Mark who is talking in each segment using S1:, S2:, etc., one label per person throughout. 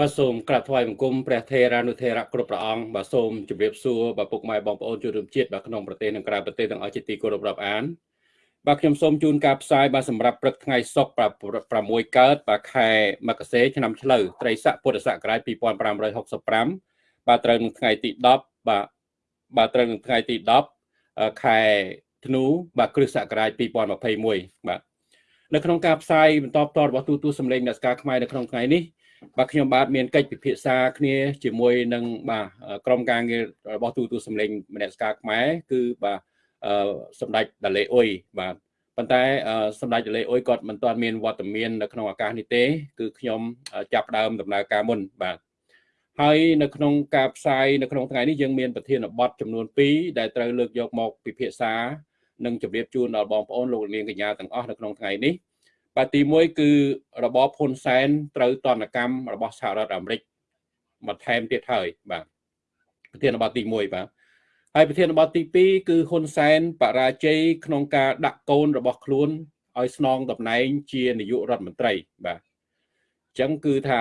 S1: បាទសូមក្រាបថ្វាយបង្គំព្រះថេរានុថេរៈគ្រប់ព្រះអង្គបាទសូមជម្រាបសួរបាទពុកម៉ែបងប្អូនជនរួមជាតិបាទក្នុងប្រទេសនិងក្រៅប្រទេសទាំងអស់ជាទីគោរពរាប់អានបាទខ្ញុំសូមជូនការផ្សាយបាទសម្រាប់ព្រឹកថ្ងៃសុក្រ6កើតបាទខែមករាឆ្នាំឆ្លូវត្រីស័កពុទ្ធសករាជ2565បាទត្រូវនឹងថ្ងៃទី10បាទបាទត្រូវនឹងថ្ងៃទី10ខែធ្នូបាទគ្រិស្តសករាជ2021បាទនៅក្នុងការផ្សាយបន្តផ្ទាល់របស់ទូទូសម្លេងអ្នកស្ការខ្មែរនៅក្នុងថ្ងៃនេះ បាទខ្ញុំបាទមានកិច្ចពិភាក្សាគ្នាជាមួយនឹងបាទក្រុមការងាររបស់ទូទូសម្លេងមនសិការខ្មែរគឺបាទសម្ដេចដាលេអ៊ុយបាទប៉ុន្តែសម្ដេចដាលេអ៊ុយគាត់មិនទាន់មានវត្តមាននៅក្នុងឱកាសនេះទេ គឺខ្ញុំចាប់ដើមដំណើរការមុនបាទហើយនៅក្នុងការផ្សាយនៅក្នុងថ្ងៃនេះយើងមានប្រធានបទចំនួន2ដែលត្រូវលើកយកមកពិភាក្សានិងជម្រាបជូនដល់បងប្អូនលោកនាងកញ្ញាទាំងអស់នៅក្នុងថ្ងៃនេះ បាទទី1គឺរបបហ៊ុនសែនត្រូវតនកម្មរបស់សហរដ្ឋអាមេរិកបន្ថែមទៀតហើយបាទប្រធានបទទី1បាទហើយប្រធានបទទី2គឺហ៊ុនសែនបរាជ័យក្នុងការដាក់កូនរបស់ខ្លួនឲ្យស្នងតំណែងជានាយករដ្ឋមន្ត្រីបាទអញ្ចឹងគឺថា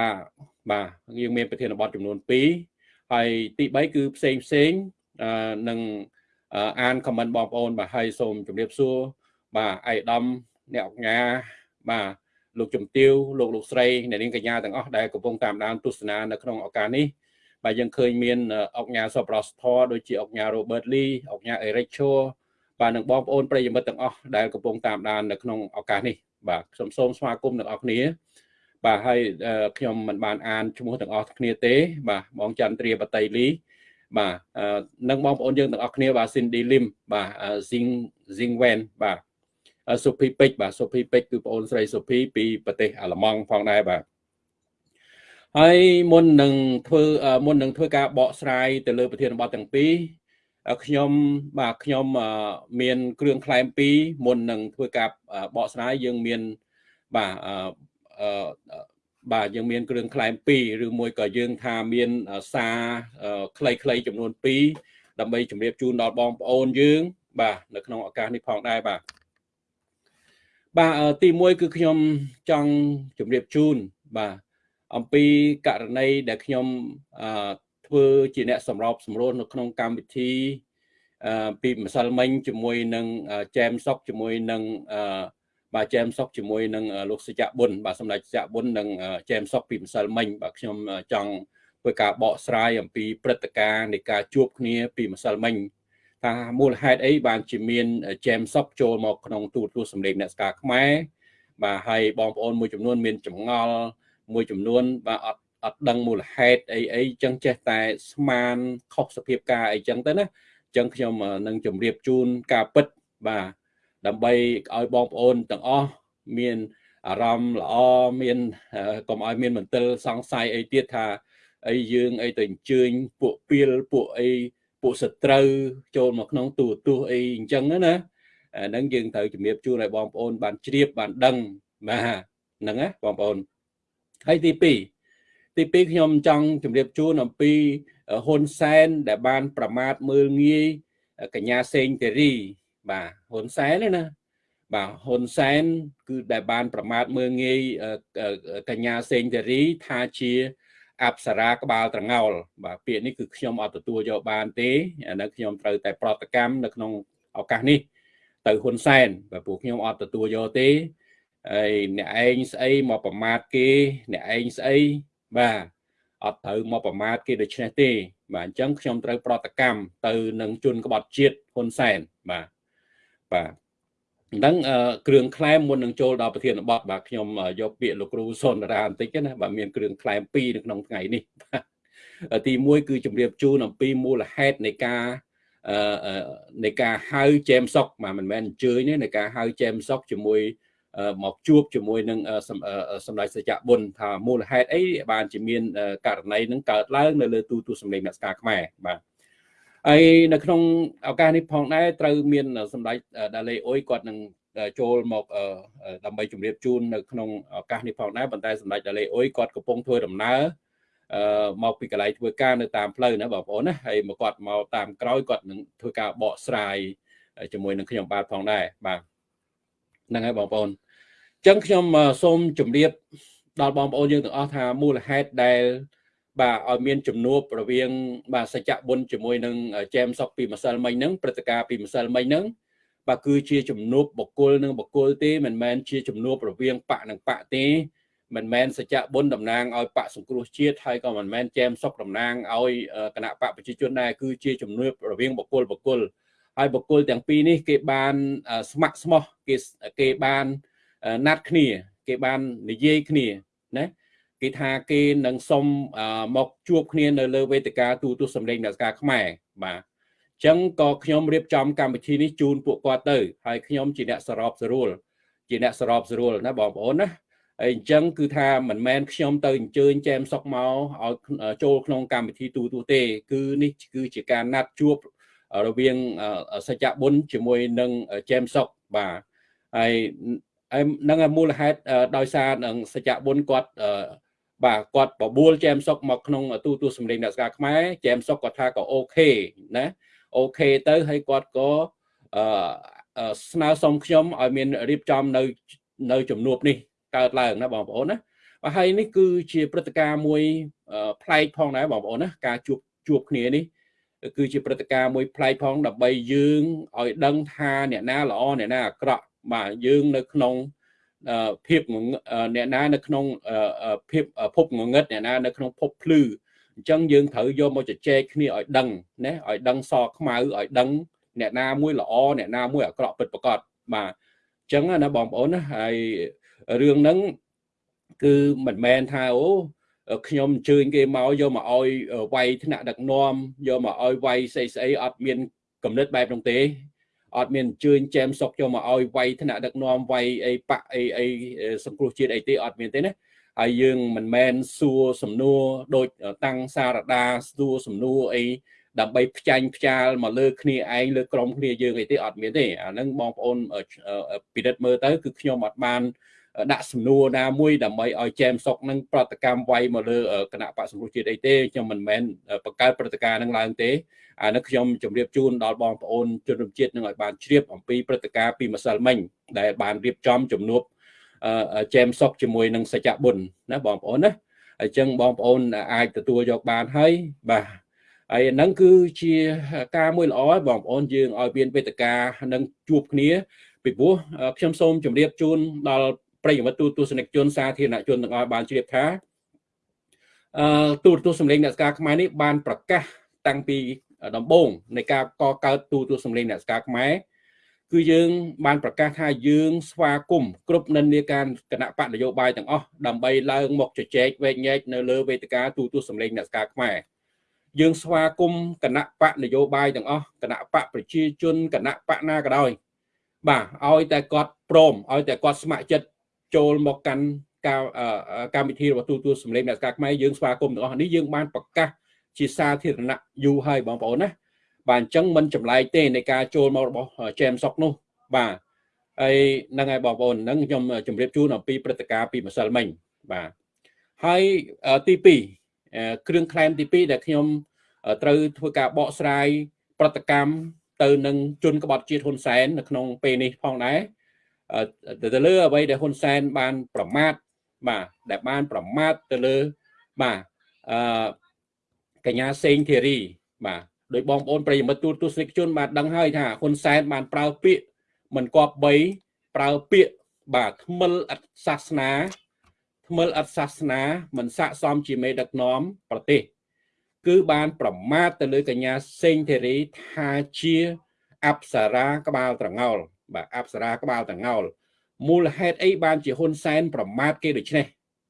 S1: បាទយើងមានប្រធានបទចំនួន2ហើយទី3គឺផ្សេងផ្សេងនឹងអានខមមិនបងប្អូនបាទហើយសូមជម្រាបសួរបាទអៃដាមអ្នកអង្គការ បាទលោកជំទាវលោកលោកស្រីអ្នកនាងកញ្ញាទាំងអស់ដែលកំពុងតាមដានទស្សនានៅក្នុងឱកាសនេះបាទយើងឃើញមានអង្គការសប្បុរសធម៌ដូចជាអង្គការ Robert Lee អង្គការ Eric Cho បាទនិងបងប្អូនប្រិយមិត្តទាំងអស់ដែលកំពុងតាមដាននៅក្នុងឱកាសនេះបាទខ្ញុំសូមស្វាគមន៍ទាំងអស់គ្នាបាទហើយខ្ញុំមិនបានអានឈ្មោះទាំងអស់គ្នាទេ បាទបងចន្ទ្រាបតីលីបាទនិងបងប្អូនយើងទាំងអស់គ្នាបាទ Cindy Lim បាទ Zing Zing Wen បាទ សុភីពេជ្របាទសុភីពេជ្រគឺបងអូនស្រីសុភីពីប្រទេសអាល្លឺម៉ង់ផងដែរបាទហើយមុននឹងធ្វើមុននឹងធ្វើការបកស្រាយទៅលើប្រធានបទទាំងពីរខ្ញុំបាទខ្ញុំមានគ្រឿងក្លែមពីរមុននឹងធ្វើការបកស្រាយយើងមានបាទអឺបាទយើងមានគ្រឿងក្លែម2ឬមួយក៏យើងថាមានសារខ្លីៗចំនួន2ដើម្បីជម្រាបជូនដល់បងប្អូនយើង បាទនៅក្នុងឱកាសនេះផងដែរបាទ បាទទី1គឺខ្ញុំចង់ជម្រាបជូនបាទអំពីករណីដែលខ្ញុំធ្វើជាអ្នកសម្របសម្រួលនៅក្នុងកម្មវិធីពីម្សិលមិញជាមួយនឹងចែមសុកជាមួយនឹងបាទចែមសុកជាមួយនឹងលោកសច្ចៈប៊ុនបាទសម្ដេចសច្ចៈប៊ុននិងចែមសុកពីម្សិលមិញបាទខ្ញុំចង់ធ្វើការបកស្រាយអំពីព្រឹត្តិការណ៍នៃការជួបគ្នាពីម្សិលមិញ ថាមូលហេតុអីបានជាមានចែមសុកចូលមកក្នុងទូរទស្សន៍សម្លេងអ្នកស្ការខ្មែរបាទហើយបងប្អូនមួយចំនួន មានចម្ងល់មួយចំនួនបាទអត់អត់ដឹងមូលហេតុអីអីចឹងចេះតែស្មានខុសសភាពការអីចឹងទៅណាចឹងខ្ញុំនឹងជម្រាបជូនការពិតបាទដើម្បីឲ្យបងប្អូនទាំងអស់មានអារម្មណ៍ល្អមានកុំឲ្យមានមន្ទិលសង្ស័យអីទៀតថាអីយើងអីទៅអញ្ជើញពួកពីលពួកអី ពួកសត្រូវចូលមកក្នុងទូទស្សន៍អីអញ្ចឹងណាអាហ្នឹងយើងត្រូវជំរាបជូនឲ្យបងប្អូន បានជ្រាបបានដឹងបាទហ្នឹងណាបងប្អូនហើយទី2ទី2ខ្ញុំចង់ជម្រាបជូនអំពីហ៊ុនសែនដែលបាន ប្រមាថមើលងាយកញ្ញាសេងទេរីបាទហ៊ុនសែនណាបាទហ៊ុនសែនគឺដែលបាន ប្រមាថមើលងាយកញ្ញាសេងទេរីថាជា អប្សរាក្បាលត្រងោលបាទពាក្យនេះគឺខ្ញុំអត់ទទួលយកបានទេអានេះខ្ញុំត្រូវតែប្រតិកម្មនៅក្នុងឱកាសនេះ ទៅហ៊ុនសែនបាទពួកខ្ញុំអត់ទទួលយកទេហើយអ្នកឯងស្អីមកប្រមាថគេអ្នកឯងស្អីបាទអត់ត្រូវមកប្រមាថគេដូច្នេះទេ បាទអញ្ចឹងខ្ញុំត្រូវប្រតិកម្មទៅនឹងជនក្បត់ជាតិហ៊ុនសែនបាទបាទ អញ្ចឹងគ្រឿងក្លែមមុននឹងចូលដល់ប្រធានបទបាទខ្ញុំយកពាក្យលោកគ្រូសុនរាបន្តិចណាបាទមានគ្រឿងក្លែម2នៅក្នុងថ្ងៃនេះទី1គឺជម្រាបជូនអំពីមូលហេតុនៃការនៃការហៅចែមសុកបាទមិនមែនអញ្ជើញទេនៃការហៅចែមសុកជាមួយមកជួបជាមួយនឹងសម្ដេចសច្ចៈបុណ្យថាមូលហេតុអីបានជាមានករណីនឹងកើតឡើងនៅលើទូទួលសម្លេងអ្នកស្ការខ្មែរបាទ ហើយនៅក្នុងឱកាសនេះផងដែរត្រូវមានសម្ដេចដាលេអ៊ុយគាត់នឹងចូលមកដើម្បីជម្រាបជូននៅក្នុងឱកាសនេះផងដែរប៉ុន្តែសម្ដេចដាលេអ៊ុយគាត់កំពុងធ្វើដំណើរអឺមកពីកន្លែងធ្វើការនៅតាមផ្លូវណាបងប្អូនណាហើយមកគាត់មកតាមក្រោយគាត់នឹងធ្វើការបកស្រាយជាមួយនឹងខ្ញុំបាទផងដែរបាទហ្នឹងហើយបងប្អូនអញ្ចឹងខ្ញុំសូមជម្រាបដល់បងប្អូនយើងទាំងអស់ថាមូលហេតុដែល បាទឲ្យមានជំនួបរវាង បាទសច្ចៈបុណ្យជាមួយនឹងចែមសុកពីម្សិលមិញហ្នឹងព្រឹត្តិការណ៍ពីម្សិលមិញហ្នឹងបាទគឺជាជំនួបបុគ្គលនឹងបុគ្គលទេមិនមែនជាជំនួបរវាងបកនិងបកទេមិនមែនសច្ចៈបុណ្យតំណាងឲ្យបកសង្គ្រោះជាតិហើយក៏មិនមែនចែមសុកតំណាងឲ្យគណៈបកប្រជាជនដែរគឺជាជំនួបរវាងបុគ្គលបុគ្គលហើយបុគ្គលទាំងពីរនេះគេបានស្ម័គ្រស្មោះគេគេបានណាត់គ្នា គេបាននិយាយគ្នាណា គេថាគេនឹងសុំមកជួបគ្នានៅលើវេទិកាទូទស្សន៍សម្លេងអ្នកការខ្មែរបាទអញ្ចឹងក៏ខ្ញុំរៀបចំកម្មវិធីនេះជូនពួកគាត់ទៅហើយខ្ញុំជាអ្នកសរបស្រួលជាអ្នកសរបស្រួលណាបងប្អូនណាហើយអញ្ចឹងគឺថាមិនមែនខ្ញុំទៅអញ្ជើញចែមសុកមកឲ្យចូលក្នុងកម្មវិធីទូទូទេ គឺនេះគឺជាការណាត់ជួបរវាងសច្ចៈបុណ្យជាមួយនឹងចែមសុកបាទហើយនឹងមូលហេតុដោយសារនឹងសច្ចៈបុណ្យគាត់ បាទគាត់បបួលចែមសុកមកក្នុងទូទូសម្លេងអ្នកស្ការខ្មែរចែមសុកគាត់ថាក៏អូខេណាអូខេទៅហើយគាត់ក៏អឺស្នើសុំខ្ញុំឲ្យមានរៀបចំនៅនៅជំនួបនេះកើតឡើងណាបងប្អូនណាបាទហើយនេះគឺជាព្រឹត្តិការណ៍មួយប្លែកផងដែរបងប្អូនណាការជួបជួបគ្នានេះគឺជាព្រឹត្តិការណ៍មួយប្លែកផងដើម្បីយើងឲ្យដឹងថាអ្នកណាល្អអ្នកណាអាក្រក់បាទយើងនៅក្នុង ភាពអ្នកណានៅក្នុងភាពភពងងឹតអ្នកណានៅក្នុងភពភ្លឺអញ្ចឹងយើងត្រូវយកមកជជែកគ្នាឲ្យដឹងណាឲ្យដឹងសខ្មៅឲ្យដឹងអ្នកណាមួយល្អអ្នកណាមួយអាក្រក់ពិតប្រាកដបាទអញ្ចឹងណាបងប្អូនណាហើយរឿងហ្នឹងគឺមិនមែនថាអូខ្ញុំអញ្ជើញគេមកយកមកឲ្យវាយថ្នាក់ដឹកនាំយកមកឲ្យវាយស្អីស្អីអត់មានកំណត់បែបនោះទេ អត់មានអញ្ជើញចែមសុកយកមកឲ្យវាយថ្នាក់ដឹកនាំវាយអីបាក់អីអីសង្គ្រោះជាតិអីទេអត់មានទេណាហើយយើងមិនមែនសួរសំណួរដូចតាំងសារដាសួរសំណួរអីដើម្បីផ្ចាញ់ផ្ចាលមកលើគ្នាឯងលើក្រុមគ្នាយើងអីទេអត់មានទេអាហ្នឹងបងប្អូនពិនិត្យមើលទៅគឺខ្ញុំអត់បាន ដាក់សំណួរណាមួយដើម្បីឲ្យចែមសុកនឹងប្រតិកម្មវាយមកលើគណៈបកសង្គ្រោះជាតិអីទេខ្ញុំមិនមែនបង្កើតព្រឹត្តិការណ៍នឹងឡើងទេអានេះខ្ញុំជម្រាបជូនដល់បងប្អូនជនរួមជាតិនឹងឲ្យបានជ្រាបអំពីព្រឹត្តិការណ៍ពីម្សិលមិញដែលបានរៀបចំជំនួបចែមសុកជាមួយនឹងសច្ចៈបុណ្យណាបងប្អូនណាអញ្ចឹងបងប្អូនអាចទទួលយកបានហើយបាទហើយហ្នឹងគឺជាការមួយល្អបងប្អូនយើងឲ្យមានវេទិកានឹងជួបគ្នាពីព្រោះខ្ញុំសូមជម្រាបជូនដល់ ប្រិយមិត្តទូទស្សនិកជនសាធារណជនទាំងអស់បានជ្រាបថាអឺទូរទស្សន៍សម្លេងអ្នកស្ការខ្មែរនេះបានប្រកាសតាំងពីដំបូងនៃការកកើតទូរទស្សន៍សម្លេងអ្នកស្ការខ្មែរគឺយើងបានប្រកាសថាយើងស្វាគមន៍គ្រប់និន្នាការគណៈបកនយោបាយទាំងអស់ដើម្បីឡើងមកជជែកវែកញែកនៅលើវេទិកាទូរទស្សន៍សម្លេងអ្នកស្ការខ្មែរយើងស្វាគមន៍គណៈបកនយោបាយទាំងអស់គណៈបកប្រជាជនគណៈបកណាក៏ដោយបាទឲ្យតែគាត់ព្រមឲ្យតែគាត់ស្ម័គ្រចិត្ត ចូលមកកាន់ការកម្មវិធីរបស់ទូទួលសម្លេងអ្នកការខ្មែរយើងស្វាគមន៍ទាំងអស់នេះយើងបានប្រកាសជាសាធារណៈយូរហើយបងប្អូនណាបាទអញ្ចឹងមិនចម្លែកទេនៃការចូលមករបស់ចែមសុកនោះបាទហើយហ្នឹងហើយបងប្អូនហ្នឹងខ្ញុំជម្រាបជូនអំពីព្រឹត្តិការណ៍ពីម្សិលមិញបាទហើយទី2គ្រឿងក្លែមទី2ដែលខ្ញុំត្រូវធ្វើការបកស្រាយ ប្រតិកម្មទៅនឹងជនក្បត់ជាតិហ៊ុនសែននៅក្នុងពេលនេះផងដែរ ទៅលើអ្វីដែលហ៊ុនសែនបានប្រមាថបាទដែលបានប្រមាថទៅលើបាទអឺកញ្ញាសេងធីរីបាទដោយបងប្អូនប្រិយមិត្តទូទស្សនិកជនបានដឹងហើយថាហ៊ុនសែនបានប្រើពាក្យមិនគប្បីប្រើពាក្យបាទថ្មិលអត្តសាសនាថ្មិលអត្តសាសនាមិនស័កសមជាមេដឹកនាំប្រទេស គឺបានប្រមាថទៅលើកញ្ញាសេងធីរីថាជាអប្សរាក្បាលត្រងោល បាទអប្សរាក្បាលតងោលមូលហេតុអីបានជាហ៊ុនសែនប្រមាថគេដូច្នេះ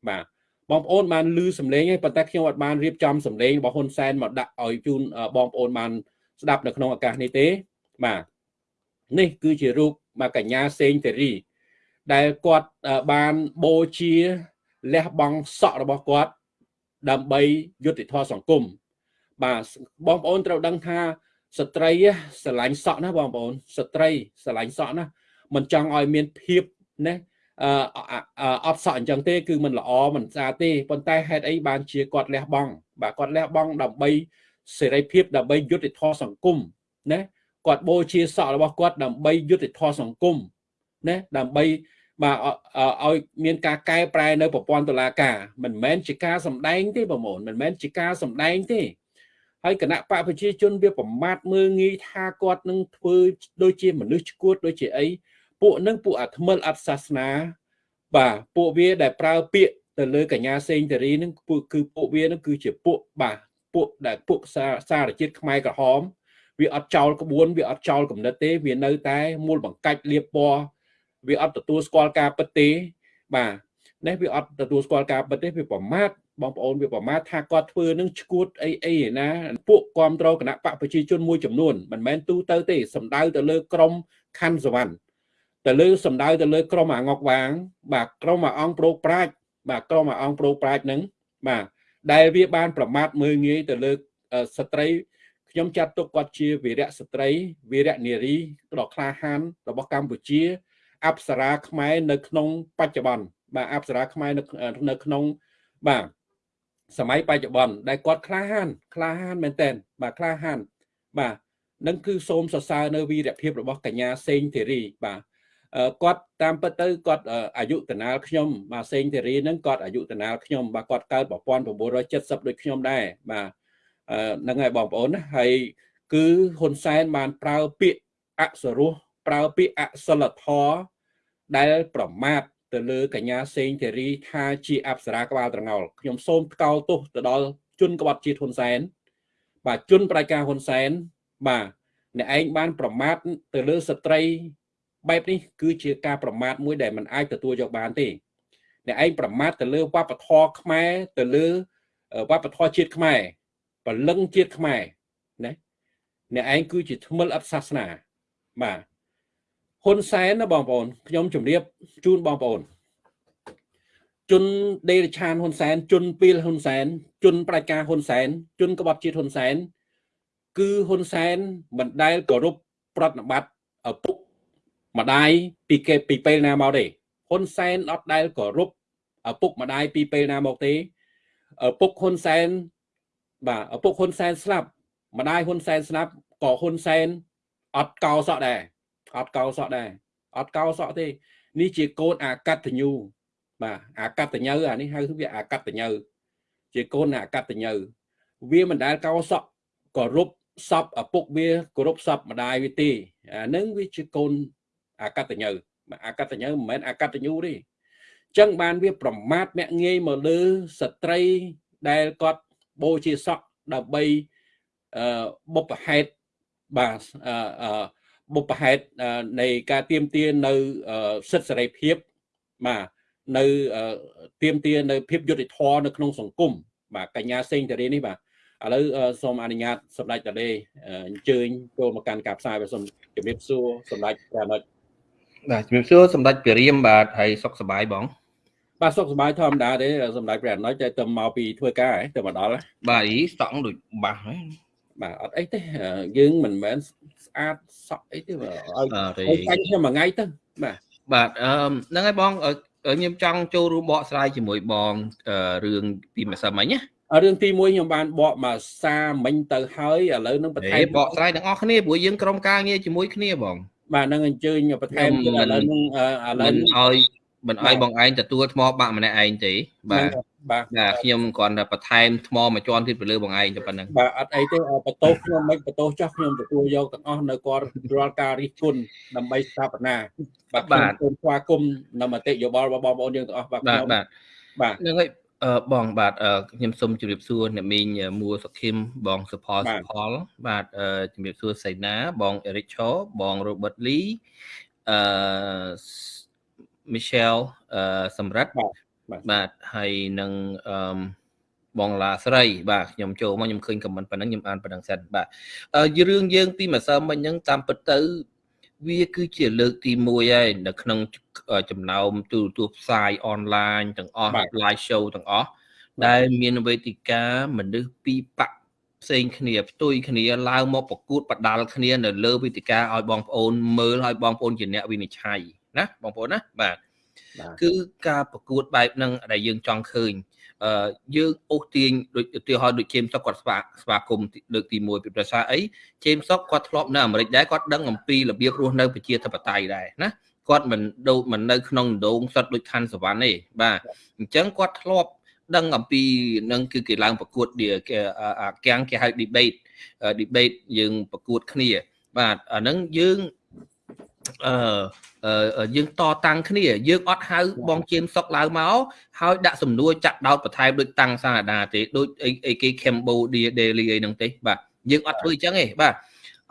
S1: បាទបងប្អូនបានលឺសំឡេងហើយប៉ុន្តែខ្ញុំអត់បានរៀបចំសំឡេងរបស់ហ៊ុនសែនមកដាក់ឲ្យជូនបងប្អូនបានស្ដាប់នៅក្នុងឱកាសនេះទេបាទនេះគឺជារូបមកកញ្ញាសេងសេរី ដែលគាត់បានបូជាលះបង់សក់របស់គាត់ ដើម្បីយុត្តិធម៌សង្គមបាទបងប្អូនត្រូវដឹងថា ស្ត្រីស្រឡាញ់សក់ណាបងប្អូនស្ត្រីស្រឡាញ់សក់ណាមិនចង់ឲ្យមានភាពណាអឺអត់សក់អញ្ចឹងទេគឺมันល្អมันស្អាតទេប៉ុន្តែហេតុអីបានជាគាត់លះបង់បាទគាត់លះបង់ដើម្បីសេរីភាពដើម្បីយុត្តិធម៌សង្គមណាគាត់បូជាសក់របស់គាត់ដើម្បីយុត្តិធម៌សង្គមណាដើម្បី បាទឲ្យមានការកែប្រែនៅប្រព័ន្ធតុលាការមិនមែនជាការសម្ដែងទេបងប្អូនមិនមែនជាការសម្ដែងទេ ហើយគណៈបកប្រជាជនវាប្រមាថមើងងាយថាគាត់នឹងធ្វើដូចជាមនុស្សឈួតដូចជាអីពួកនឹងពួកអាថ្មិលអត់សាសនា បាទពួកវាដែលប្រើពាក្យទៅលើកញ្ញាសេងតារីនឹងពួកគឺពួកវានឹងគឺជាពួកបាទពួកដែលពួកសារជាតិខ្មែរក្រហមវាអត់ចោលក្បួនវាអត់ចោលគំនិតទេ វានៅតែមូលបង្កាច់លៀបពណ៌វាអត់ទទួលស្គាល់ការពិតទេបាទនេះវាអត់ទទួលស្គាល់ការពិតទេវាប្រមាថ បងប្អូនវាប្រមាថថាគាត់ធ្វើនឹងឈួតអីអីណាពួកគ្រប់គ្រងគណៈបកប្រជាជនមួយចំនួនមិនមែនទូទៅទេសំដៅទៅលើក្រមខណ្ឌសវណ្ណទៅលើសំដៅទៅលើក្រមអាងកវាង បាទក្រមអាអង្គប្រូកប្រាជ្ញបាទក្រមអាអង្គប្រូកប្រាជ្ញហ្នឹងបាទដែលវាបានប្រមាថមើងងាយទៅលើស្ត្រីខ្ញុំចាត់ទុកគាត់ជាវីរៈស្ត្រីវីរៈនារីដ៏ក្លាហានរបស់កម្ពុជាអប្សរាខ្មែរនៅក្នុងបច្ចុប្បន្នបាទអប្សរាខ្មែរនៅនៅក្នុងបាទ សម័យបច្ចុប្បន្នដែលគាត់ក្លាហានក្លាហានមែនតើបាទក្លាហានបាទនឹងគឺសូមសរសើរនៅវីរភាពរបស់កញ្ញាសេងធីរីបាទគាត់តាមពិតទៅគាត់អាយុតណាលខ្ញុំបាទសេងធីរីហ្នឹងគាត់អាយុតណាលខ្ញុំបាទគាត់កើត1970ដូចខ្ញុំដែរបាទហ្នឹងហើយបងប្អូនណាហើយគឺហ៊ុនសែនបានប្រើពាក្យអសរោះប្រើពាក្យអសិលធម៌ដែលប្រមាថ ទៅលើកញ្ញាសេងធីរីថាជាអប្សរាក្បាលត្រងោលខ្ញុំសូមថ្កោលទោសទៅដល់ជនក្បត់ជាតិហ៊ុនសែនបាទជនប្រតិការហ៊ុនសែនបាទអ្នកឯងបានប្រមាថទៅលើស្ត្រីបែបនេះគឺជាការប្រមាថមួយដែលមិនអាចទទួលយកបានទេអ្នកឯងប្រមាថទៅលើវប្បធម៌ខ្មែរទៅលើវប្បធម៌ជាតិខ្មែរពលឹងជាតិខ្មែរណាអ្នកឯងគឺជាថ្មិលអត់សាសនាបាទ ហ៊ុនសែនណាបងប្អូនខ្ញុំជម្រាបជូនបងប្អូនជនដេរឆានហ៊ុនសែនជនពីលហ៊ុនសែនជនប្រជាការហ៊ុនសែនជនក្បត់ជាតិហ៊ុនសែនគឺហ៊ុនសែនមិនដែលគោរពប្រតិបត្តិឪពុកម្ដាយពីគេពីពេលណាមកទេហ៊ុនសែនអត់ដែលគោរពឪពុកម្ដាយពីពេលណាមកទេឪពុកហ៊ុនសែនបាទឪពុកហ៊ុនសែនស្លាប់ម្ដាយហ៊ុនសែនស្លាប់ក៏ហ៊ុនសែនអត់កោសក់ដែរ អត់កោសក់ដែរអត់កោសក់ទេនេះជាកូនអាកតញ្ញូបាទអាកតញ្ញូអានេះហៅវាអាកតញ្ញូជាកូនអាកតញ្ញូវាមិនដែលកោសក់គោរពសពឪពុកវាគោរពសពម្ដាយវាទេអានឹងវាជាកូនអាកតញ្ញូអាកតញ្ញូមិនមែនអាកតញ្ញូទេចឹងបានវាប្រមាថមាក់ងាយមកលើស្ត្រីដែលគាត់បូជាសក់ដើម្បីអឺបុព្វហេតុបាទអឺ បុព្វហេតុនៃការទៀមទានៅសិទ្ធិសេរីភាពបាទនៅទៀមទានៅភាពយុត្តិធម៌នៅក្នុងសង្គមបាទកញ្ញាសេងតារីនេះបាទឥឡូវសូមអនុញ្ញាតសម្ដេចតាលេអញ្ជើញចូលមកកាន់ការផ្សាយបាទសូមជំរាបសួរសម្ដេចព្រះអនុ
S2: បាទជំរាបសួរសម្ដេចព្រះរាមបាទហើយសុខសប្បាយបង
S1: បាទសុខសប្បាយធម្មតាទេសម្ដេចព្រះអនុតែទៅមកពីធ្វើការហ៎ទៅមកដល់
S2: បាទអីស្តង់ដូចបាសហ្នឹង
S1: បាទអត់អីទេយើងមិនមែនស្អាតសក់អីទេឲ្យឲ្យចាញ់ខ្ញុំមួយថ្ងៃទៅបាទ
S2: បាទអឺហ្នឹងហើយបងខ្ញុំចង់ចូលរួមបកស្រាយជាមួយបងរឿងពីម្សិលមិញណា
S1: រឿងទី1ខ្ញុំបានបកមកសាមិញទៅហើយឥឡូវនឹងបន្ថែម
S2: បកស្រាយទាំងអស់គ្នាព្រោះយើងក្រុមការងារជាមួយគ្នាបង
S1: បាទនឹងអញ្ជើញបន្ថែមឥឡូវនឹង
S2: ឥឡូវឲ្យមិនឲ្យបងឯងទទួលថ្មបាក់ម្នាក់ឯងទេបាទ បាទបាទខ្ញុំគ្រាន់តែបន្ថែមថ្មមួយជាន់ទៀតទៅលើបងឯងតែប៉ុណ្្នឹង
S1: បាទអត់អីទេបន្ទោសខ្ញុំមិនបន្ទោសចោះខ្ញុំទទួលយកទាំងអស់នៅគាត់រាល់ការរិះគន់ដើម្បីស្ថាបនាបាទបាទសូមស្វាគមន៍នៅមតិយោបល់របស់បងប្អូនយើងទាំងអស់
S2: បាទខ្ញុំបាទបាទហ្នឹងហើយអឺបងបាទខ្ញុំសូមជម្រាបសួរអ្នកមីងមួសុខឹមបងសុផលសុផលបាទជម្រាបសួរសៃណា បងអេរិកឆូបង Robert Lee អឺ Michelle អឺសម្រិទ្ធ បាទហើយនឹងអឺបងឡាស្រីបាទខ្ញុំចូលមកខ្ញុំឃើញខមមិនប៉ុណ្ណឹងខ្ញុំអានប៉ុណ្ណឹងសិនបាទរឿងយើងពីម្សិលមិញហ្នឹងតាមពិតទៅ វាគឺជាលើកទី1ហើយនៅក្នុងចំណោមទូរទស្សន៍ផ្សាយអនឡាញទាំងអស់ live show ទាំងអស់ដែលមានវេទិកាមនុស្សពីរបកផ្សេងគ្នាផ្ទុយគ្នាឡើងមកប្រកួតបដាល់គ្នានៅលើវេទិកាឲ្យបងប្អូនមើលឲ្យបងប្អូនជាអ្នកវិនិច្ឆ័យណាបងប្អូនណាបាទ គឺការប្រកួតបែបហ្នឹងដែលយើងចង់ឃើញអឺយើងអូសទាញដូចឧទាហរណ៍ដូចជេមសុកគាត់ស្វាស្វាគមន៍លើកទី1ពីប្រសាអីជេមសុកគាត់ធ្លាប់នៅអាមេរិកដែរគាត់ដឹងអំពីរបៀបរស់នៅប្រជាធិបតេយ្យដែរណាគាត់មិនដូចមិននៅក្នុងដងសុទ្ធដូចខណ្ឌសវណ្ណទេបាទអញ្ចឹងគាត់ធ្លាប់ដឹងអំពីនឹងគឺគេឡើងប្រកួតអាកាំងគេហៅ debate debate យើងប្រកួតគ្នា បាទអាហ្នឹងយើង អឺយើងតតាំងគ្នា យើងអត់ហៅបងជៀមសុកឡើងមកហើយដាក់សំណួរចាក់ដោតបន្ថែមដូចតាំងសាដាទេដូចអីគេ Cambodia Daily អីហ្នឹងទេបាទយើងអត់ធ្វើអញ្ចឹងទេបាទ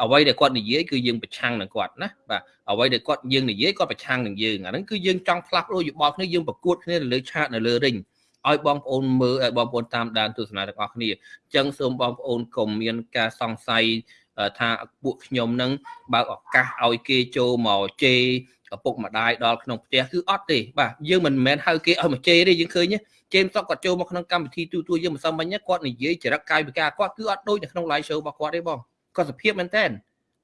S2: អ្វីដែលគាត់និយាយគឺយើងប្រឆាំងនឹងគាត់ណាបាទអ្វីដែលគាត់យើងនិយាយគាត់ប្រឆាំងនឹងយើងអាហ្នឹងគឺយើងចង់ផ្លាស់ប្ដូរយោបល់គ្នាយើងប្រកួតគ្នានៅលើឆាកនៅលើរិញឲ្យបងប្អូនមើលឲ្យបងប្អូនតាមដានទស្សនាទាំងអស់គ្នាអញ្ចឹងសូមបងប្អូនកុំមានការសង្ស័យ ថាពួកខ្ញុំនឹងបើកឱកាសឲ្យគេចូលមកជេរឪពុកម្ដាយដល់ក្នុងផ្ទះគឺអត់ទេបាទយើងមិនមែនហៅគេឲ្យមកជេរទេយើងឃើញជេមសុកគាត់ចូលមកក្នុងកម្មវិធីទូទួយើងមិនសមមិញគាត់និយាយចរិតកាយវិការគាត់គឺអត់ដូចនៅក្នុង live show របស់គាត់ទេបងគាត់សភាពមែនតើ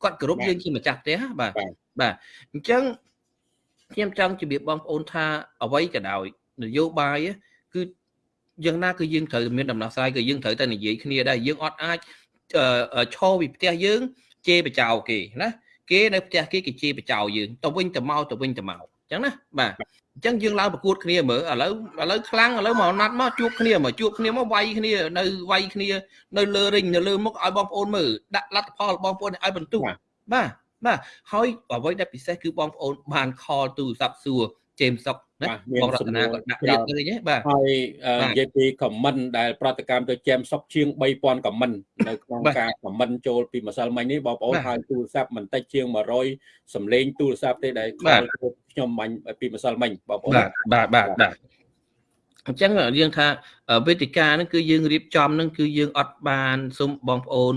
S2: គាត់គោរពយើងជាម្ចាស់ផ្ទះបាទបាទអញ្ចឹងខ្ញុំចង់ជម្រាបបងប្អូនថាអ្វីក៏ដោយនយោបាយគឺយ៉ាងណាគឺយើងត្រូវមានដំណោះស្រាយគឺយើងត្រូវតែនិយាយគ្នាដែរយើងអត់អាច ឈរពីផ្ទះយើងជេរបចោគេណាគេនៅផ្ទះគេគេជេរបចោយើងទៅវិញទៅមកទៅវិញទៅមកអញ្ចឹងណាបាទអញ្ចឹងយើងឡើងប្រកួតគ្នាមើលឥឡូវឥឡូវខ្លាំងឥឡូវមកណាត់មកជួបគ្នាមកជួបគ្នាមកវាយគ្នានៅវាយគ្នា នៅលើរិញនៅលើមុខឲ្យបងប្អូនមើលដាក់លទ្ធផលបងប្អូនឲ្យបន្ទុកបាទបាទហើយអ្វីដែលពិសេសគឺបងប្អូនបានខលទូរស័ព្ទសួរជេមសុក ណាបងរតនាក៏ដាក់រៀបឃើញហ៎បាទ
S1: ហើយនិយាយពី comment ដែលប្រតិកម្មទៅជេមសុកជាង3000 comment នៅក្នុងការ comment ចូលពីម្សិលមិញនេះបងប្អូនហើយទូរស័ព្ទមិនតិចជាង100សំឡេងទូរស័ព្ទទេដែលខ្ញុំបាញ់ពីម្សិលមិញបងប្អូន
S2: បាទបាទបាទ អញ្ចឹងយើងថាវេទិកាហ្នឹងគឺយើងរៀបចំហ្នឹងគឺយើងអត់បានសូមបងប្អូន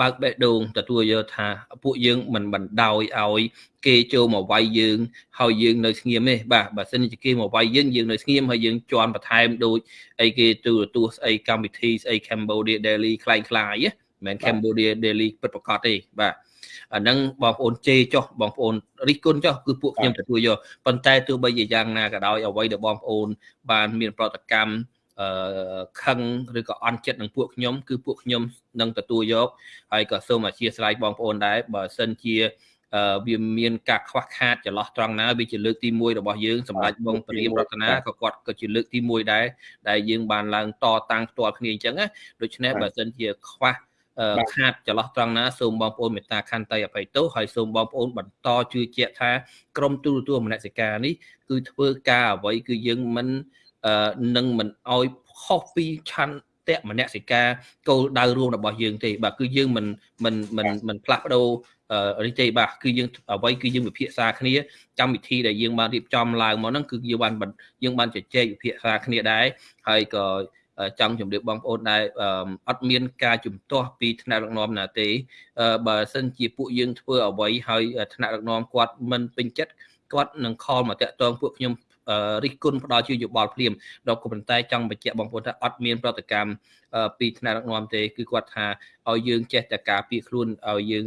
S2: បើកបេះដូងទទួលយកថាពួកយើងមិនបណ្ដោយឲ្យគេចូលមកវាយយើងហើយយើងនៅស្ងៀមទេបាទបើសិនជាគេមកវាយយើងយើងនៅស្ងៀមហើយយើងជន់បន្ថែមដូចអីគេទូរទស្សន៍ស្អីកម្មវិធីស្អី Cambodia Daily คล้ายៗណាមិនមែន Cambodia Daily ពិតប្រាកដទេបាទ អាហ្នឹងបងប្អូនជេរចុះបងប្អូនរិះគន់ចុះគឺពួកខ្ញុំទទួលយកប៉ុន្តែទោះបីជាយ៉ាងណាក៏ដោយអ្វីដែលបងប្អូន បានមានប្រតិកម្មអឺខឹងឬក៏អន់ចិត្តនឹងពួកខ្ញុំ គឺពួកខ្ញុំនឹងទទួលយកហើយក៏សូមអធិស្ឋានបងប្អូនដែរបើសិនជាវាមានការខ្វះខាតចន្លោះត្រង់ណាវាជាលើកទី1របស់យើងសម្រាប់បងព្រាមរតនាក៏គាត់ក៏ជាលើកទី1ដែរដែលយើងបានឡើងតតាំងផ្ទាល់គ្នាអញ្ចឹងណាដូច្នេះបើសិនជាខ្វះ ខាតចន្លោះត្រង់ណាសូមបងប្អូនមេត្តាខន្តីអភ័យទោសហើយសូមបងប្អូនបន្តជឿជាក់ថាក្រមទូរទស្សន៍មនសិការនេះគឺធ្វើការអ្វីគឺយើងមិននឹងមិនអោយខុសពីឆន្ទៈមនសិការគោលដៅរួមរបស់យើងទេបាទគឺយើងមិនមិនមិនមិនផ្លាស់ប្ដូរនេះទេបាទគឺយើងអ្វីគឺយើងវិភាសាគ្នាកម្មវិធីដែលយើងបានរៀបចំឡើងមកហ្នឹងគឺយើងបានយើងបានជជែកវិភាសាគ្នាដែរហើយក៏ ចង់ជម្រាបបងប្អូនដែរអត់មានការជំទាស់ពីថ្នាក់ដឹកនាំណាទេបើសិនជាពួកយើងធ្វើអ្វីហើយថ្នាក់ដឹកនាំគាត់មិនពេញចិត្តគាត់នឹងខលមកតាក់ទងពួកខ្ញុំរិះគន់ផ្ដល់ជាយោបល់ភ្លាមដល់ក៏ប៉ុន្តែចង់បញ្ជាក់បងប្អូនថាអត់មានប្រតិកម្មពីថ្នាក់ដឹកនាំទេគឺគាត់ថាឲ្យយើងចេះតែការពារខ្លួនឲ្យយើង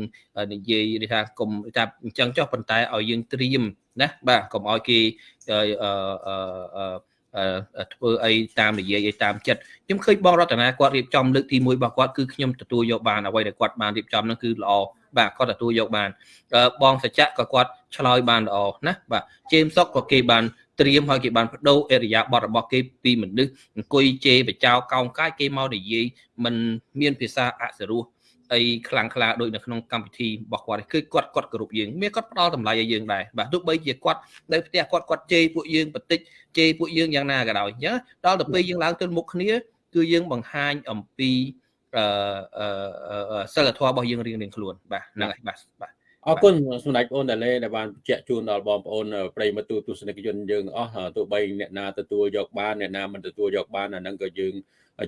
S2: និយាយថាកុំថាអញ្ចឹងចុះប៉ុន្តែឲ្យយើងត្រៀមណាបាទកុំឲ្យគេអឺ ធ្វើអីតាមនិយាយអីតាមចិត្តខ្ញុំឃើញបងរតនាគាត់រៀបចំលើកទី1របស់គាត់គឺខ្ញុំទទួលយកបានអ្វីដែលគាត់បានរៀបចំនោះគឺល្អបាទគាត់ទទួលយកបានបងសច្ចៈក៏គាត់ឆ្លើយបានល្អណាបាទជេមសុកក៏គេបានត្រៀមហើយគេបានបដូរអរិយាប័ត្ររបស់គេពីមនុស្សអង្គុយជេរបចោកោងកាយគេមកនិយាយមិនមានភាសាអសរោះ អីខ្លាំងខ្លាដូចនៅក្នុងកម្មវិធីរបស់គាត់គឺគាត់គាត់គោរពយើងមានគាត់ផ្ដល់តម្លៃឲ្យយើងដែរបាទទោះបីជាគាត់នៅផ្ទះគាត់គាត់ជេរពួកយើងបន្តិចជេរពួកយើងយ៉ាងណាក៏ដោយអញ្ចឹងដល់ទៅពេលយើងឡើងទៅមុខគ្នាគឺយើងបង្ហាញអំពីអឺសិលធម៌របស់យើងរៀងៗខ្លួនបាទហ្នឹងហើយបាទបាទ
S1: អរគុណសម្ដេចបងអូនដែលដែលបានបញ្ជាក់ជូនដល់បងប្អូនប្រិយមិត្តទស្សនិកជនយើងអស់ទោះបីអ្នកណាទទួលយកបានអ្នកណាមិនទទួលយកបានអាហ្នឹងក៏យើង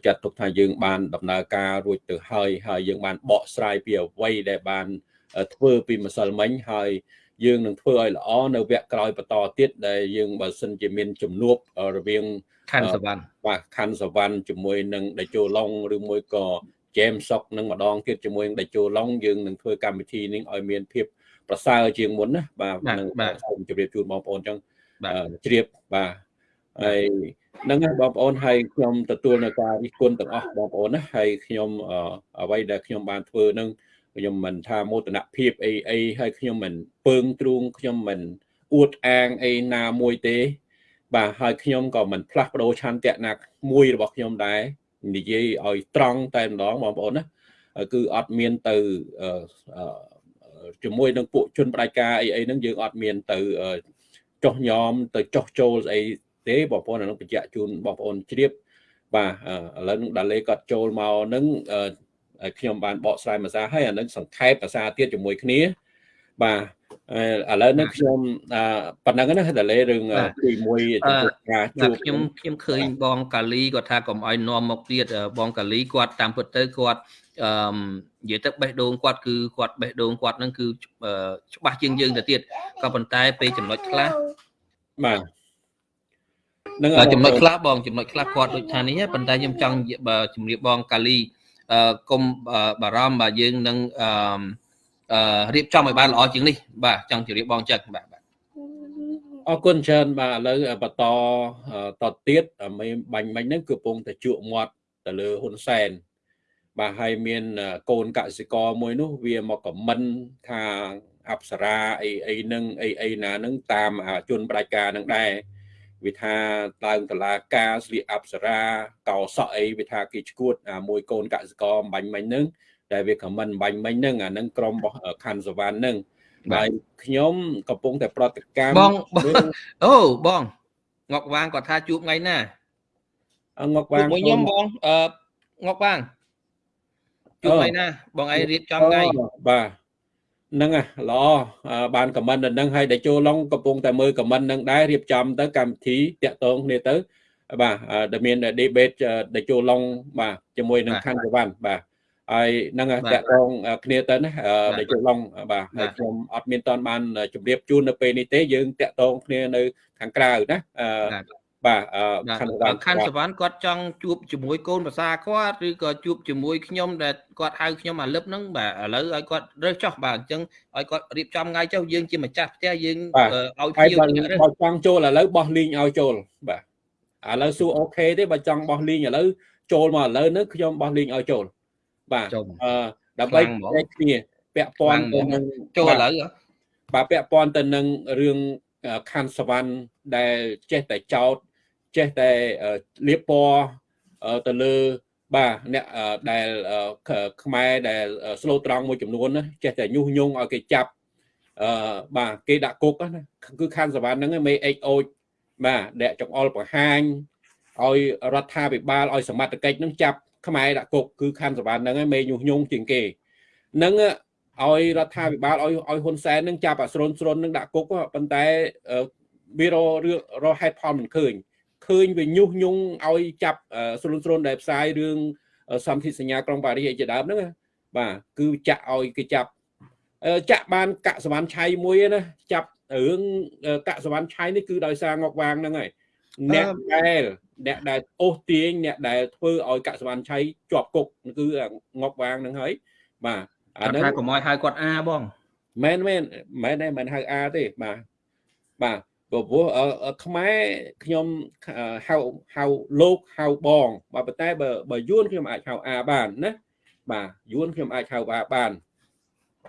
S1: ចាត់ទុកថាយើងបានដំណើរការរួចទៅហើយហើយយើងបានបកស្រាយពីអ្វីដែលបានធ្វើពីម្សិលមិញហើយយើងនឹងធ្វើឲ្យល្អនៅវគ្គក្រោយបន្តទៀតដែលយើងបើសិនជាមានជំនួបរវាង
S2: ខណ្ឌសវណ្ណ
S1: បាទខណ្ឌសវណ្ណជាមួយនឹងដេជោឡុងឬមួយក៏ James Sok នឹងម្ដងទៀតជាមួយនឹងដេជោឡុងយើងនឹងធ្វើកម្មវិធីនេះឲ្យមានភាពប្រសើរជាងមុនណាបាទនឹងសូមជម្រាបជូនបងប្អូនអញ្ចឹងជ្រាបបាទហើយ ហ្នឹងហើយបងប្អូនហើយខ្ញុំទទួលនៅការរិះគន់ទាំងអស់បងប្អូនណាហើយខ្ញុំអ្វីដែលខ្ញុំបានធ្វើនឹងខ្ញុំមិនថាមោទនភាពអីអីហើយខ្ញុំមិនពើងទ្រូងខ្ញុំមិនអួតអាងអីណាមួយទេ បាទហើយខ្ញុំក៏មិនផ្លាស់ប្ដូរឆន្ទៈណាមួយរបស់ខ្ញុំដែរនិយាយឲ្យត្រង់តែម្ដងបងប្អូនណាគឺអត់មានទៅជាមួយនឹងពួកជនបដិការអីអីហ្នឹងយើងអត់មានទៅចោះញោមទៅចោះចូលស្អី ទេបងប្អូនអានឹងបញ្ជាក់ជូនបងប្អូនជ្រាបបាទឥឡូវនឹងដាលេគាត់ចូលមកនឹងខ្ញុំបានបកស្រាយភាសាហើយអានឹងសង្ខេបភាសាទៀតជាមួយគ្នា បាទឥឡូវនេះខ្ញុំប៉ុណ្ណឹងណាដាលេរឿងទី1ចំពោះ
S2: ការជួបខ្ញុំខ្ញុំឃើញបងកាលីគាត់ថាកុំឲ្យនាំមកទៀតបងកាលីគាត់តាមពិតទៅគាត់អឺនិយាយទៅបេះដូងគាត់គឺគាត់បេះដូងគាត់នឹងគឺច្បាស់ជាងយើងទៅទៀតក៏ប៉ុន្តែពេលចំណុចខ្លះ
S1: បាទ
S2: នឹងចំណុចខ្លះបងចំណុចខ្លះគាត់ដូចថានេះប៉ុន្តែខ្ញុំចង់ជំរាបបងកាលីអឺគុំបារម្ភបាទយើងនឹងអឺរៀបចំឲ្យបានល្អជាងនេះបាទចង់ជម្រាបបងចឹងបាទបាទ
S1: អរគុណច្រើនបាទឥឡូវបន្តតទៀតបាញ់មិញហ្នឹងគឺកំពុងតែជក់មាត់ទៅលើហ៊ុនសែនបាទហើយមានកូនកសិករមួយនោះវាមកខមមិនថាអប្សរាអីអីនឹងអីអីណានឹងតាមជនបដិការនឹងដែរ វាថាឡើងតឡាការស្លៀកអប្សរាកោសក់អីវាថាគេឈួតមួយកូនកសិករបាញ់មិញនឹងដែលវាខមមិនបាញ់មិញនឹងអានឹងក្រុមរបស់ខណ្ឌសវណ្ណនឹងហើយខ្ញុំកំពុងតែប្រតិកម្ម
S2: បងអូបងងក់វាងគាត់ថាជួបថ្ងៃណា
S1: ងក់វាង
S2: មួយខ្ញុំបងអឺងក់វាងជួបថ្ងៃណាបងឯងរៀបចំថ្ងៃ
S1: បាទ ហ្នឹងល្អបានខមមិនដល់ហ្នឹងហើយដែលចូលឡុងកំពុងតែមើលខមមិនហ្នឹងដែររៀបចំទៅកម្មវិធីតាក់ទងគ្នាទៅបាទដែលមាន debate ដែលចូលឡុងបាទជាមួយនឹងខណ្ឌសវណ្ណបាទហើយហ្នឹងតាក់ទងគ្នាទៅណាដែលចូលឡុងបាទហើយខ្ញុំអត់មានតន់បានជម្រាបជូននៅពេលនេះទេយើងតាក់ទងគ្នានៅខាងក្រៅណា បាទ
S2: ខណ្ឌសវណ្ណខណ្ឌសវណ្ណគាត់ចង់ជួបជាមួយកូនភាសាគាត់ឬក៏ជួបជាមួយខ្ញុំដែលគាត់ហៅខ្ញុំអាលឹបហ្នឹងបាទឥឡូវឲ្យគាត់រើសចោះបាទអញ្ចឹងឲ្យគាត់រៀបចំថ្ងៃចុះយើងជាម្ចាស់ផ្ទះយើង
S1: ឲ្យភ្ញៀវបើចង់ចូលឥឡូវបោះលីងឲ្យចូលបាទឥឡូវសួរអូខេទេបើចង់បោះលីងឥឡូវចូលមកឥឡូវនេះខ្ញុំបោះលីងឲ្យចូលបាទអឺដើម្បីតែគ្នាពាក់ព័ន្ធទៅនឹង
S2: ចូលឥឡូវ
S1: បាទពាក់ព័ន្ធទៅនឹងរឿងខណ្ឌសវណ្ណដែលចេះតែចោត ចេះតែលៀបពណ៌ទៅលើបាទអ្នកដែលខ្មែរដែលស្លូតត្រង់មួយចំនួនណាចេះតែញុះញង់ឲ្យគេចាប់អឺបាទគេដាក់គុកណាគឺខណ្ឌសវណ្ណហ្នឹងមេអេកអូចបាទដែលចង្អុលបង្ហាញឲ្យរដ្ឋាភិបាលឲ្យសមត្ថកិច្ចនឹងចាប់ខ្មែរដាក់គុកគឺខណ្ឌសវណ្ណហ្នឹងមេញុះញង់ជាងគេនឹងឲ្យរដ្ឋាភិបាលឲ្យឲ្យហ៊ុនសែននឹងចាប់អាស្រុនស្រុននឹងដាក់គុកប៉ុន្តែវាររហេតុផលមិនឃើញ ឃើញវាញុះញង់ឲ្យចាប់ស្រុនស្រុនដែលផ្សាយរឿងសន្ធិសញ្ញាក្រុងប៉ារីសអីជាដើមហ្នឹងបាទគឺចាក់ឲ្យគេចាប់ចាក់បានកសវណ្ណឆៃមួយណាចាប់រឿងកសវណ្ណឆៃនេះគឺដោយសារងកវាងហ្នឹងហើយអ្នកដែលអ្នកដែលអូសទាញអ្នកដែលធ្វើឲ្យកសវណ្ណឆៃជាប់គុកគឺងកវាងហ្នឹងហើយបាទ
S2: អាហ្នឹងថាកុំឲ្យហៅគាត់អាបង
S1: មែនមែនមែនទេមិនហៅអាទេបាទបាទ ព្រោះខ្មែរខ្ញុំហៅហៅលោកហៅបងបើប៉ុន្តែបើបើយួនខ្ញុំអាចហៅអាបានណាបាទយួនខ្ញុំអាចហៅអាបាន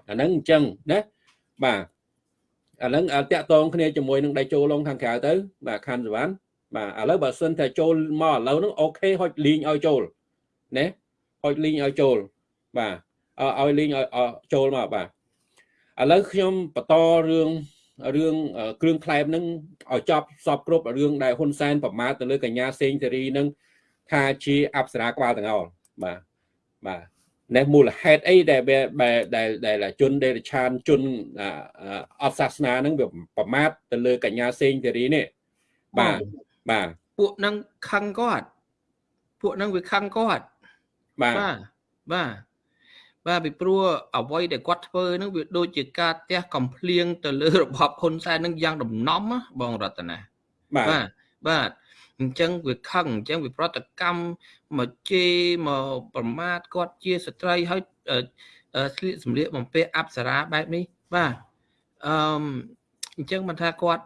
S1: អាហ្នឹងអញ្ចឹងណាបាទអាហ្នឹងតាក់តងគ្នាជាមួយនឹងដៃចូលលងខាងក្រៅទៅ បាទខណ្ឌសវណ្ណបាទឥឡូវបើសិនតែចូលមកឥឡូវហ្នឹងអូខេហុចលីងឲ្យចូលណាហុចលីងឲ្យចូលបាទឲ្យលីងឲ្យចូលមកបាទឥឡូវខ្ញុំបន្តរឿង រឿងគ្រឿងក្លែមនឹងឲ្យចប់សពគ្រប់រឿងដែលហ៊ុនសែនប្រមាថទៅលើកញ្ញាសេងសេរីនឹងថាជាអប្សរាក្បាលទាំងអល់បាទបាទនេះមូលហេតុអីដែលដែលដែលជនដេរឆានជនអត់សាសនានឹងវាប្រមាថទៅលើកញ្ញាសេងសេរីនេះបាទបាទ
S2: ពួកនឹងខឹងគាត់ពួកនឹងវាខឹងគាត់
S1: បាទ
S2: បាទ បាទពីព្រោះអ្វីដែលគាត់ធ្វើហ្នឹងវាដូចជាការទះកំភ្លៀងទៅលើរបបហ៊ុនសែនហ្នឹងយ៉ាងដំណំបងរតនា
S1: បាទ
S2: បាទអញ្ចឹងវាខឹងអញ្ចឹងវាប្រតិកម្មមកជេរមកប្រមាថគាត់ជាស្ត្រីហើយស្លៀកសម្លៀកបំពាក់អប្សរាបែបនេះបាទអឺអញ្ចឹងមិនថាគាត់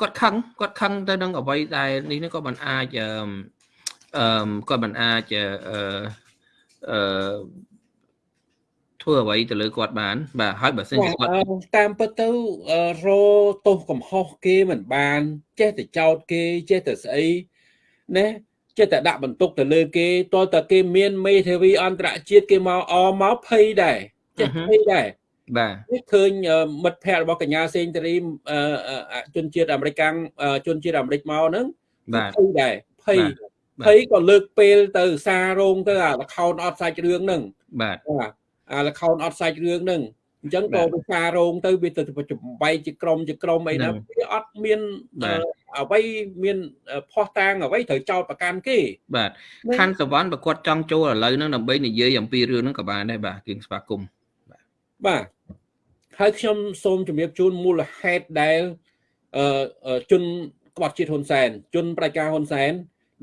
S2: គាត់ខឹងគាត់ខឹងទៅនឹងអ្វីដែលនេះក៏មិនអាចអឺគាត់មិនអាចអឺអឺ ធ្វើអ្វីទៅលើគាត់បាន បាទហើយបើសិនជាគាត់
S1: តាមពិតទៅរទោសកំហុសគេមិនបាន ចេះតែចោទគេចេះតែស្អីណាចេះតែដាក់បន្ទុកទៅលើគេតើតើគេមានមេធាវីអន្តរជាតិគេមកអមកភ័យដែរចេះភ័យដែរ
S2: បាទ
S1: នេះឃើញមិត្តភ័ក្តិរបស់កញ្ញាសេងតារីជនជាតិអាមេរិកជនជាតិអាមេរិកមកហ្នឹង
S2: បាទ
S1: ភ័យដែរភ័យភ័យក៏លើកពេលទៅសាររោងទៅអា account អត់សាច់រឿងហ្នឹង
S2: បាទ
S1: អា account អត់សាច់រឿងហ្នឹងអញ្ចឹងក៏វាសាររោងទៅវាទៅចំបែកជាក្រុមជាក្រុមអីណាវាអត់មានអ្វីមានផោះតាងអ្វីត្រូវចោតប្រកាន់គេ
S2: បាទខណ្ឌសវណ្ណបើគាត់ចង់ចូលឥឡូវហ្នឹងដើម្បីនិយាយអំពីរឿងហ្នឹងក៏បានដែរបាទគៀងស្វាគមន៍
S1: បាទហើយខ្ញុំសូមជម្រាបជូនមូលហេតុដែលអឺជនក្បត់ជាតិហ៊ុនសែនជនប្រជាការហ៊ុនសែន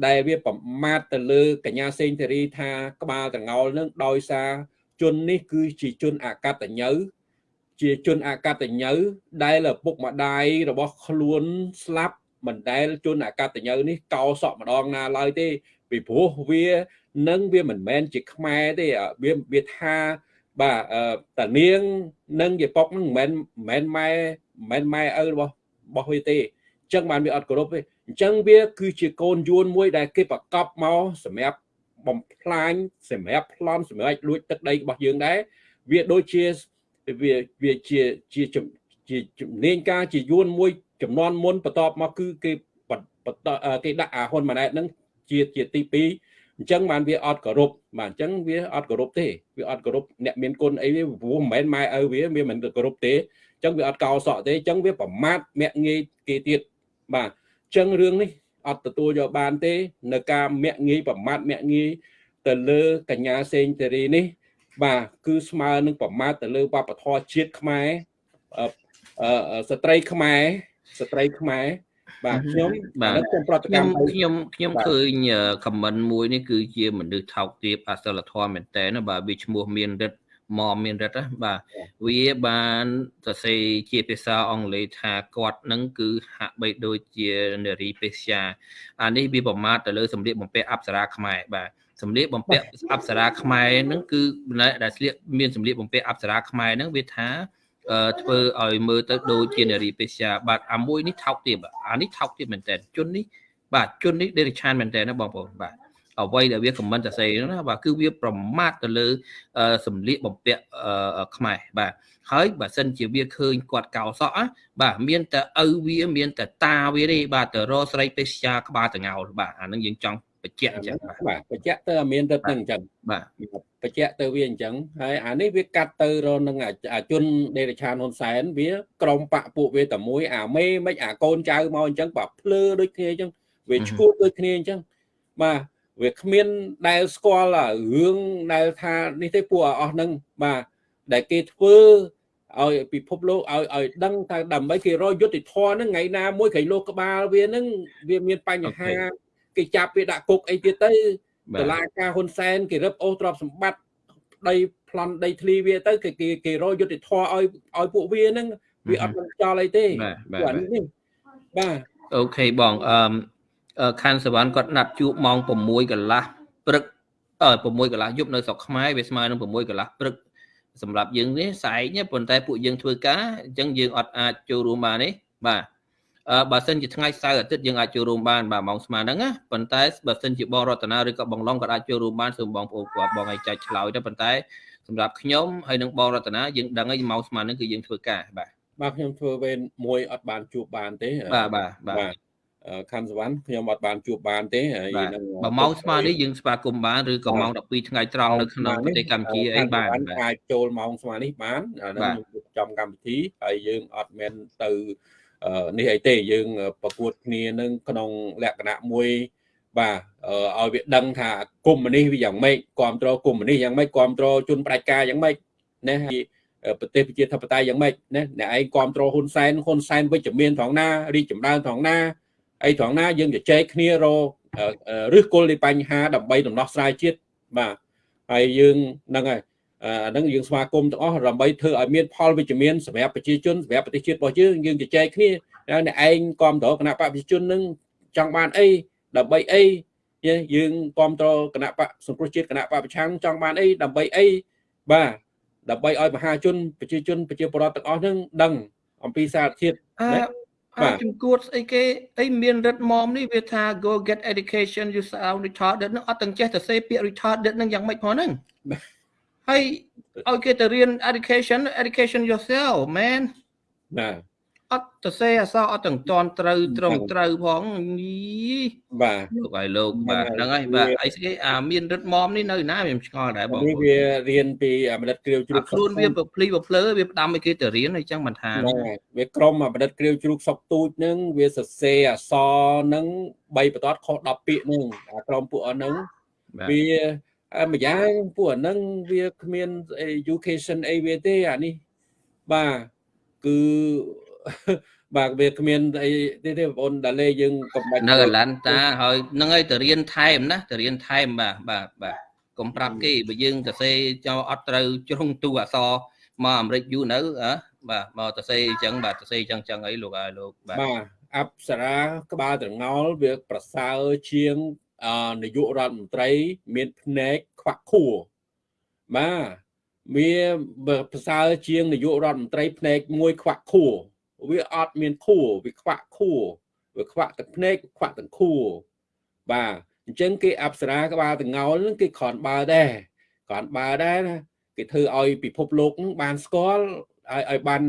S1: ដែលវាប្រមាថទៅលើកញ្ញាសេងធារីថាក្បាលតងោលនឹងដោយសារ ជននេះគឺជាជនអកតញ្ញូជាជនអកតញ្ញូដែលឪពុកម្ដាយរបស់ខ្លួនស្លាប់មិនដែលជនអកតញ្ញូនេះកោសក់ម្ដងណាឡើយទេពីព្រោះវានឹងវាមិនមែនជាខ្មែរទេវាវាថាបាទតានាងនិងយាប៉ុកនឹងមិនមែនម៉ែមិនមែនម៉ែឪរបស់របស់វាទេអញ្ចឹងបានវាអត់គោរពទេអញ្ចឹងវាគឺជាកូនយួនមួយដែលគេប្រកបមកសម្រាប់ បំផ្លាញសម្រាប់ប្លន់សម្រាប់លួចទឹកដីរបស់យើងដែរវាដូចជាវាវាជាជាជាជំនាញការជាយួនមួយចំនួនមុនបន្ទាប់មកគឺគេគេដាក់អាហ៊ុនម៉ាណែតហ្នឹងជាជាទី2អញ្ចឹងបានវាអត់គោរពបាទអញ្ចឹងវាអត់គោរពទេវាអត់គោរពអ្នកមានគុណអីវាព្រោះមិនមែនម៉ែឪវាវាមិនគោរពទេអញ្ចឹងវាអត់កោសក់ទេអញ្ចឹងវាប្រមាថមាក់ងាយគេទៀតបាទអញ្ចឹងរឿងនេះ អត់ទទួលយកបានទេ នៅការមាក់ងាយប្រមាថមាក់ងាយទៅលើកញ្ញាសេងធារីនេះ បាទគឺស្មើនឹងប្រមាថទៅលើវប្បធម៌ជាតិខ្មែរស្ត្រីខ្មែរស្ត្រីខ្មែរបាទខ្ញុំ
S2: បាទខ្ញុំប្រតិកម្មខ្ញុំខ្ញុំឃើញខមមិនមួយនេះគឺជាមនុស្សថោកទាបអសិលធម៌មែនតើបាទវាឈ្មោះមានរិទ្ធ មកមានរិទ្ធណាបាទវាបានសរសេរជាភាសាអង់គ្លេសថាគាត់នឹងគឺហាក់បីដូចជានារីពេស្យាអានេះវាប្រមាថទៅលើសម្លៀកបំពាក់អប្សរាខ្មែរបាទសម្លៀកបំពាក់អប្សរាខ្មែរហ្នឹងគឺដែលស្លៀកមានសម្លៀកបំពាក់អប្សរាខ្មែរហ្នឹងវាថាធ្វើឲ្យមើលទៅដូចជានារីពេស្យាបាទអាមួយនេះថោកទាបអានេះថោកទាបមែនតើជននេះបាទជននេះដេរិឆានមែនតើណាបងប្អូនបាទ អ្វីដែលវាខមមិនសរសេរណាបាទគឺវាប្រមាថទៅលើសម្លៀកបំពាក់ខ្មែរបាទហើយបើសិនជាវាឃើញគាត់កោសក់បាទមានតែឪវាមានតែតាវាទេបាទទៅរកស្រីពេស្យាក្បាលតងោលបាទអានឹងយើងចង់បញ្ជាក់អញ្ចឹង
S1: បាទបញ្ជាក់ទៅមានទៅនឹងអញ្ចឹង
S2: បាទ
S1: បញ្ជាក់ទៅវាអញ្ចឹងហើយអានេះវាកាត់ទៅរនឹងអាជនដេរឆានហ៊ុនសែនវាក្រុមបកពួកវាតែមួយអាមេមិនអាកូនចៅមកអញ្ចឹងបាទភ្លើដូចគ្នាអញ្ចឹងវាឈួតដូចគ្នាអញ្ចឹងបាទ វាគ្មានដែលស្គាល់រឿងដែលថានេះទេពួកអស់ហ្នឹងបាទដែលគេធ្វើឲ្យពិភពលោកឲ្យឲ្យដឹងថាដើម្បីគេរកយុទ្ធធម៌ហ្នឹងថ្ងៃណាមួយក្រៃលោកក្បាលវាហ្នឹងវាមានបញ្ហាគេចាប់វាដាក់គុកអីទៀតទៅតឡាការហ៊ុនសែនគេរឹបអូសទ្រព្យសម្បត្តិដីប្លន់ដីធ្លីវាទៅគេគេគេរកយុទ្ធធម៌ឲ្យឲ្យពួកវាហ្នឹងវាអត់មិនចោលអីទេ
S2: បាទនេះបាទអូខេបងអឺ ខណ្ឌសវណ្ណគាត់ណាត់ជួបម៉ោង6កន្លះព្រឹកអឺ6កន្លះយប់នៅស្រុកខ្មែរវាស្មើនឹង6កន្លះព្រឹកសម្រាប់យើងនេះស្អែកប៉ុន្តែពួកយើងធ្វើការអញ្ចឹងយើងអត់អាចចូលរួមបានទេបាទអឺបើសិនជាថ្ងៃសៅរ៍អាទិត្យយើងអាចចូលរួមបានបាទម៉ោងស្មើហ្នឹងណាប៉ុន្តែបើសិនជាបងរតនាឬក៏បងឡុងក៏អាចចូលរួមបានសូមបងប្អូនគាត់បងឲ្យចែកឆ្លើយទៅប៉ុន្តែសម្រាប់ខ្ញុំហើយនឹងបងរតនាយើងដឹងហើយម៉ោងស្មើហ្នឹងគឺយើងធ្វើការបាទ
S1: បាទខ្ញុំធ្វើវេនមួយអត់បានជួបបានទេ
S2: បាទបាទបាទ
S1: ខណ្ឌសវណ្ណខ្ញុំអត់បានជួបបានទេហើយ
S2: នឹងបើម៉ោងស្មើនេះយើងស្វាគមន៍បានឬក៏ម៉ោង12ថ្ងៃត្រង់នៅក្នុងប្រទេសកម្ពុជាអីបាន
S1: អាចចូលម៉ោងស្មើនេះបានអានឹងខ្ញុំចំកម្មវិធីហើយយើងអត់មែនទៅនេះអីទេយើងប្រកួតគ្នានឹងក្នុងលក្ខណៈមួយបាទឲ្យវាដឹងថាគុំនេះវាយ៉ាងម៉េចគ្រប់គ្រងគុំនេះយ៉ាងម៉េចគ្រប់គ្រងជនផ្ដាច់ការយ៉ាងម៉េចណាប្រទេសប្រជាធិបតេយ្យយ៉ាងម៉េចណាអ្នកឯងគ្រប់គ្រងហ៊ុនសែនហ៊ុនសែនវិជ្ជមានត្រង់ណារីកចម្រើនត្រង់ណា អីត្រង់ណាយើងជជែកគ្នារកឬគល់នៃបញ្ហាដើម្បីដំណោះស្រាយជាតិបាទហើយយើងហ្នឹងហើយអាហ្នឹងយើងស្វាគមន៍ទាំងអស់ដើម្បីធ្វើឲ្យមានផលវិជ្ជមានសម្រាប់ប្រជាជនសម្រាប់ប្រទេសជាតិរបស់យើងយើងជជែកគ្នាអ្នកឯងគ្រប់គ្រងគណៈបកប្រជាជននឹងចង់បានអីដើម្បីអីយើងគ្រប់គ្រងគណៈបកសង្គ្រោះជាតិគណៈបកប្រឆាំងចង់បានអីដើម្បីអីបាទដើម្បីឲ្យមហាជនប្រជាជនប្រជាពលរដ្ឋទាំងអស់នឹងដឹងអំពីសារធាតុ
S2: ណាបាទជំគួតស្អីគេអីមានរិទ្ធមមនេះវាថា go get education you sound retarded នឹងអត់ទាំងចេះតែសេពាក្យ retarded នឹងយ៉ាងម៉េចផងហ្នឹងហើយឲ្យគេទៅរៀន education education yourself man
S1: បាទ
S2: អត់ទៅសេអសអត់ទាំងតន់ត្រូវត្រង់ត្រូវផងយី
S1: បាទ
S2: លោកឲ្យលោកបាទហ្នឹងហើយបាទអីស្គីអាមានរិទ្ធមមនេះនៅណាខ្ញុំឆ្ងល់ដែរបង
S1: នេះវារៀនពីមនិតគ្រាវជ្រូក
S2: ខ្លួនវាប្រភ្លីប្រភ្លើវាផ្ដាំឲ្យគេទៅរៀនអញ្ចឹងមិនថា
S1: វាក្រុមមនិតគ្រាវជ្រូកសុកទូចហ្នឹងវាសរសេរអសហ្នឹង3បន្ទាត់ខុស10ពាក្យហ្នឹងអាក្រុមពួកអស់ហ្នឹងវាម្យ៉ាងពួកអាហ្នឹងវាគ្មាន education អីវាទេអានេះបាទគឺ បាទវាគ្មានអីទេទេបងប្អូនដាលេយើងកំបាច់
S2: នៅឡាន់តាហើយនឹងឲ្យទៅរៀនថែមណាទៅរៀនថែមបាទបាទបាទកុំប្រាប់គេបើយើងទៅសេចោអត់ត្រូវជ្រុងទូអសមកអាមេរិកយូរនៅអើបាទមកទៅសេអញ្ចឹងបាទទៅសេអញ្ចឹងចឹងអីលោកហើយលោក
S1: បាទបាទអប្សរាក្បាលត្រងោលវាប្រសើរជាងនាយករដ្ឋមន្ត្រី មានភ្នែកខ្វាក់ខួរបាទវាប្រសើរជាងនាយករដ្ឋមន្ត្រីភ្នែកមួយខ្វាក់ខួរ វាអត់មានខួរវាខ្វាក់ខួរវាខ្វាក់ទាំងភ្នែកខ្វាក់ទាំងខួរបាទអញ្ចឹងគេអប្សរាក្បាលទាំងងោលហ្នឹងគេគ្រាន់បើដែរគ្រាន់បើដែរណាគេធ្វើឲ្យពិភពលោកហ្នឹងបានស្គាល់ឲ្យឲ្យបាន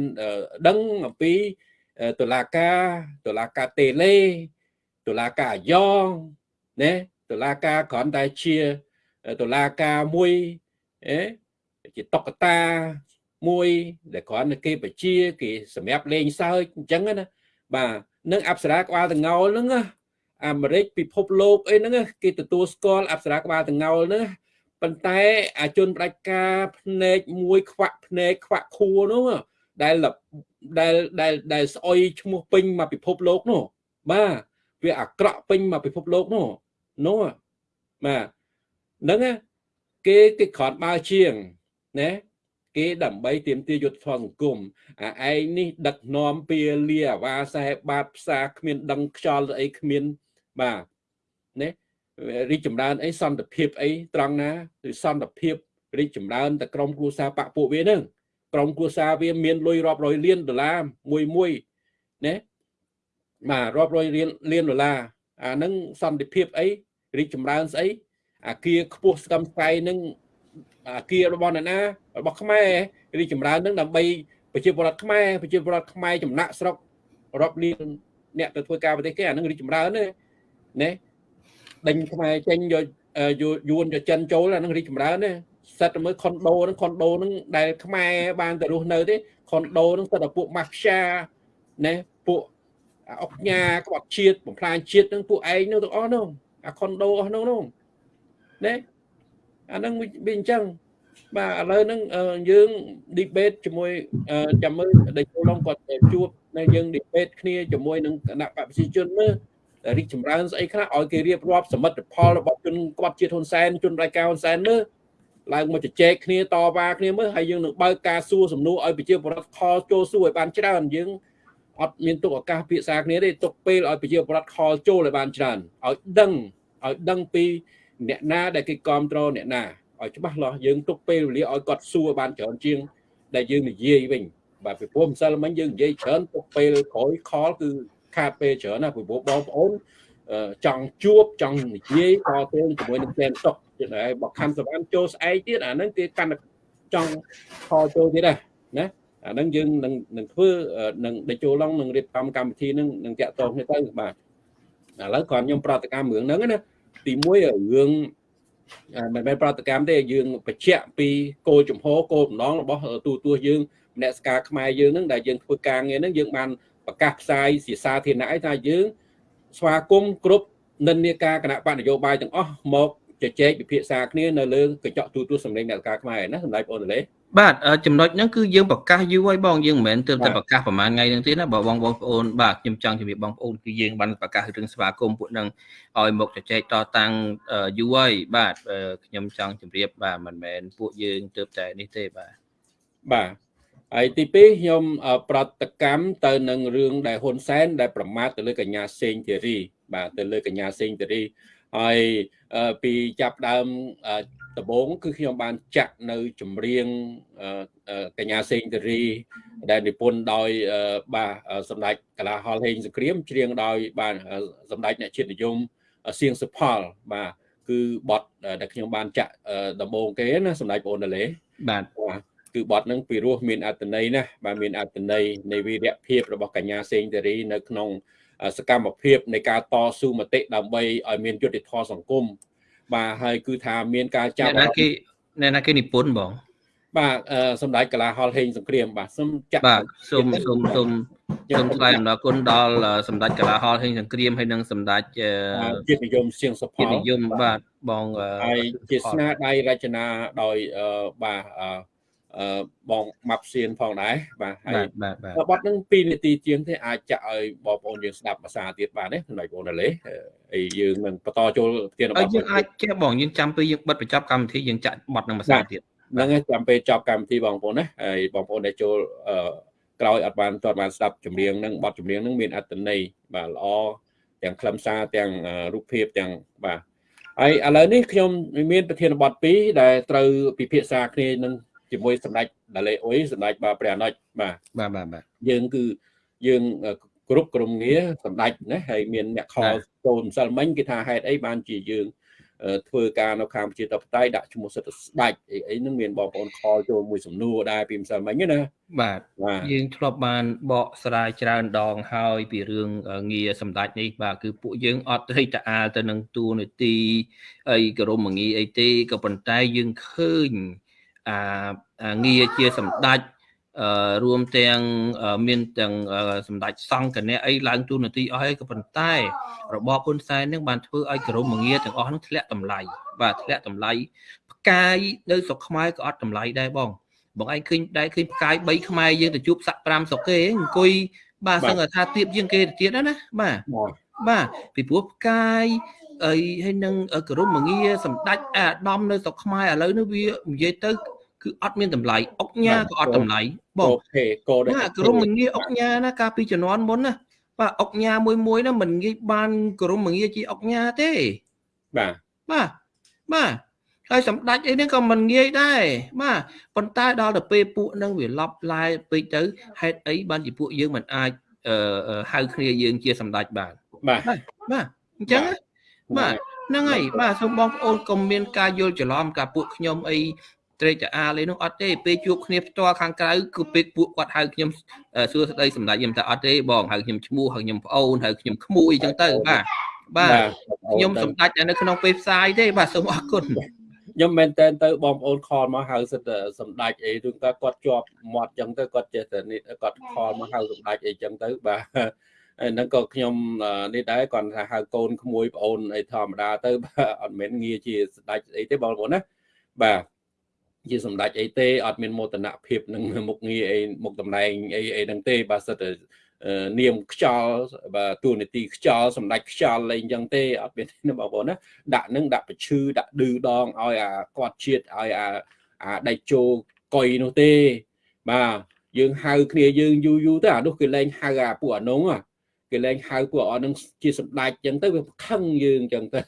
S1: ដឹងអំពីតុលាការតុលាការតេលេតុលាការអាយ៉ងណាតុលាការគ្រាន់តែជាតុលាការមួយអេជាតុកតា មួយដែលគ្រាន់តែគេបជាគេសម្រាប់លេងសើចអញ្ចឹងណាបាទនឹងអប្សរាក្បាលតងោលហ្នឹងអាមេរិកពិភពលោកអីហ្នឹងគេទទួលស្គាល់អប្សរាក្បាលតងោលហ្នឹងប៉ុន្តែអាជនផ្ដាច់ការភ្នែកមួយខ្វាក់ភ្នែកខ្វាក់ខួរនោះដែលដែលដែលដែលស្អុយឈ្មោះពេញមកពិភពលោកនោះបាទវាអាក្រក់ពេញមកពិភពលោកនោះនោះបាទហ្នឹងគេគេគ្រាន់បើជាងណា គេដើម្បីទាមទារយុទ្ធធម៌សង្គមអាឯងនេះដឹកនាំពាលាអាវ៉ាសែបាតផ្សារគ្មាន ដឹងខ្យល់អីគ្មានបាទណារីកចម្រើនអីសន្តិភាពអីត្រង់ណាគឺសន្តិភាពរីកចម្រើនតែក្រុមគ្រួសារបកពួកវានឹងក្រុមគ្រួសារវាមានលុយរាប់រយលានដុល្លារមួយមួយណាបាទរាប់រយលានលានដុល្លារអានឹងសន្តិភាពអីរីកចម្រើនស្អីអាគារខ្ពស់ស្កឹមស្កៃនឹង អាគាររបស់អ្នកណារបស់ខ្មែររីចម្រើននឹងដើម្បីប្រជាពលរដ្ឋខ្មែរប្រជាពលរដ្ឋខ្មែរចំណាក់ស្រុករាប់លានអ្នកទៅធ្វើការប្រទេសគេអានឹងរីចម្រើនណាណាដេញខ្មែរចេញយកយួនយកចិនចូលអានឹងរីចម្រើនណាសិតទៅមើលខុនដូហ្នឹងខុនដូហ្នឹងដែលខ្មែរបានទៅរស់នៅទេខុនដូហ្នឹងសិតតែពួកម៉ាហ្វយ៉ាណាពួកអុកញ៉ាក្បត់ជាតិបំផ្លាញជាតិហ្នឹងពួកឯងនោះទាំងអស់នោះអាខុនដូអស់នោះនោះណា អាហ្នឹងវាអញ្ចឹងបាទឥឡូវហ្នឹងយើង debate ជាមួយចាំមើលដែលចូលឡងគាត់ជួបនៅយើង debate គ្នាជាមួយនឹងគណៈបព្វជិជនមើលរីកចម្រើនស្អីខ្លះឲ្យគេរៀបរាប់សមិទ្ធផលរបស់ជនគាត់ជាតិហ៊ុនសែនជនរៃការហ៊ុនសែនមើលឡើងមកជជែកគ្នាតវ៉ាគ្នាមើលហើយយើងនឹងបើកការសួរសំណួរឲ្យប្រជាពលរដ្ឋខលចូលសួរឲ្យបានច្រើនយើងអត់មានទុកឱកាសពិភាក្សាគ្នាទេទុកពេលឲ្យប្រជាពលរដ្ឋខលចូលឲ្យបានច្រើនឲ្យដឹងឲ្យដឹងពី អ្នកណាដែលគេគ្រប់គ្រងអ្នកណាឲ្យច្បាស់លាស់យើងទុកពេលវេលាឲ្យគាត់សួរបានច្រើនជាង ដែលយើងនិយាយវិញបាទពីព្រោះម្សិលមិញយើងនិយាយច្រើនទុកពេលក្រោយខលគឺខាតពេលច្រើនណាពីព្រោះបងប្អូនចង់ជួបចង់និយាយតទៅជាមួយនឹងផ្លែតុកតែបើខំសវណ្ណចូលស្អែកទៀតអាហ្នឹងគេកាន់តែចង់ខលចូលទៀតដែរណាអាហ្នឹងយើងនឹងនឹងធ្វើនឹងដេចូលឡងនឹងរៀបចំកម្មវិធីនឹងនឹងតាក់ទងគ្នាទៅបាទឥឡូវគ្រាន់ខ្ញុំប្រតិកម្មរឿងហ្នឹងណា ទី1រឿងមិនមែនប្រតិកម្មទេយើងបញ្ជាក់ពីគោលជំហរគោលបំណងរបស់ទូទួសយើងអ្នកស្ការខ្មែរយើងហ្នឹងដែលយើងធ្វើការងារហ្នឹងយើងបានប្រកាសផ្សាយជាសាធារណៈថាយើងស្វាគមន៍គ្រប់និន្នាការគណៈបកនយោបាយទាំងអស់មក ជជែកពិភាក្សាគ្នានៅលើកញ្ចក់ទូទួលសម្លេងអ្នកការខ្មែរណាសម្ដេចបងតលេ
S2: បាទចំណុចហ្នឹងគឺយើងប្រកាសយូរហើយបងយើងមិនមែនទើបតែប្រកាសប្រហែលថ្ងៃហ្នឹងទេណាបើបងបងប្អូនបាទខ្ញុំចង់ជម្រាបបងប្អូនគឺយើងបានប្រកាសរឿងស្វាគមន៍ពួកហ្នឹងឲ្យមកជជែកតតាំងយូរហើយបាទខ្ញុំចង់ជម្រាបបាទមិនមែនពួកយើងទើបតែនេះទេបាទ
S1: បាទហើយទី2ខ្ញុំប្រតិកម្មទៅនឹងរឿងដែលហ៊ុនសែនដែលប្រមាថទៅលើកញ្ញាសេងធីរី បាទទៅលើកញ្ញាសេងធីរីហើយ ពីចាប់ដើមដំបូងគឺខ្ញុំបានចាក់នៅចម្រៀងកញ្ញាសេងធារីដែលនិពន្ធដោយបាទសម្ដេចកលាហលហេងសង្គ្រាមច្រៀងដោយបាទសម្ដេចអ្នកជាតិនិយមសៀងសុផលបាទគឺបទដែលខ្ញុំបានចាក់ដំបូងគេណាសម្ដេចបងអូនលេ
S2: បាទ
S1: គឺបទហ្នឹងពីរោះមានអត្តន័យណាបាទមានអត្តន័យនៃវីរភាពរបស់កញ្ញាសេងធារីនៅក្នុង សកម្មភាពនៃការតស៊ូមតិដើម្បីឲ្យមានយុត្តិធម៌សង្គមបាទហើយគឺថាមានការ
S2: ចាប់អ្នកណាគេអ្នកណាគេនិពន្ធបង
S1: បាទសម្ដេចកលាហលហេងសង្គ្រាមបាទសូម
S2: ចាក់បាទសូមសូមសូមសូមថ្លែងអំណរគុណដល់សម្ដេចកលាហលហេងសង្គ្រាមហើយនិងសម្ដេច
S1: ជាតិនិយមសៀងសុផល
S2: ជាតិនិយមបាទបង
S1: ហើយជាស្នាដៃរចនាដោយបាទ បងម៉ាប់សៀនផងដែរបាទហើយបទហ្នឹង2នាទីជាងទេអាចចាក់ឲ្យបងប្អូនយើងស្ដាប់ភាសាទៀតបាទណាសម្រាប់បងណាលេហើយយើងនឹងបន្តចូលប្រធានបទ
S2: យើងអាចចេះបងយើងចាំពេលយើងបិទបញ្ចប់កម្មវិធីយើងចាក់បទនឹងភាសាទៀត
S1: ហ្នឹងហើយចាំពេលចប់កម្មវិធីបងប្អូនណាហើយបងប្អូនដែលចូលក្រោយអត់បានទាត់បានស្ដាប់ចម្រៀងហ្នឹងបទចម្រៀងហ្នឹងមានអត្ថន័យបាទល្អទាំងខ្លឹមសារទាំងរូបភាពទាំងបាទហើយឥឡូវនេះខ្ញុំមានប្រធានបទ2ដែលត្រូវពិភាក្សាគ្នានឹង ជាមួយសម្ដេចដាលេអ៊ុយសម្ដេចបាទព្រះអនុជបាទ
S2: បាទបាទបាទ
S1: យើងគឺយើងគ្រប់ក្រុមងារសម្ដេចណាហើយមានអ្នកខលចូលម្សិលមិញគេថាហេតុអីបានជាយើងធ្វើការនៅខាងប្រជាធិបតេយ្យដាក់ឈ្មោះសិទ្ធិស្ដេចអីអីហ្នឹងមានបងប្អូនខលចូលមួយសំណួរដែរពីម្សិលមិញណា
S2: បាទយើងធ្លាប់បានបកស្រាយច្រើនដងហើយពីរឿងងារសម្ដេចនេះបាទគឺពួកយើងអត់រិះតាអាលទៅនឹងទូនាទីអីក្រមងារអីទេក៏ប៉ុន្តែយើងឃើញ អាងារជាសម្ដេចអឺរួមទាំងមានទាំងសម្ដេចសង្ឃគណៈអីឡើងទូនាទីអស់ហើយក៏ប៉ុន្តែរបបហ៊ុនសែននឹងបានធ្វើឲ្យក្រមងារទាំងអស់នឹងធ្លាក់តម្លៃបាទធ្លាក់តម្លៃផ្កាយនៅស្រុកខ្មែរក៏អត់តម្លៃដែរបងបងឯងឃើញដែរឃើញផ្កាយ3ខ្មែរយើងទៅជួបសាក់5ស្រុកគេអង្គុយបាទសឹងថាទៀបជាងគេទៅទៀតណាបាទបាទពីព្រោះផ្កាយអីហើយនឹងក្រមងារសម្ដេចអាដាមនៅស្រុកខ្មែរឥឡូវនេះវានិយាយទៅ គឺអត់មានតម្លៃអុកញ៉ាក៏អត់តម្លៃ
S1: បងអូខេកោ
S2: ដែរក្រុមងារអុកញ៉ាណាកាលពីជំនាន់មុនណាបាទអុកញ៉ាមួយមួយណាមិនងាយបានក្រុមងារជាអុកញ៉ាទេ
S1: បាទ
S2: បាទបាទហើយសម្ដេចអីហ្នឹងក៏មិនងាយដែរបាទប៉ុន្តែដល់ទៅពេលពួកហ្នឹងវាឡប់ឡាយពេកទៅហេតុអីបានជាពួកយើងមិនអាចហៅគ្នាយើងជាសម្ដេចបាន
S1: បាទ
S2: បាទអញ្ចឹងបាទហ្នឹងហើយបាទសូមបងប្អូនកុំមានការយល់ច្រឡំការពួកខ្ញុំអី ត្រេកអាលេនោះអត់ទេពេលជួបគ្នាផ្ទាល់ខាងក្រៅគឺពេលពួកគាត់ហៅខ្ញុំសួរស្ដីសម្ដេចខ្ញុំតែអត់ទេបងហៅខ្ញុំឈ្មោះហៅខ្ញុំប្អូនហៅខ្ញុំក្មួយអញ្ចឹងទៅបាទបាទខ្ញុំសម្ដេចនៅក្នុងពេលផ្សាយទេបាទសូមអរគុណ
S1: ខ្ញុំមែនតើទៅបងប្អូនខលមកហៅសិតសម្ដេចអីឬក៏គាត់ជាប់មាត់អញ្ចឹងទៅគាត់ចេះតែនេះគាត់ខលមកហៅសម្ដេចអីអញ្ចឹងទៅបាទហ្នឹងក៏ខ្ញុំនេះដែរគាត់ថាហៅកូនក្មួយប្អូនអីធម្មតាទៅបាទអត់មែនងារជាស្ដេចអីទេបងប្អូនណាបាទ ជាសម្ដេចអីទេអត់មានមោទនភាពនឹងមុខងារអីមុខតំណែងអីអីហ្នឹងទេបាទសិតតែនាមខ្យល់បាទទូនីតិខ្យល់សម្ដេចខ្យល់អីអញ្ចឹងទេអត់មានទេបងប្អូនណាដាក់នឹងដាក់ប្រឈឺដាក់ឌឺដងឲ្យអាគាត់ជាតិឲ្យអាអាដៃជោកុយនោះទេបាទយើងហៅគ្នាយើងយូរយូរទៅអានោះគេលែងហៅអាពួកអានង គេលែងហៅពួកអស់នឹងជាសម្ដេចចឹងទៅវាខឹងយើងចឹងទៅ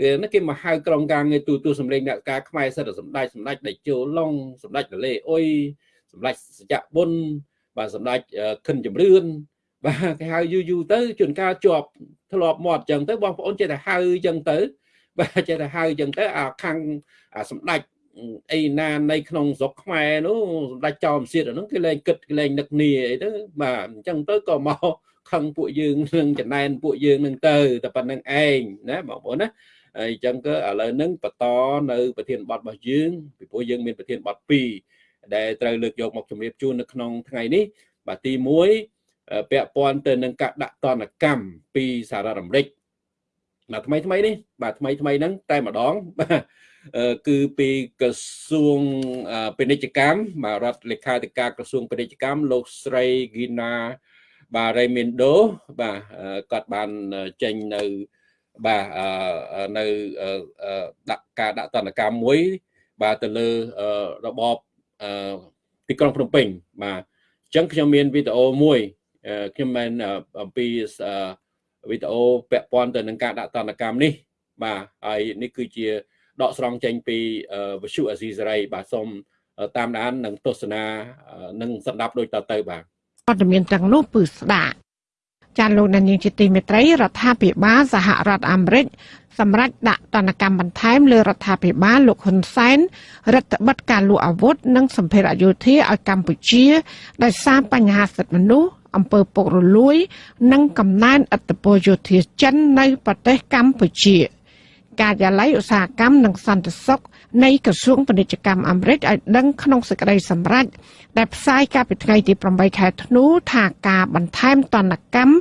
S1: គេណាគេមកហៅក្រុមការងារទូទូសម្លេងអ្នកការខ្មែរសិតសម្ដេចសម្ដេចដេជោឡុងសម្ដេចរលេអុយសម្ដេចសច្ចៈបុនបាទសម្ដេចខិនជំរឿនបាទគេហៅយូរយូរទៅជួនកាលជាប់ធ្លាប់មាត់ចឹងទៅបងប្អូនចេះតែហៅចឹងទៅបាទចេះតែហៅចឹងទៅអាខាងអាសម្ដេចអីណានៃក្នុងស្រុកខ្មែរនោះសម្ដេចចោមសៀតអានោះគេលែងគិតគេលែងនឹកនីអីទៅបាទអញ្ចឹងទៅក៏មក ខឹងពួកយើងនឹងចំណែនពួកយើងនឹងទៅតែប៉ុណ្្នឹងឯងណាបងប្អូនណាហើយអញ្ចឹងក៏ឥឡូវហ្នឹងបន្តនៅ ប្រធានបទរបស់យើងពីព្រោះយើងមានប្រធានបទ2ដែលត្រូវលើកយកមកជម្រាបជូននៅក្នុងថ្ងៃនេះបាទទី1ពាក់ព័ន្ធទៅនឹងការដាក់ទណ្ឌកម្មពីសហរដ្ឋអាមេរិកបាទថ្មីថ្មីនេះបាទថ្មីថ្មីហ្នឹងតែម្ដងបាទគឺពីក្រសួងពាណិជ្ជកម្មបាទរដ្ឋលេខាធិការក្រសួងពាណិជ្ជកម្មលោកស្រីហ្គីណា បាទរេមីនដូបាទគាត់បានចេញនៅបាទនៅដាក់ការដាក់តន្តកម្មមួយ បាទទៅលើរបបទីក្រុងភ្នំពេញបាទអញ្ចឹងខ្ញុំមានវីដេអូមួយខ្ញុំមានអំពីវីដេអូពាក់ព័ន្ធទៅនឹងការដាក់តន្តកម្មនេះ បាទហើយនេះគឺជាដកស្រង់ចេញពីវិសុអាស៊ីសេរីបាទសូមតាមដាននិងទស្សនានិងស្ដាប់ដូចតទៅបាទ
S3: ព័ត៌មានទាំងនោះពឺស្ដាប់ចាលោកនាងជាទីមេត្រីរដ្ឋាភិបាលសហរដ្ឋអាមេរិកសម្រាប់ដាក់ទណ្ឌកម្មបន្ថែមលើរដ្ឋាភិបាលលោកហ៊ុនសែនរដ្ឋបិទការលក់អាវុធនិងសម្ភារៈយោធាឲ្យកម្ពុជាដោយសារបញ្ហាសិទ្ធិមនុស្សអំពើពុករលួយ និងកំណែនឥទ្ធិពលយោធាចិននៅប្រទេសកម្ពុជា។ការិយាល័យឧស្សាហកម្មនិងសន្តិសុខ នៃក្រសួងពាណិជ្ជកម្មអាមេរិកឲ្យដឹងក្នុងសេចក្តីសម្រេចដែលផ្សាយកាលពីថ្ងៃទី8ខែធ្នូថាការបន្ថែមទណ្ឌកម្ម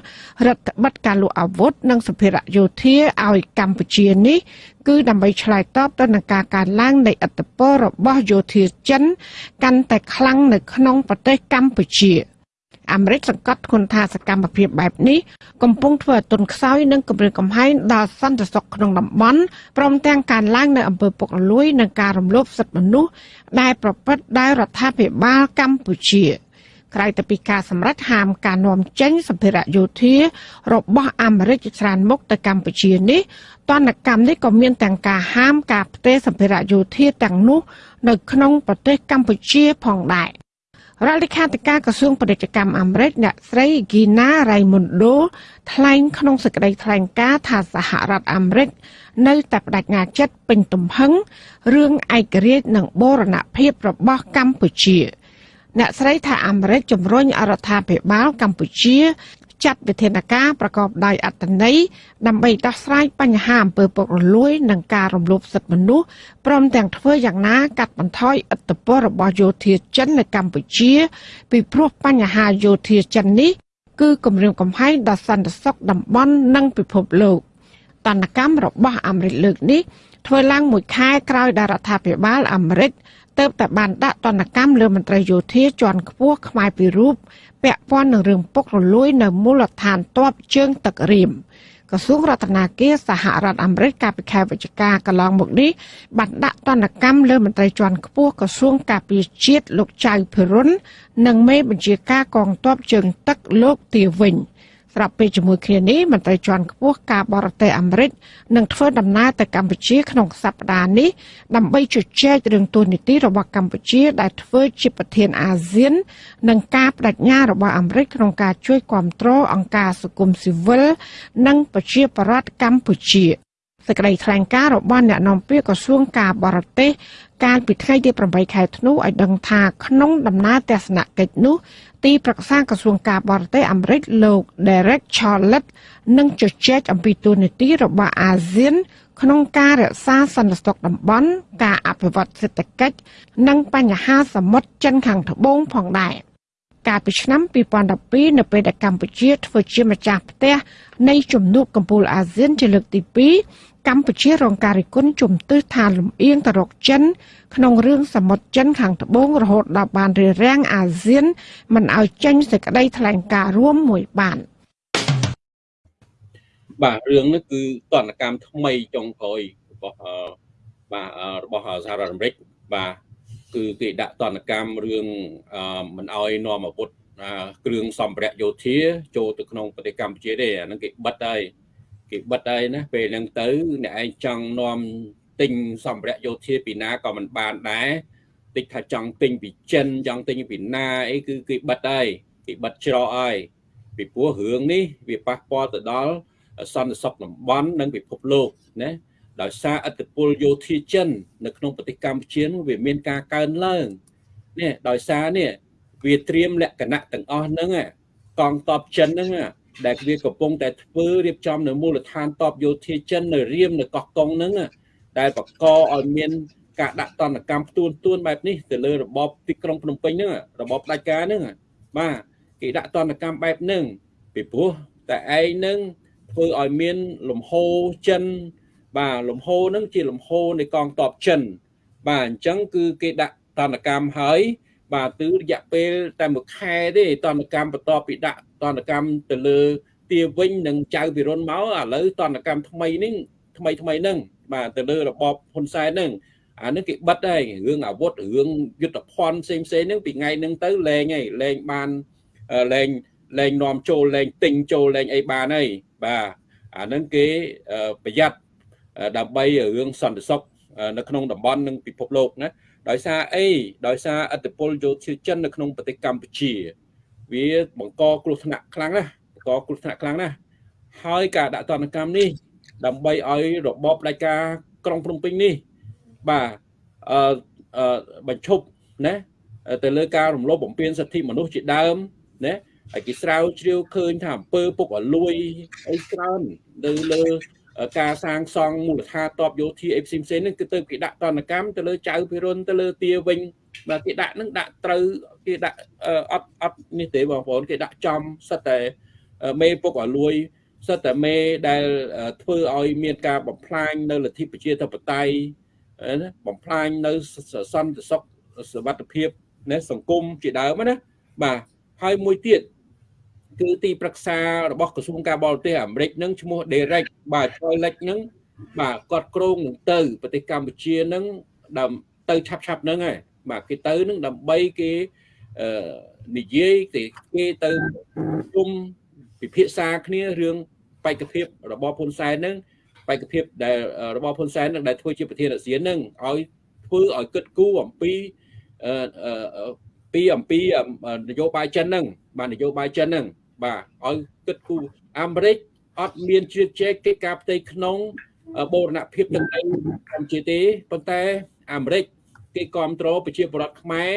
S3: រដ្ឋបិទការលក់អាវុធនិងសម្ភារៈយោធាឲ្យកម្ពុជានេះគឺដើម្បីឆ្លើយតបទៅនឹងការកើនឡើងនៃឥទ្ធិពលរបស់យោធាចិន កាន់តែខ្លាំងនៅក្នុងប្រទេសកម្ពុជា។ អាមេរិកសង្កត់ធ្ងន់ថាសកម្មភាពបែបនេះកំពុងធ្វើឲ្យទុនខ្សោយនិងគម្រាមកំហែងដល់សន្តិសុខក្នុងតំបន់ព្រមទាំងការឡើងនៅអំពើពុករលួយនិងការរំលោភសិទ្ធិមនុស្សដែលប្រព្រឹត្តដោយរដ្ឋាភិបាលកម្ពុជាក្រៅពីពីការសម្រេចហាមការនាំចេញសម្ភារៈយោធារបស់អាមេរិកច្រើនមុខទៅកម្ពុជានេះតនកម្មនេះក៏មានទាំងការហាមការផ្ទេរសម្ភារៈយោធាទាំងនោះនៅក្នុងប្រទេសកម្ពុជាផងដែរ។ រដ្ឋលេខាធិការក្រសួងពាណិជ្ជកម្មអាមេរិកអ្នកស្រី Gina Raimondo ថ្លែងក្នុងសេចក្តីថ្លែងការណ៍ថាសហរដ្ឋអាមេរិកនៅតែបដិញ្ញាចិត្តពេញទំហឹងរឿងឯករាជ្យនិងបូរណភាពរបស់កម្ពុជា អ្នកស្រីថាអាមេរិកជំរុញអរដ្ឋាភិបាលកម្ពុជា ចាត់វិធានការប្រកបដោយអត្ថន័យដើម្បីដោះស្រាយបញ្ហាអំពើពុករលួយ និងការរំលោភសិទ្ធិមនុស្សព្រមទាំងធ្វើយ៉ាងណាកាត់បន្ថយឥទ្ធិពលរបស់យោធាចិននៅកម្ពុជា ពីព្រោះបញ្ហាយោធាចិននេះគឺគម្រាមកំហែងដល់សន្តិសុខតំបន់និងពិភពលោកតនកម្មរបស់អាមេរិកលើកនេះធ្វើឡើងមួយខែក្រោយដែលរដ្ឋាភិបាលអាមេរិក ទៅតែបានដាក់ទណ្ឌកម្មលើមន្ត្រីយោធាជាន់ខ្ពស់ខ្មែរពីររូបពាក់ព័ន្ធនឹងរឿងពុករលួយនៅមូលដ្ឋានទ័ពជើងទឹករៀមក្រសួងរដ្ឋាភិបាលសហរដ្ឋអាមេរិកកាលពីខែវិច្ឆិកាកន្លងមកនេះបានដាក់ទណ្ឌកម្មលើមន្ត្រីជាន់ខ្ពស់ក្រសួងការពារជាតិលោកចៅភិរុននិងមេបញ្ជាការកងទ័ពជើងទឹកលោកទាវិញ។ ស្របពេលជាមួយគ្នានេះមន្ត្រីជាន់ខ្ពស់ការបរទេសអាមេរិកនឹងធ្វើដំណើរទៅកម្ពុជាក្នុងសប្តាហ៍នេះដើម្បីជជែករឿងទូនីតិរបស់កម្ពុជា ដែលធ្វើជាប្រធានអាស៊ាន និងការបដិញ្ញារបស់អាមេរិកក្នុងការជួយគ្រប់គ្រងអង្គការសង្គមស៊ីវិលនិងប្រជាប្រដ្ឋកម្ពុជាសេចក្តីថ្លែងការណ៍របស់អ្នកនាំពាក្យក្រសួងការបរទេសកាលពីថ្ងៃទី8ខែធ្នូឲ្យដឹងថាក្នុងដំណើរទស្សនកិច្ចនោះ ទីប្រឹក្សាក្រសួងការបរទេសអាមេរិកលោក Derek Chollet នឹងជជែកអំពីទូនាទីរបស់អាស៊ាន ក្នុងការរក្សាសន្តិសុខតំបន់ការអភិវឌ្ឍសេដ្ឋកិច្ចនិងបញ្ហាសមុទ្រចិនខាងត្បូងផងដែរកាលពីឆ្នាំ2012នៅពេលដែលកម្ពុជាធ្វើជាម្ចាស់ផ្ទះនៃជំនួបកម្ពុជាអាស៊ានជាលើកទី2 កម្ពុជារងការរិះគន់ជំទាស់ថាលំអៀងទៅរកចិន ក្នុងរឿងសមុទ្រចិនខាងត្បូងរហូតដល់បានរារាំងអាស៊ាន មិនឲ្យចេញសេចក្តីថ្លែងការណ៍រួមមួយបាន
S1: បាទរឿងនេះគឺតនកម្មថ្មីចុងក្រោយរបស់បាទរបស់សហរដ្ឋអាមេរិកបាទគឺគេដាក់តនកម្មរឿងមិនអោយនាំអាវុធគ្រឿងសម្ភារៈយោធាចូលទៅក្នុងប្រទេសកម្ពុជាទេអាហ្នឹងគេបិទហើយ គេបិទហើយណាពេលហ្នឹងទៅអ្នកឯងចង់នាំទិញសម្ភារៈយោធាពីណាក៏មិនបានដែរតិចថាចង់ទិញពីចិនចង់ទិញពីណាអីគឺគេបិទហើយគេបិទច្រកហើយពីព្រោះរឿងនេះវាប៉ះពាល់ទៅដល់សន្តិសុខតំបន់និងពិភពលោកណាដោយសារឥទ្ធិពលយោធាចិន នៅក្នុងប្រទេសកម្ពុជាវាមានការកើនឡើងនេះដោយសារនេះវាត្រៀមលក្ខណៈទាំងអស់ហ្នឹងកងទ័ពចិនហ្នឹង ដែលវាកំពុងតែធ្វើរៀបចំនៅមូលដ្ឋានតបយោធាចិននៅរៀមនៅកោះកុងហ្នឹងដែលបកកឲ្យមានការដាក់តន្តកម្មផ្ទួនទួនបែបនេះទៅលើរបបទីក្រុងភ្នំពេញហ្នឹងរបបផ្ដាច់ការហ្នឹងបាទគេដាក់តន្តកម្មបែបហ្នឹងពីព្រោះតែឯងហ្នឹងធ្វើឲ្យមានលំហូរចិន បាទលំហូរហ្នឹងជាលំហូរនៃកងទ័ពចិន បាទអញ្ចឹងគឺគេដាក់តន្តកម្មហើយបាទគឺរយៈពេលតែមួយខែទេតន្តកម្មបន្ទាប់ពីដាក់ តន្តកម្មទៅលើទាវិញនិងចៅពិរុនមកឥឡូវតន្តកម្មថ្មីនេះថ្មីថ្មីហ្នឹងបាទទៅលើរបបហ៊ុនសែនហ្នឹងអានេះគេបិទហើយរឿងអាវុធរឿងយុទ្ធភ័ណ្ឌផ្សេងផ្សេងហ្នឹងពីថ្ងៃហ្នឹងទៅលែងហើយលែងបានលែងលែងនាំចូលលែងទិញចូលលែងអីបានហើយបាទអាហ្នឹងគេប្រយ័ត្នដើម្បីរឿងសន្តិសុខនៅក្នុងតំបន់និងពិភពលោកណាដោយសារអីដោយសារអធិបុលយោធាចិននៅក្នុងប្រទេសកម្ពុជា វាបង្កគ្រោះថ្នាក់ខ្លាំងណាស់បង្កគ្រោះថ្នាក់ខ្លាំងណាស់ហើយការដាក់ទណ្ឌកម្មនេះ ដើម្បីឲ្យរបបផ្ដាច់ការក្រុងភ្នំពេញនេះបាទអឺបញ្ឈប់ណាទៅលើការរំលោភបំពានសិទ្ធិមនុស្សជាដើមណាហើយគេស្រាវជ្រាវឃើញថាអំពើពុករលួយអីច្រើននៅលើការសាងសង់មូលដ្ឋានតបយោធាអីផ្សេងផ្សេងហ្នឹងគឺទៅគេដាក់តនកម្មទៅលើចៅពិរុនទៅលើទាវិញ បាទគេដាក់ហ្នឹងដាក់ត្រូវគេដាក់អត់អត់នេះទេបងប្អូនគេដាក់ចំសិតតែមេពុករលួយសិតតែមេដែលធ្វើឲ្យមានការបំផ្លាញនៅលទ្ធិប្រជាធិបតេយ្យណាបំផ្លាញនៅសន្តិសុខសុវត្ថិភាពណាសង្គមជាដើមណាបាទហើយមួយទៀតគឺទីប្រឹក្សារបស់ក្រសួងការបរទេសអាមេរិកនឹងឈ្មោះ Derek បាទឆ្លើយលេចនឹងបាទគាត់ក្រងនឹងទៅប្រទេសកម្ពុជានឹងដើមទៅឆាប់ឆាប់ហ្នឹងហើយ បាទគេទៅនឹងដើម្បីគេអឺនិយាយគេគេទៅជុំពិភាក្សាគ្នារឿងបេក្ខភាពរបស់ហ៊ុនសែនហ្នឹងបេក្ខភាពដែលរបស់ហ៊ុនសែននឹងដែលធ្វើជាប្រធានអាស៊ានហ្នឹងឲ្យធ្វើឲ្យគិតគូរអំពីអឺពីអំពីនយោបាយចិនហ្នឹងបាទនយោបាយចិនហ្នឹងបាទឲ្យគិតគូរអាមេរិកអត់មានជ្រៀតជ្រែកកិច្ចការផ្ទៃក្នុងបូរណភាពទឹកដីកម្ពុជាទេប៉ុន្តែអាមេរិក គេគ្រប់គ្រងប្រជាពលរដ្ឋខ្មែរ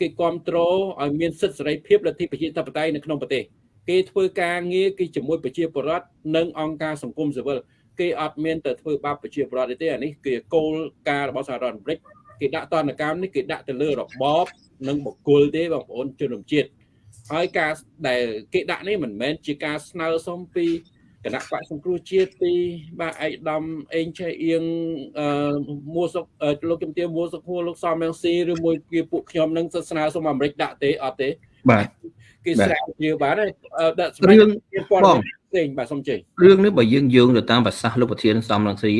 S1: គេគ្រប់គ្រងឲ្យមានសិទ្ធិសេរីភាពលទ្ធិប្រជាធិបតេយ្យនៅក្នុងប្រទេសគេធ្វើការងារគេជាមួយប្រជាពលរដ្ឋនិងអង្គការសង្គមស៊ីវិលគេអត់មានទៅធ្វើបាបប្រជាពលរដ្ឋទេអានេះគឺគោលការណ៍របស់សហរដ្ឋអាមេរិកគេដាក់តនកម្មនេះគេដាក់ទៅលើរបបនិងបុគ្គលទេបងប្អូនជនរួមជាតិហើយការដែលគេដាក់នេះមិនមែនជាការស្នើសុំពី គណៈបកសង្គ្រោះជាតិពីបាទឯកឧត្តមអេងឆៃអៀងអឺមួសុកលោកជំទាវមួសុកហួរលោកសំរងស៊ីឬមួយគេពួកខ្ញុំនឹងស្នើសុំអាមេរិកដាក់ទេអត់ទេ
S2: បាទ
S1: គេស្រាវជ្រាវបានហើយ
S2: ដាក់រឿង
S1: បងផ្សេងបាទសុំជ័យ
S2: រឿងនេះបើយើងយោងទៅតាមប្រសាសន៍លោកប្រធានសំរងស៊ី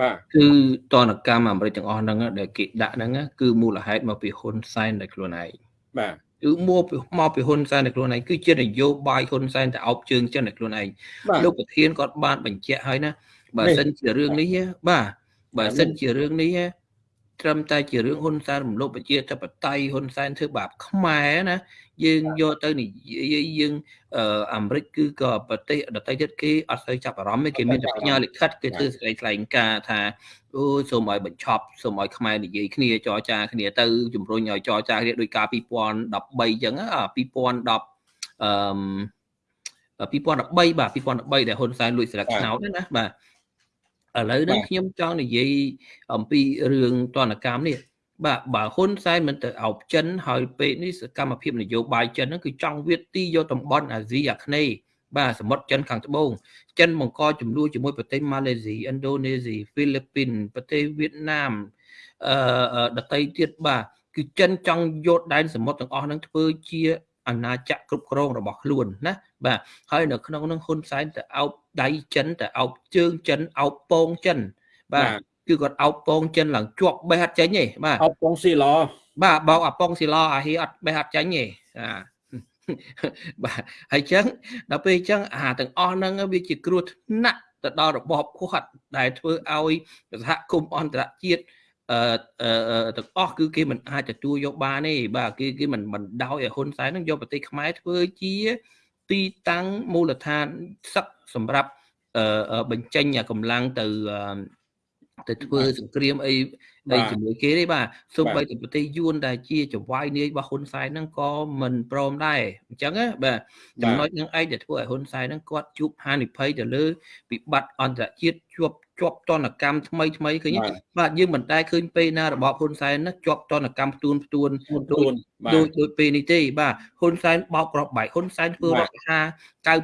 S1: បាទ
S2: គឺតនកម្មអាមេរិកទាំងអស់ហ្នឹងដែលគេដាក់ហ្នឹងគឺមូលហេតុមកពីហ៊ុនសែនដែលខ្លួនឯង
S1: បាទ
S2: គឺមកមកពីហ៊ុនសែនតែខ្លួនឯងគឺជានយោបាយហ៊ុនសែនតែអោបជើងចិនតែខ្លួនឯងលោកប្រធានគាត់បានបញ្ជាក់ហើយណាបើសិនជារឿងនេះបាទបើសិនជារឿងនេះត្រឹមតែជារឿងហ៊ុនសែនរំលោភប្រជាធិបតេយ្យហ៊ុនសែនធ្វើបាបខ្មែរណា យើងយកទៅនិយាយយើងអាមេរិកគឺក៏ប្រទេសដទៃទៀតគេអត់ស្ូវចាប់អារម្មណ៍ទេគេមានតែផ្ញើលិខិតគេធ្វើសេចក្តីថ្លែងការណ៍ថាអូសូមឲ្យបញ្ឈប់សូមឲ្យខ្មែរនិយាយគ្នាចរចាគ្នាទៅជំរុញឲ្យចរចាគ្នាដោយការ2013អញ្ចឹង2010អឺ2013បាទ2013ដែលហ៊ុនសែនលួចស្លឹកឆ្នោតណាបាទឥឡូវនេះខ្ញុំចង់និយាយអំពីរឿងទណ្ឌកម្មនេះ បាទបើហ៊ុនសែនមិនទៅអោបចិនហើយពេលនេះសកម្មភាពនយោបាយចិនហ្នឹងគឺចង់វាទីយកតំបន់អាស៊ីអាគ្នេយ៍បាទសមុទ្រចិនខាងត្បូងចិនបង្កចំនួនជាមួយប្រទេសម៉ាឡេស៊ីឥណ្ឌូនេស៊ីហ្វីលីពីនប្រទេសវៀតណាមអឺដទៃទៀតបាទគឺចិនចង់យកដែនសមុទ្រទាំងអស់ហ្នឹងធ្វើជាអាណាចក្រគ្រប់គ្រងរបស់ខ្លួនណាបាទហើយនៅក្នុងនោះហ៊ុនសែនទៅអោបដៃចិនទៅអោបជើងចិនអោបពងចិនបាទ គឺគាត់អោបពងចិនឡើងជាប់បេះអត់ចេញទេបាទ
S1: អោបពងស៊ីឡ
S2: បាទបោកអាពងស៊ីឡអាហីអត់បេះអត់ចេញទេអាបាទហើយចឹងដល់ពេលចឹងអាទាំងអស់ហ្នឹងវាជាគ្រោះថ្នាក់ទៅដល់របបគាត់ដែលធ្វើឲ្យសហគមន៍អន្តរជាតិអឺទាំងអស់គឺគេមិនអាចទទួលយកបានទេបាទគេគេមិនមិនដោយឲ្យហ៊ុនសែននឹងយកប្រទេសខ្មែរធ្វើជាទីតាំងមូលដ្ឋានសឹកសម្រាប់បញ្ចេញកម្លាំងទៅ ទៅធ្វើសង្គ្រាមអីអីជាមួយគេទេបាទសូម្បីតែប្រទេសយួនដែលជាចវាយនាយរបស់ហ៊ុនសែនហ្នឹងក៏មិនព្រមដែរអញ្ចឹងណាបាទចំណុចហ្នឹងឯងដែលធ្វើឲ្យហ៊ុនសែនហ្នឹងគាត់ជួបហានិភ័យទៅលើវិបត្តិអន្តរជាតិជាប់ជាប់តនកម្មថ្មីថ្មីឃើញបាទយើងមិនដែលឃើញពេលណារបបហ៊ុនសែនណាជាប់តនកម្មផ្ទួនផ្ទួន
S1: ដូច
S2: ដូចដូចពេលនេះទេបាទហ៊ុនសែនបោកក្របបែកហ៊ុនសែនធ្វើរដ្ឋា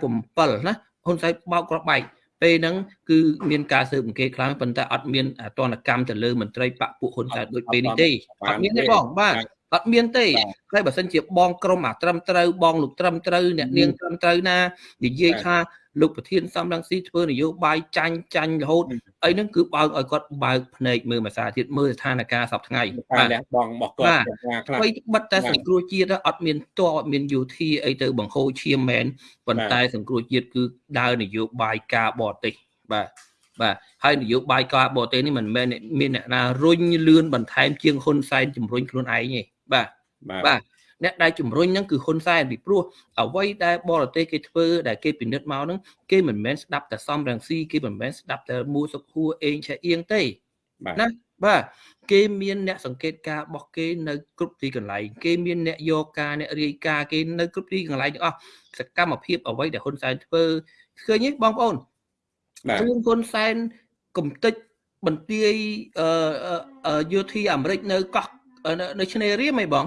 S2: 97ណាហ៊ុនសែនបោកក្របបែក ពេលហ្នឹងគឺមានការស៊ើបអង្កេតខ្លាំងប៉ុន្តែអត់មានអតនកម្មទៅលើមន្ត្រីបកពួកហ៊ុនសែនដូចពេលនេះទេអត់មានទេបងបាទ អត់មានទេហើយបើសិនជាបងក្រុមអាត្រឹមត្រូវបងលោកត្រឹមត្រូវអ្នកនាងត្រឹមត្រូវណានិយាយថាលោកប្រធានសំរងស៊ីធ្វើនយោបាយចាញ់ចាញ់រហូតអីហ្នឹងគឺបើកឲ្យគាត់បើកភ្នែកមើលភាសាទៀតមើលស្ថានភាពសពថ្ងៃ
S1: បាទបងរបស់គាត់
S2: ខ្លះអ្វីបិទតែសង្គ្រោះជាតិអត់មានតអត់មានយោធាអីទៅបង្ហូរឈាមមែនប៉ុន្តែសង្គ្រោះជាតិគឺដើរនយោបាយការបរទេសបាទបាទហើយនយោបាយការបរទេសនេះមិនមែនមានអ្នកណារុញលឿនបន្ថែមជាងហ៊ុនសែនជំរុញខ្លួនឯងទេ បាទបាទអ្នកដែលជំរុញហ្នឹងគឺហ៊ុនសែនពីព្រោះអ្វីដែលបរទេសគេធ្វើដែលគេពិនិត្យមកហ្នឹងគេមិនមែនស្ដាប់តែសំរងស៊ីគេមិនមែនស្ដាប់តែមូសុខួរអេងឆាអៀងទេណាបាទគេមានអ្នកសង្កេតការរបស់គេនៅគ្រប់ទីកន្លែងគេមានអ្នកយកការអ្នករាយការគេនៅគ្រប់ទីកន្លែងទាំងអស់សកម្មភាពអ្វីដែលហ៊ុនសែនធ្វើឃើញទេបងប្អូនរឿងហ៊ុនសែនកំតិចបន្ទាយយោធាអាមេរិកនៅកោះ នៅឆ្នេររៀមហីបង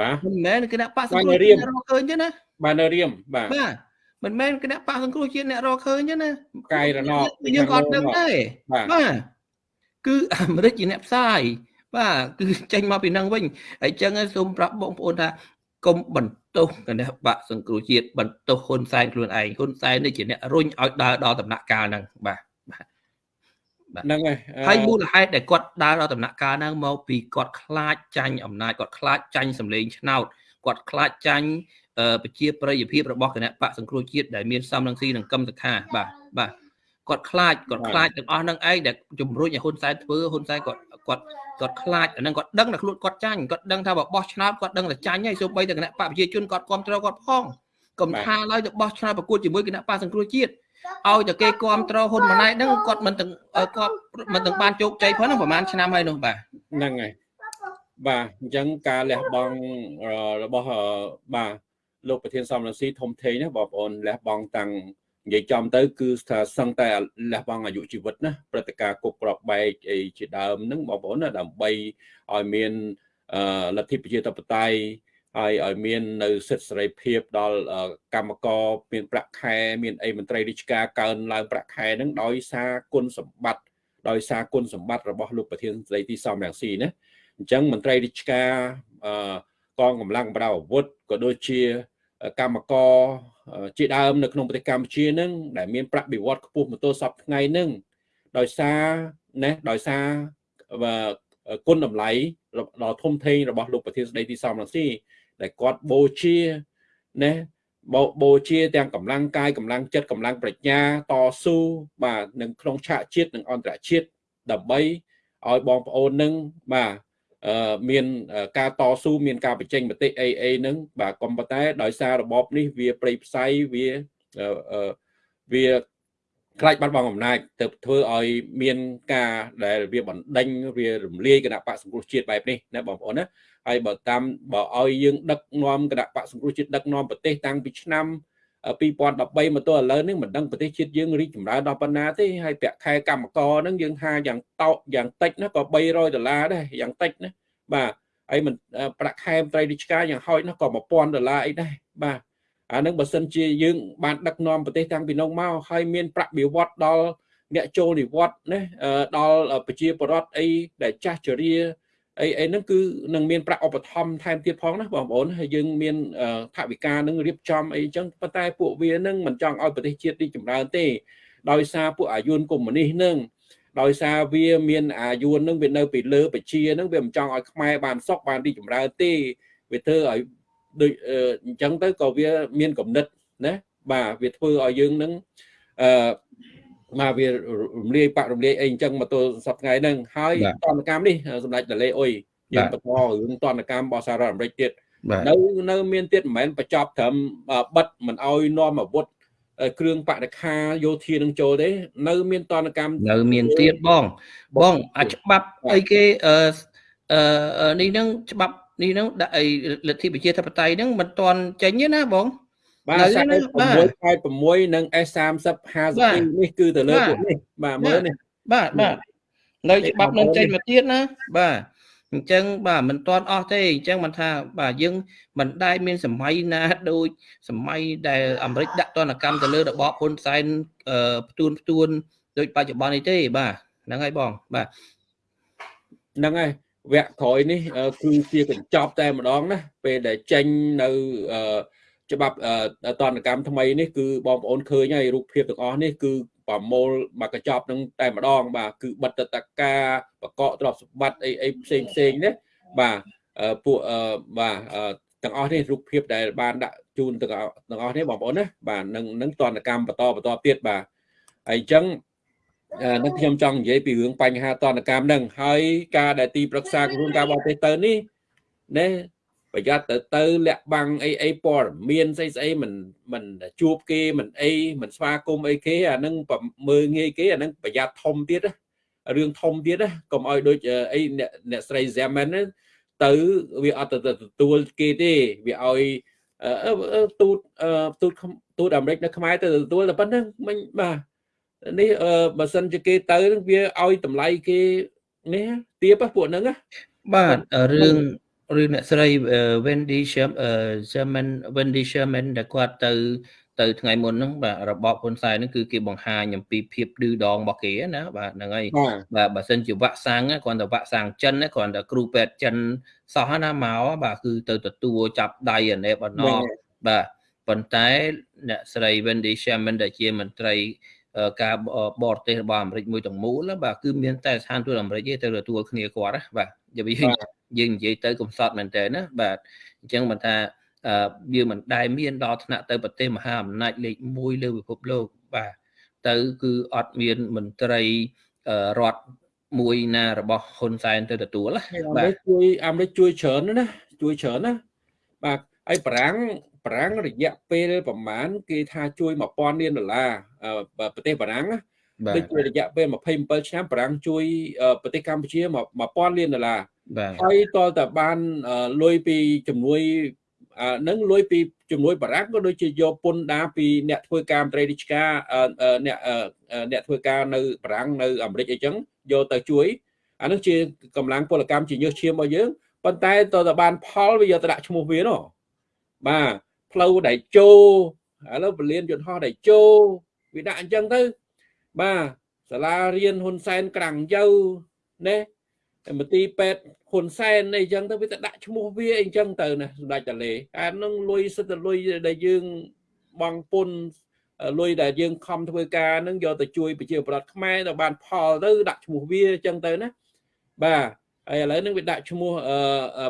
S1: បាទ
S2: មិនមែនគណៈបកសង្គ្រោះជាតិអ្នករកឃើញទេណា
S1: បាទនៅរៀមបាទ
S2: បាទមិនមែនគណៈបកសង្គ្រោះជាតិអ្នករកឃើញទេណា
S1: កាយរណប
S2: យើងអត់ដឹងទេបាទគឺអាមេរិកជាអ្នកផ្សាយបាទគឺចេញមកពីនឹងវិញហើយចឹងសូមប្រាប់បងប្អូនថាកុំបន្ទោសគណៈបកសង្គ្រោះជាតិបន្ទោសហ៊ុនសែនខ្លួនឯងហ៊ុនសែននេះជាអ្នករុញឲ្យដើរដល់ដំណាក់កាលហ្នឹងបាទបាទ
S1: ហ្នឹងហើយ
S2: ហើយមូលហេតុដែលគាត់ដើរដល់ដំណាក់កាលហ្នឹងមកពីគាត់ខ្លាចចាញ់អំណាចគាត់ខ្លាចចាញ់សម្លេងឆ្នោតគាត់ខ្លាចចាញ់ប្រជាប្រិយភាពរបស់គណៈបកសង្គ្រោះជាតិដែលមានសំរងស៊ីនិងកឹមសខាបាទបាទគាត់ខ្លាចគាត់ខ្លាចទាំងអស់នឹងឯងដែលជំរុញឲ្យហ៊ុនសែនធ្វើហ៊ុនសែនគាត់គាត់គាត់ខ្លាចអានឹងគាត់ដឹងតែខ្លួនគាត់ចាញ់គាត់ដឹងថាបើបោះឆ្នោតគាត់ដឹងតែចាញ់ហើយសូម្បីតែគណៈបកប្រជាជនគាត់គ្រប់គ្រងគាត់ផងកុំថាឡើយទៅបោះឆ្នោតប្រកួតជាមួយគណៈបកសង្គ្រោះជាតិ ឲ្យតែគេគ្រប់គ្រងហ៊ុនម៉ាណែតហ្នឹងគាត់មិនទាំងគាត់មិនទាំងបានជោគជ័យផងហ្នឹងប្រហែលឆ្នាំហើយនោះបាទ
S1: ហ្នឹងហើយបាទអញ្ចឹងការលះបង់របស់បាទលោកប្រធានសំរងស៊ីធំធេងណាបងប្អូនលះបង់តាំងនិយាយចំទៅ គឺថាសឹងតែលះបង់អាយុជីវិតណាព្រឹត្តិការណ៍គប់ក្របបែកអីជាដើមហ្នឹងបងប្អូនណាដើម្បីឲ្យមានលទ្ធិប្រជាធិបតេយ្យ ហើយឲ្យមាននៅសិទ្ធិសេរីភាពដល់កម្មករមានប្រាក់ខែមានអីមន្ត្រីរាជការកើនឡើងប្រាក់ខែហ្នឹងដោយសារគុណសម្បត្តិដោយសារគុណសម្បត្តិរបស់លោកប្រធានស្ដីទីសំរងស៊ីណាអញ្ចឹងមន្ត្រីរាជការកងកម្លាំងប្រដាប់អាវុធក៏ដូចជាកម្មករជាដើមនៅក្នុងប្រទេសកម្ពុជានឹងដែលមានប្រាក់បៀវត្សខ្ពស់មកទល់សពថ្ងៃនឹងដោយសារណាដោយសារគុណតម្លៃដ៏ធំធេងរបស់លោកប្រធានស្ដីទីសំរងស៊ី ដែលគាត់បូជាណាបោបូជាទាំងកម្លាំងកាយកម្លាំងចិត្តកម្លាំងប្រាជ្ញាតស៊ូបាទនឹងក្នុងឆាកជាតិនិងអន្តរជាតិដើម្បីឲ្យបងប្អូននឹងបាទមានការតស៊ូមានការបញ្ចេញមតិអីអីហ្នឹងបាទក៏ប៉ុន្តែដោយសាររបបនេះវាប្រៃផ្សៃវាវា ខ្លាចបាត់បង់អំណាចទៅធ្វើឲ្យមានការដែលវាបណ្ដេញវារំលាយគណៈបកសង្គ្រោះជាតិបែបនេះណាបងប្អូនណាហើយបើតាមបើឲ្យយើងដឹកនាំគណៈបកសង្គ្រោះជាតិដឹកនាំប្រទេសតាំងពីឆ្នាំ2013មកទល់ឥឡូវនេះមិនដឹងប្រទេសជាតិយើងរីកចម្រើនដល់ប៉ុណ្ណាទេហើយប្រាក់ខែកម្មករហ្នឹងយើងថាយ៉ាងតោយ៉ាងតិចណាក៏300ដុល្លារដែរយ៉ាងតិចណាបាទហើយមិនប្រាក់ខែមន្ត្រីរាជការយ៉ាងហោចណាក៏1000ដុល្លារអីដែរបាទ អានឹងបើសិនជាយើងបានដឹកនាំប្រទេសតាំងពីនោះមកហើយមានប្រាក់បៀវត្សដល់អ្នកចូលនិវត្តន៍ណាដល់ប្រជាពលរដ្ឋអីដែលចាស់ជរាអីអីហ្នឹងគឺនឹងមានប្រាក់ឧបត្ថម្ភថែមទៀតផងណាបងប្អូនហើយយើងមានថវិកានឹងរៀបចំអីចឹងប៉ុន្តែពួកវានឹងមិនចង់ឲ្យប្រទេសជាតិនេះចម្រើនទេដោយសារពួកអាយុនកុម្មុយនីសនឹងដោយសារវាមានអាយុនឹងវានៅពីលើបជានឹងវាមិនចង់ឲ្យខ្មែរបានសុខបានរីកចម្រើនទេវាធ្វើឲ្យ ដូចអញ្ចឹងទៅក៏វាមានគំនិតណាបាទវាធ្វើឲ្យយើងនឹងអឺមកវារំលាយបាក់រំលាយអីអញ្ចឹងមកទល់សប្តាហ៍ហ្នឹងហើយតនកម្មនេះសម្ដេចតលេអុយយើងបន្តរឿងតនកម្មរបស់សហរដ្ឋអាមេរិកទៀតនៅនៅមានទៀតមិនមែនបញ្ចប់ត្រឹមបិទមិនអោយនាំអាវុធគ្រឿងបដិខាយោធានឹងចូលទេ នៅ មានតនកម្ម
S2: នៅមានទៀតបងបងអាច្បាប់អីគេអឺអឺនេះហ្នឹងច្បាប់ នេះហ្នឹងដាក់អីលទ្ធិប្រជាធិបតេយ្យហ្នឹងមិនទាន់ចេញទេណាបង
S1: បាទ686និង S30 52នេះគឺទៅលើពួកនេះបាទមើលនេះ
S2: បាទបាទនៅច្បាប់នឹងចេញមកទៀតណាបាទអញ្ចឹងបាទមិនទាន់អស់ទេអញ្ចឹងមិនថា បាទយើងមិនដែលមានសម័យណាដូចសម័យដែលអាមេរិកដាក់ទណ្ឌកម្មទៅលើរបបហ៊ុនសែនផ្ទួនផ្ទួនដូចបច្ចុប្បន្ននេះទេបាទហ្នឹងហើយបងបាទ
S1: ហ្នឹងហើយ វគ្គក្រោយនេះគឺជាកញ្ចប់តែម្ដងណាពេលដែលចេញនៅច្បាប់តនកម្មថ្មីនេះគឺបងប្អូនឃើញហើយរូបភាពទាំងអស់នេះគឺប្រមូលមកកញ្ចប់នឹងតែម្ដង បាទគឺបិទតកាបកកទ្រព្យសម្បត្តិអីអីផ្សេងផ្សេងនេះបាទពួកបាទទាំងអស់នេះរូបភាពដែលបានដាក់ជូនទាំងទាំងអស់នេះបងប្អូនណាបាទនឹងនឹងតនកម្មបន្តបន្តទៀតបាទហើយអញ្ចឹងអា នឹងខ្ញុំចង់និយាយពីរឿងបញ្ហាតនកម្មហ្នឹងហើយការដែលទីប្រឹក្សាក្រសួងការបរទេសទៅនេះណែប្រយ័ត្នទៅទៅលាក់បាំងអីអីព័ត៌មានស្អីស្អីមិនមិនជួបគេមិនអីមិនស្វាគមន៍អីគេអានឹងមើងងាយគេអានឹងប្រយ័ត្នធំទៀតរឿងធំទៀតកុំឲ្យដូចអីអ្នកស្រី Zeman ទៅវាអត់ទៅទទួលគេទេវាឲ្យទូតទូតទូតអាមេរិកនៅខ្មែរទៅទទួលតែប៉ុណ្្នឹងមិញបាទ នេះបើសិនជាគេទៅវាឲ្យតម្លៃគេនេះទៀបពួកហ្នឹង
S2: បាទរឿងរឿងអ្នកស្រី Wendy Sherman Wendy Sherman ដែលគាត់ទៅ ទៅថ្ងៃមុនហ្នឹងបាទរបបហ៊ុនសែនហ្នឹងគឺគេបង្ហាញអំពីភាពឌឺដងរបស់គេណាបាទហ្នឹងហើយបាទបើសិនជាវាក់សាំងគ្រាន់តែវាក់សាំងចិនគ្រាន់តែគ្រូពេទ្យចិនសោះណាមកបាទគឺទៅទទួលចាប់ដៃអានេះបណ្ណបាទប៉ុន្តែអ្នកស្រី Wendy Sherman ដែលជាមន្ត្រី ការបរទេសរបស់អាមេរិកមួយទាំងមូលបាទគឺមានតែស្ថានទូតអាមេរិកទេទៅទទួលគ្នាគាត់ណាបាទយើងយើងនិយាយទៅកំសត់មែនតើណាបាទអញ្ចឹងមិនថាវាមិនដែលមានដល់ថ្នាក់ទៅប្រទេសមហាអំណាចលេខ1លើពិភពលោកបាទទៅគឺអត់មានមន្ត្រីរដ្ឋមួយណារបស់ហ៊ុនសែនទៅទទួល
S1: ណាបាទជួយអាមេរិកជួយច្រើនណាជួយច្រើនណាបាទហើយប្រាំង ប្រាំងរយៈពេលប្រហែលគេថាជួយ1000លានដុល្លារប្រទេសបារាំងដូចជារយៈពេល27ឆ្នាំបារាំងជួយប្រទេសកម្ពុជា1000លានដុល្លារហើយតើតើបានលុយពីជំនួយនឹងលុយពីជំនួយបារាំងក៏ដូចជាយកពន្ធដារពីអ្នកធ្វើការមន្ត្រីរាជការអ្នកអ្នកធ្វើការនៅបារាំងនៅអាមេរិកអីចឹងយកទៅជួយអានោះជាកម្លាំងពលកម្មជាញើសឈាមរបស់យើងប៉ុន្តែតើតើបានផលវាយកទៅដាក់ឈ្មោះវានោះបាទ ផ្លូវដែលជោឥឡូវពលានយន្តហោះដែលជោវាដាក់អញ្ចឹងទៅបាទសាលារៀនហ៊ុនសែនក្រាំងយៅណាមន្ទីរពេទ្យហ៊ុនសែនអីចឹងទៅវាទៅដាក់ឈ្មោះវាអីចឹងទៅណាសម្ដេចតាលេអានឹងលុយសិតតែលុយដែលយើងបងពុនលុយដែលយើងខំធ្វើការនឹងយកទៅជួយប្រជាប្រដ្ឋខ្មែរទៅបានផលទៅដាក់ឈ្មោះវាអញ្ចឹងទៅណាបាទហើយឥឡូវនឹងវាដាក់ឈ្មោះ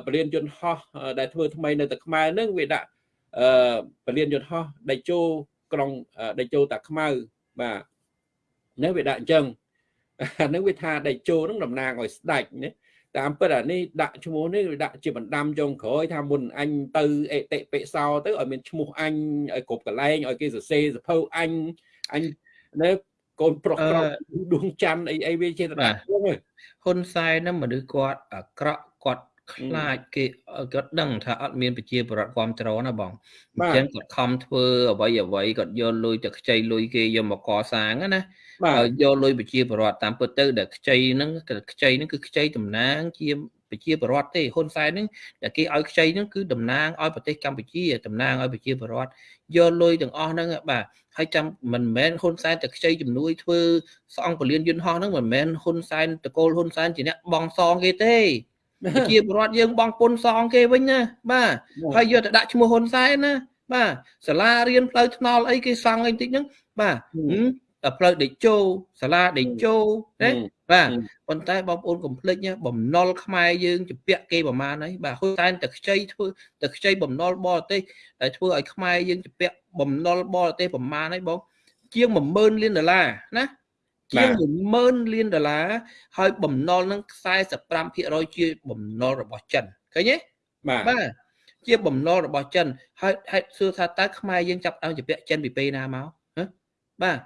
S1: បរិញ្ញាយន្តហោះដែលធ្វើថ្មីនៅតែខ្មែរនឹងវាដាក់ បរិញ្ញាយន្តហោះដៃជោក្រុងដៃជោតាខ្មៅបាទនេះវាដាក់អញ្ចឹងអានឹងវាថាដៃជោនឹងតំណាងឲ្យស្ដេចណាតាមពិតអានេះដាក់ឈ្មោះនេះដាក់ជាបណ្ដាំចុងក្រោយថាមុនអញទៅអេតិពិសោទៅឲ្យមានឈ្មោះអញឲ្យគ្រប់កន្លែងឲ្យគេសរសេរសភៅអញអញនៅកូនប្រុសប្រុសដួងច័ន្ទអីអីវាជា
S2: ដាក់ហ៊ុនសែនហ្នឹងមនុស្សគាត់អាក្រក់គាត់ ខ្លាចគេគាត់ដឹងថាអត់មានប្រជាពលរដ្ឋគ្រប់ត្រណាបងអញ្ចឹងគាត់ខំធ្វើអ្វីអ្វីគាត់យកលុយទៅខ្ចីលុយគេយកមកកសាងណាយកលុយប្រជាពលរដ្ឋតាមពិតទៅដែលខ្ចីហ្នឹងខ្ចីហ្នឹងគឺខ្ចីតំណាងជាប្រជាពលរដ្ឋទេហ៊ុនសែនហ្នឹងដែលគេឲ្យខ្ចីហ្នឹងគឺតំណាងឲ្យប្រទេសកម្ពុជាតំណាងឲ្យប្រជាពលរដ្ឋយកលុយទាំងអស់ហ្នឹងបាទហើយចាំមិនមែនហ៊ុនសែនតែខ្ចីជំនួយធ្វើស្អង់ពលានយន្តហោះហ្នឹងមិនមែនហ៊ុនសែនតកូលហ៊ុនសែនជាអ្នកបងសងគេទេប្រ ជាពលរដ្ឋយើងបងពុនសងគេវិញណាបាទហើយយកទៅដាក់ឈ្មោះហ៊ុនសែនណាបាទសាលារៀនផ្លូវថ្នល់អីគេសង់អីតិចហ្នឹងបាទផ្លូវដេជោសាលាដេជោណាបាទប៉ុន្តែបងប្អូនកុំភ្លេចបំណុលខ្មែរយើងជពាក់គេប្រមាណហើយបាទហ៊ុនសែនតែខ្ចីធ្វើតែខ្ចីបំណុលបរទេសដែលធ្វើឲ្យខ្មែរយើងជពាក់បំណុលបរទេសប្រមាណហើយបងជាង10000លានដុល្លារណា ជាង10000លានដុល្លារហើយបំណុលនឹង45%ជាបំណុលរបស់ចិនឃើញទេបាទបាទជាបំណុលរបស់ចិនហើយហេតុសួរថាតើខ្មែរយើងចាប់ដើមជពាក់ចិនពីពេលណាមកបាទ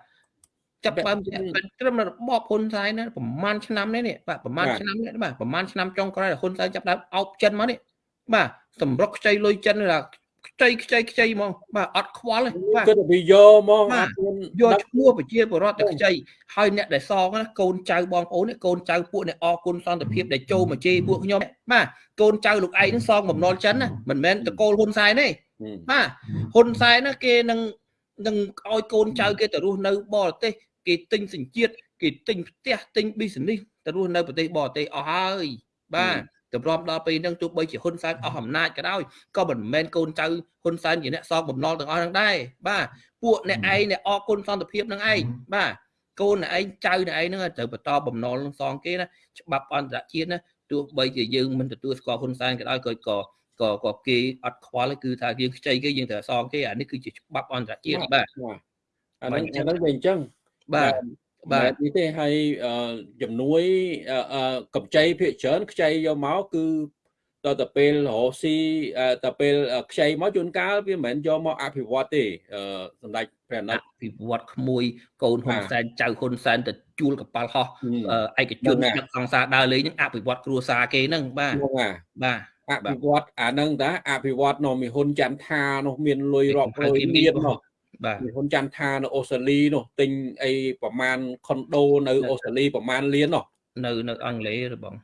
S2: ចាប់ដើមត្រឹមរបបហ៊ុនសែនណាប្រហែលឆ្នាំនេះនេះបាទប្រហែលឆ្នាំនេះបាទប្រហែលឆ្នាំចុងក្រោយហ៊ុនសែនចាប់ដើមអោបចិនមកនេះបាទសម្រុកខ្ចីលុយចិនថា ខ្ចីខ្ចីខ្ចីហ្មងបាទអត់ខ្វល់ទេ
S1: បាទគឺវាយកហ្មង
S2: យកឈ្មោះប្រជាពលរដ្ឋទៅខ្ចីហើយអ្នកដែលសងណាកូនចៅបងប្អូននេះកូនចៅពួកនេះអរគុណសន្តិភាពដែលចូលមកជេរពួកខ្ញុំបាទកូនចៅលោកឯងនឹងសងបំណុលចិនណាមិនមែនតកូលហ៊ុនសែនទេបាទហ៊ុនសែនណាគេនឹងនឹងឲ្យកូនចៅគេទៅរស់នៅបរទេសគេទិញសញ្ជាតិគេទិញផ្ទះទិញ business ទៅរស់នៅប្រទេសបរទេសអស់ហើយបាទ ទម្រាំដល់ពេលហ្នឹងទោះបីជាហ៊ុនសែនអស់អំណាចក៏ដោយក៏មិនមែនកូនចៅហ៊ុនសែនជាអ្នកសងបំណុលទាំងអស់ហ្នឹងដែរបាទពួកអ្នកឯងអ្នកអគុណសន្តិភាពហ្នឹងឯងបាទកូនអ្នកឯងចៅអ្នកឯងហ្នឹងត្រូវបន្តបំណុលនឹងសងគេណាច្បាប់អន្តរជាតិណាទោះបីជាយើងមិនទទួលស្គាល់ហ៊ុនសែនក៏ដោយក៏ក៏ក៏ក៏គេអត់ខ្វល់គឺថាយើងខ្ចីគេយើងត្រូវសងគេអានេះគឺជាច្បាប់អន្តរជាតិបាទ
S1: អានេះអានេះវាអញ្ចឹង
S2: បាទ
S1: បាទនេះទេហើយជំនួយកម្ចីភាគច្រើនខ្ចីយកមកគឺតទៅពេលរកស៊ីទៅពេលខ្ចីមកជួនកាលវាមិនមែនយកមកអភិវឌ្ឍទេសម្ដេចព្រះអាណិត
S2: អភិវឌ្ឍក្មួយកូនហ៊ុនសែនចៅហ៊ុនសែនទៅជួលកប៉ាល់ហោះឯកជនដឹកសង្សារដើរលេងនឹងអភិវឌ្ឍគ្រួសារគេហ្នឹងបាទ
S1: បាទអភិវឌ្ឍអាហ្នឹងតាអភិវឌ្ឍនោះមានហ៊ុនចន្ទថានោះមានលុយរាប់រយលាននោះ បាទហ៊ុនចន្ទថានៅអូស្ត្រាលីនោះទិញអីប្រមាណខុនដូនៅអូស្ត្រាលីប្រមាណលាននោះ
S2: នៅនៅអង់គ្លេសបង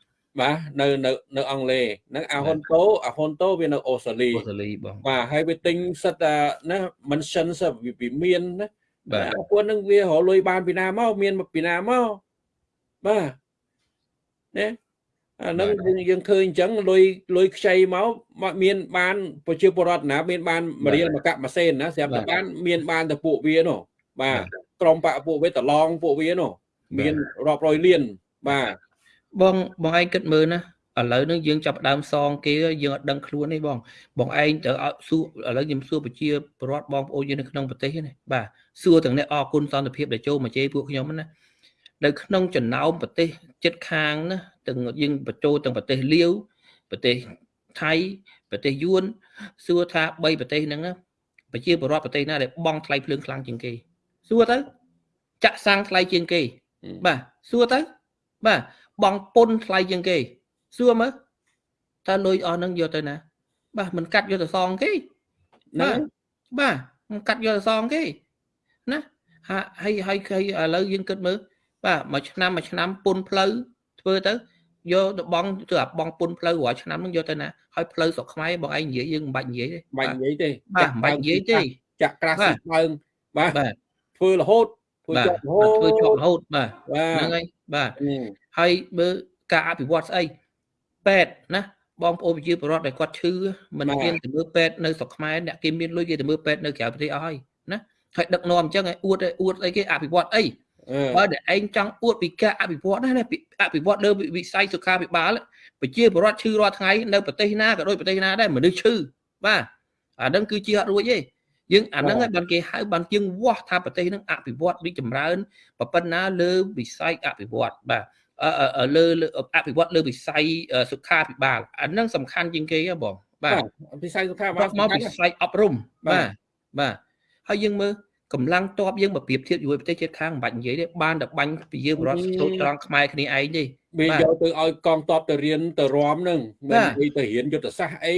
S1: បាទនៅនៅនៅអង់គ្លេសហ្នឹងអាហ៊ុនតូអាហ៊ុនតូវានៅអូស្ត្រាលី
S2: អូស្ត្រាលីបង
S1: បាទហើយវាទិញសិតតាណា mention សិតវាមានណាបាទពួកនឹងវារលុយបានពីណាមកមានពីណាមកបាទណា អានឹងយើងឃើញអញ្ចឹងលុយលុយខ្ចីមកមានបានប្រជាពលរដ្ឋណា មានបានមរៀលមកកាក់ម៉ាសេនណាស្រាប់តែបានមានបានតែពួកវានោះបាទក្រុមបាក់ពួកវាតឡងពួកវានោះមានរាប់រយលានបាទ
S2: បងបងឯងគិតមើលណាឥឡូវហ្នឹងយើងចាប់ដើមសងគេយើងអត់ដឹងខ្លួនទេបងបងឯងទៅសួរឥឡូវខ្ញុំសួរប្រជាពលរដ្ឋបងប្អូនយើងនៅក្នុងប្រទេសនេះបាទសួរទាំងនេះអរគុណសន្តិភាពដែលចូលមកជេរពួកខ្ញុំណា នៅក្នុងចំណោមប្រទេសជិតខាងណាទាំងយើងបញ្ចូលទាំងប្រទេសលាវប្រទេសថៃប្រទេសយួនសួរថា3ប្រទេសហ្នឹងណាប្រជាពលរដ្ឋប្រទេសណាដែលបង់ថ្លៃភ្លើងខ្លាំងជាងគេសួរទៅចាក់សាំងថ្លៃជាងគេបាទសួរទៅបាទបងពុនថ្លៃជាងគេសួរមើលតើលុយអស់ហ្នឹងយកទៅណា បាទមិនកាត់យកទៅសងគេណាបាទមិនកាត់យកទៅសងគេណាហើយហើយហើយឥឡូវយើងគិតមើល បាទមួយឆ្នាំមួយឆ្នាំពុនផ្លូវធ្វើទៅយកទៅបងទៅអាបងពុនផ្លូវរាល់ឆ្នាំហ្នឹងយកទៅណាហើយផ្លូវស្រុកខ្មែរបងឯងនិយាយយើងមិនបាច់និយាយទេ
S1: បាច់និយាយទេ
S2: បាទមិនបាច់និយាយទេ
S1: ចាក់ក្រាស់ស៊ីដើមបាទធ្វើរហូត
S2: ធ្វើជាប់រហូតធ្វើជាប់រហូតបាទហ្នឹងហើយបាទហើយមើលការអភិវឌ្ឍស្អីពេទ្យណាបងប្អូនប្រជាពលរដ្ឋដែលគាត់ឈឺមិនមានទៅមើលពេទ្យនៅស្រុកខ្មែរអ្នកគេមានលុយគេទៅមើលពេទ្យនៅក្រៅប្រទេសអស់ហើយណាហើយដឹកនាំអញ្ចឹងឲ្យអួតឲ្យអួតអីគេអភិវឌ្ឍអី បើតែឯងចង់អួតពីការអភិវឌ្ឍណាអភិវឌ្ឍលើវិស័យសុខាភិបាលប្រជាពលរដ្ឋឈឺរាល់ថ្ងៃនៅប្រទេសណាក៏ដូចប្រទេសណាដែរមនុស្សឈឺបាទអាហ្នឹងគឺជាអត់រួចទេយើងអាហ្នឹងហើយបានគេហៅបានជាងវាស់ថាប្រទេសហ្នឹងអភិវឌ្ឍរីកចម្រើនប៉ុណ្ណាលើវិស័យអភិវឌ្ឍបាទលើអភិវឌ្ឍលើវិស័យសុខាភិបាលអាហ្នឹងសំខាន់ជាងគេហ៎បងបាទ
S1: វិស័យសុខាភិបាល
S2: មកវិស័យអប់រំបាទបាទហើយយើងមើល កម្លាំងតបយើងបើប្រៀបធៀបជាមួយប្រទេសជិតខាងមិនបាច់និយាយទេបានតែបាញ់ពីយើងបរដ្ឋចូលត្រង់ខ្មែរគ្នាឯងទេ
S1: វាយកទៅឲ្យកងតបទៅរៀនទៅរំនឹងមិននិយាយទៅរៀនយុទ្ធសាស្ត្រអី